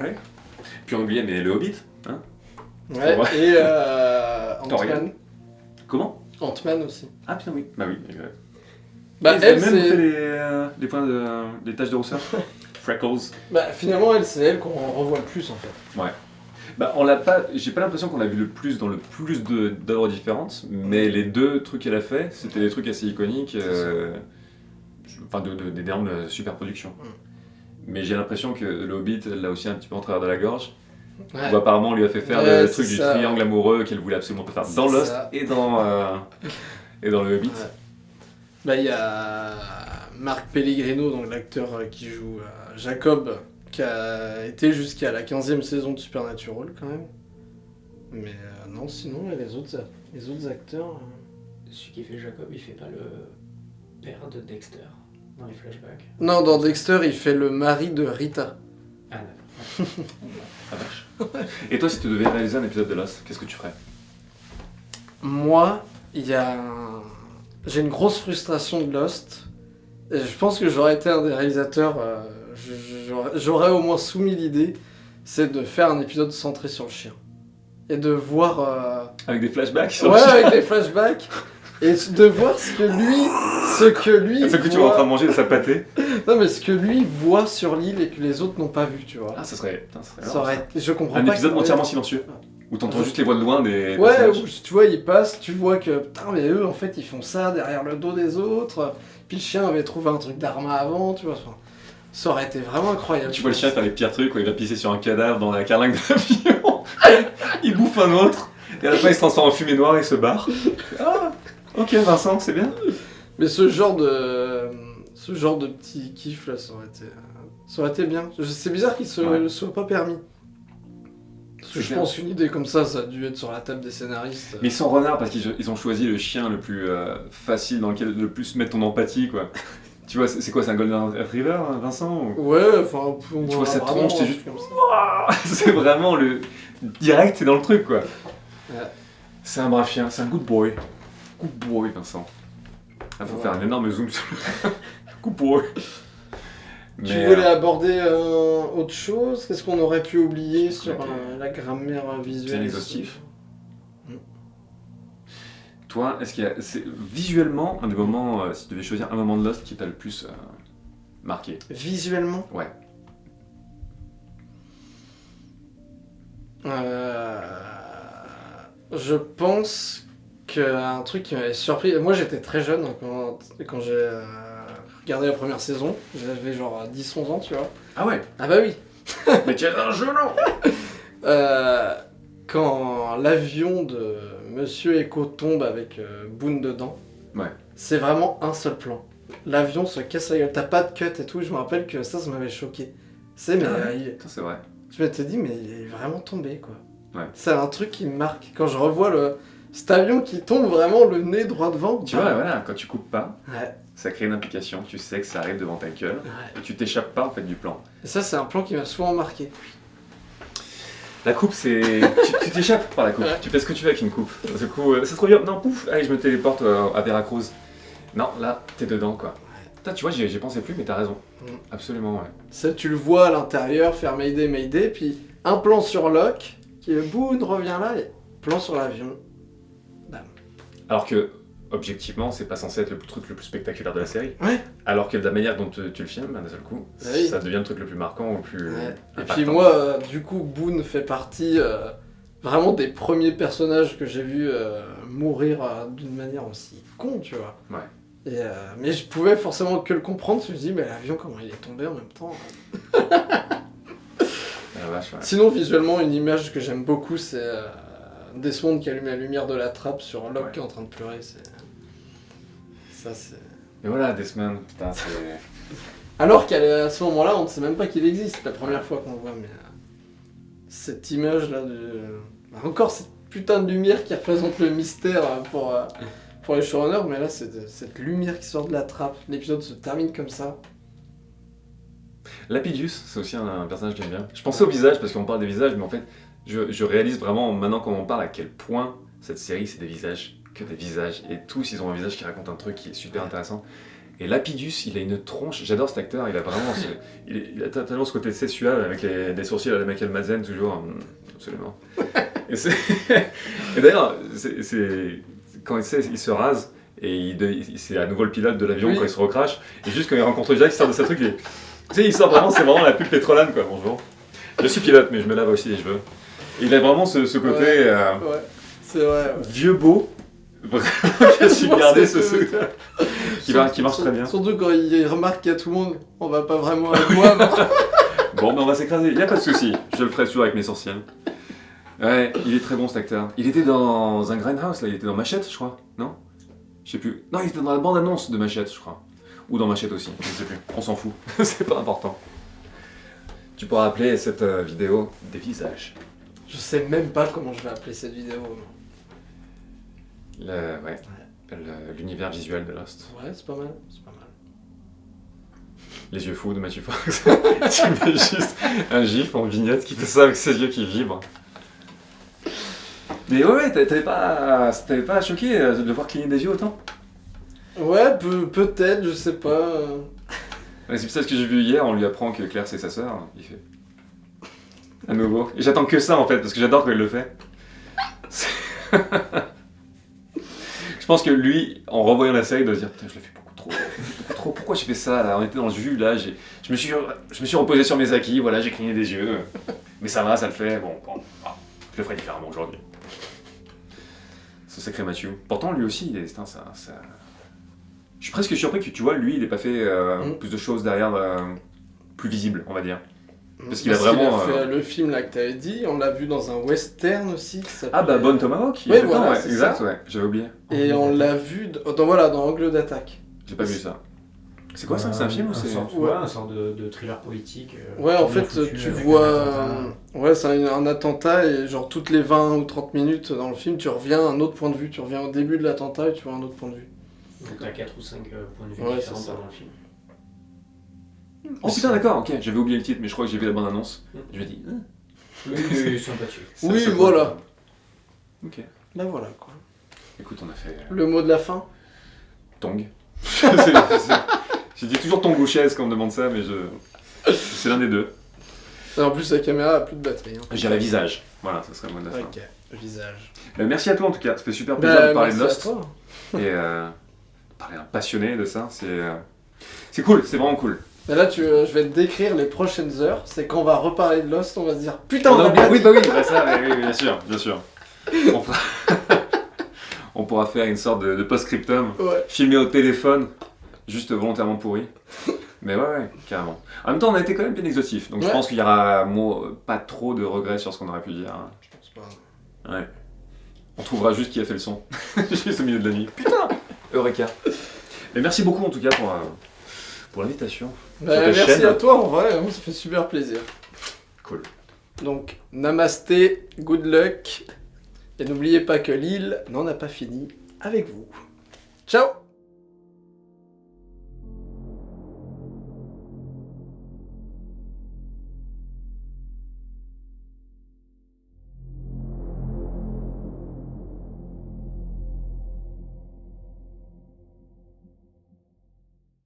ouais. Puis on oubliait, mais le Hobbit, hein? Ouais, et euh. Comment? Ant-Man aussi. Ah putain, oui. Bah oui, exact. Bah, Ils elle, avaient même fait les, euh, les points de. les taches de rousseur. [laughs] Freckles. Bah, finalement, elle, c'est elle qu'on revoit le plus en fait. Bah, on l'a pas. J'ai pas l'impression qu'on l'a vu le plus dans le plus de- d'œuvres différentes, mais les deux trucs qu'elle a fait, c'était des trucs assez iconiques, euh, enfin de, de- d'énormes super productions. Mm. Mais j'ai l'impression que le Hobbit elle l'a aussi un petit peu en travers de la gorge. Ouais. Où apparemment on lui a fait faire Ouais, le truc du ça. triangle amoureux qu'elle voulait absolument pas faire dans Lost et dans euh, [laughs] et dans le Hobbit. Ouais. Bah, il y a Marc Pellegrino, donc l'acteur euh, qui joue euh, Jacob, qui a été jusqu'à la 15e saison de Supernatural quand même. Mais euh, non, sinon, il y a les autres, les autres acteurs. Celui qui fait Jacob, il fait pas le père de Dexter dans les flashbacks. Non, dans Dexter, il fait le mari de Rita. Ah d'accord. Ah, vache. Et toi, si tu devais réaliser un épisode de Lost, qu'est-ce que tu ferais? Moi, il y a un- J'ai une grosse frustration de Lost. Et je pense que j'aurais été un des réalisateurs. euh, J'aurais au moins soumis l'idée. C'est de faire un épisode centré sur le chien. Et de voir. euh, Avec des flashbacks sur Ouais, le chien avec des flashbacks. [laughs] Et de voir ce que lui. Ce que lui. Ce que tu es en train de manger de sa pâtée. Non, mais ce que lui voit sur l'île et que les autres n'ont pas vu, tu vois. Ah, ça serait. Putain, ça serait Ça. Je comprends Un pas. épisode entièrement silencieux. Où t'entends juste les voix de loin des Ouais, où, tu vois, ils passent, tu vois que putain, mais eux en fait ils font ça derrière le dos des autres. Puis le chien avait trouvé un truc d'arma avant, tu vois. enfin, ça aurait été vraiment incroyable. Tu vois le chien faire les pires trucs, quand il va pisser sur un cadavre dans la carlingue [laughs] de l'avion. il bouffe un autre. Et à la fin, il se transforme en fumée noire et se barre. Ah, ok, Vincent, c'est bien. Mais ce genre de. Ce genre de petit kiff là, ça aurait été. Ça aurait été bien. C'est bizarre qu'il se Ouais. soit pas permis. Parce que je clair. pense qu'une idée comme ça, ça a dû être sur la table des scénaristes. Mais ils sont renards parce qu'ils ils ont choisi le chien le plus euh, facile dans lequel le plus mettre ton empathie, quoi. [laughs] Tu vois, c'est quoi, c'est un Golden Retriever, hein, Vincent ou- Ouais, enfin. pour Tu vois cette vraiment, tronche, c'est juste- [laughs] C'est vraiment le. Direct, c'est dans le truc, quoi. Ouais. C'est un brave chien, c'est un good boy. Good boy, Vincent. Il faut Ouais. faire un énorme zoom sur le. [laughs] good boy. Tu Mais, voulais euh, aborder euh, autre chose? Qu'est-ce qu'on aurait pu oublier sur euh, la grammaire visuelle? Bien exhaustif. Toi, est-ce qu'il y a. c'est Visuellement, un des moments, si tu devais choisir un moment de Lost qui t'a le plus marqué? Visuellement? Ouais. Euh, Je pense qu'un truc qui m'avait surpris. Moi j'étais très jeune quand, quand j'ai euh, regardé la première saison. J'avais genre 10-11 ans, tu vois. Ah ouais? Ah bah oui [laughs] Mais tu as un genou Euh, Quand l'avion de Monsieur Echo tombe avec euh, Boone dedans, Ouais. c'est vraiment un seul plan. L'avion se casse la gueule, t'as pas de cut et tout, je me rappelle que ça, ça m'avait choqué. C'est mais Ah euh, il- c'est vrai. je m'étais dit mais il est vraiment tombé quoi. Ouais. C'est un truc qui me marque quand je revois le cet avion qui tombe vraiment le nez droit devant. Tu vois, voilà, quand tu coupes pas, Ouais. ça crée une implication, tu sais que ça arrive devant ta gueule, ouais. et tu t'échappes pas en fait du plan. Et ça c'est un plan qui m'a souvent marqué. La coupe, c'est. [laughs] tu t'échappes par la coupe. Ouais. Tu fais ce que tu veux avec une coupe. Du coup, euh, c'est trop bien. Non, pouf, allez, je me téléporte euh, à Veracruz. Non, là, t'es dedans, quoi. Putain, tu vois, j'y pensais plus, mais t'as raison. Mm. Absolument, ouais. Ça, tu le vois à l'intérieur faire Mayday, Mayday, puis un plan sur Locke, qui est boum, revient là, et plan sur l'avion. Alors que, objectivement, c'est pas censé être le truc le plus spectaculaire de la série. Ouais. Alors que de la manière dont tu, tu le filmes, d'un seul coup, Bah oui. ça devient le truc le plus marquant ou le plus. Ouais. Et puis moi, euh, du coup, Boone fait partie euh, vraiment des premiers personnages que j'ai vu euh, mourir euh, d'une manière aussi con, tu vois. Ouais. Et, mais je pouvais forcément que le comprendre, je me dis, mais l'avion, comment il est tombé en même temps [laughs] Ah, la vache, ouais. Sinon, visuellement, une image que j'aime beaucoup, c'est Desmond qui allume la lumière de la trappe sur Locke Ouais. qui est en train de pleurer. C'est... Ça, c'est... Et voilà, Desmond, putain, c'est. Alors qu'à ce moment-là, on ne sait même pas qu'il existe, la première fois qu'on le voit, mais... euh, cette image-là de... bah, encore cette putain de lumière qui représente le mystère euh, pour, euh, pour les showrunners, mais là, c'est de- cette lumière qui sort de la trappe. L'épisode se termine comme ça. Lapidus, c'est aussi un, un personnage que j'aime bien. Je pensais au visage parce qu'on parle des visages, mais en fait, je, je réalise vraiment maintenant qu'on en parle à quel point cette série c'est des visages, que des visages. Et tous, ils ont un visage qui raconte un truc qui est super intéressant. Et Lapidus, il a une tronche, j'adore cet acteur, il a vraiment ce, il, il a totalement ce côté suave avec les, des sourcils à la Michael Madsen toujours, hum, absolument. [laughs] Et, [laughs] et d'ailleurs, quand il, sait, il se rase, et c'est à nouveau le pilote de l'avion Oui. quand il se recrache, et juste quand il rencontre Jack, il sort de sa truc, et, tu sais, il sort vraiment, c'est vraiment la pub pétrolane quoi, bonjour. Je suis pilote, mais je me lave aussi les cheveux. Il a vraiment ce, ce côté Ouais. euh, Ouais, c'est vrai. vieux beau, [laughs] qui a su garder ce, ce- qui, va- qui marche Surtout- très bien. Surtout quand il remarque qu'il y a tout le monde, on va pas vraiment [laughs] avec moi. [laughs] mais- Bon, ben on va s'écraser, y a pas de souci. Je le ferai toujours avec mes sourcils. Ouais, il est très bon cet acteur. Il était dans un Grindhouse, là, il était dans Machette, je crois, non? Je sais plus. Non, il était dans la bande-annonce de Machette, je crois. Ou dans Machette aussi, je sais plus. On s'en fout, c'est pas important. Tu pourras appeler cette euh, vidéo des visages. Je sais même pas comment je vais appeler cette vidéo. Le- ouais, l'univers visuel de Lost. Ouais, c'est pas mal, c'est pas mal. Les yeux fous de Matthew Fox. [laughs] tu mets juste un gif en vignette qui fait ça avec ses yeux qui vibrent. Mais ouais, t'avais pas, ça t'avait pas choqué euh, de le voir cligner des yeux autant? Ouais, peut- peut-être, je sais pas. C'est ça ce que j'ai vu hier, on lui apprend que Claire c'est sa sœur. Il fait. À nouveau. Et j'attends que ça en fait, parce que j'adore quand il le fait. [laughs] Je pense que lui, en revoyant la série, il doit se dire Putain, je le fais beaucoup trop. beaucoup trop. Pourquoi j'ai fait ça là? On était dans le jus là, je me, suis, je me suis reposé sur mes acquis, voilà, j'ai cligné des yeux. Mais ça va, ça le fait. Bon, bon ah, je le ferai différemment aujourd'hui. Ce sacré Mathieu. Pourtant, lui aussi, il est. putain, ça, ça- Je suis presque surpris que tu vois, lui, il ait pas fait euh, Mm. plus de choses derrière, euh, plus visibles, on va dire. Parce qu'il a vraiment, fait euh, le film là que t'avais dit, on l'a vu dans un western aussi. qui Ah bah, Bonne Tomahawk il Oui, voilà, ouais, c'est exact, ça. ouais, j'avais oublié. Et on l'a vu dans, dans- voilà, dans Angle d'attaque. J'ai pas vu ça. C'est quoi ça C'est un film ou c'est. Ouais. ouais, un sorte de, de thriller politique. euh, Ouais, en fait, foutu, tu vois. Ouais, c'est un, un attentat et genre toutes les 20 ou 30 minutes dans le film, tu reviens à un autre point de vue. Tu reviens au début de l'attentat et tu vois un autre point de vue. Donc t'as 4 ou 5 points de vue Ouais, différents c'est ça. dans le film. Oh putain, d'accord, ok, j'avais oublié le titre, mais je crois que j'ai vu la bande annonce. Je me dis. Hein, Oui, oui, sympathique. [laughs] ça- Oui, ça- voilà. Ok. Là voilà quoi. Écoute, on a fait. euh, Le mot de la fin Tong. [laughs] J'ai dit toujours Tong ou chaise quand on me demande ça, mais je. C'est l'un des deux. Et en plus, la caméra a plus de batterie. Hein. J'ai la visage. Voilà, ça serait le mot de la fin. Ok, visage. Euh, merci à toi en tout cas, ça fait super plaisir Bah, de parler de merci à Lost. toi. Et euh, parler à un passionné de ça, c'est. euh, C'est cool, c'est vraiment cool. Mais là, tu, euh, je vais te décrire les prochaines heures. C'est quand on va reparler de Lost, on va se dire Putain, on, a oublié- oui, bah oui, bah ça, oui, oui, bien sûr, bien sûr. On, fera- [laughs] on pourra faire une sorte de, de post-scriptum, Ouais. filmé au téléphone, juste volontairement pourri. Mais ouais, ouais, carrément. En même temps, on a été quand même bien exhaustif, donc je pense qu'il y aura moi, pas trop de regrets sur ce qu'on aurait pu dire. hein. Je pense pas. Ouais. On trouvera juste qui a fait le son, [laughs] juste au milieu de la nuit. Putain Eureka Mais merci beaucoup en tout cas pour, euh, pour l'invitation. Bah, merci à toi, en vrai, moi, ça fait super plaisir. Cool. Donc, namasté, good luck. Et n'oubliez pas que l'île n'en a pas fini avec vous. Ciao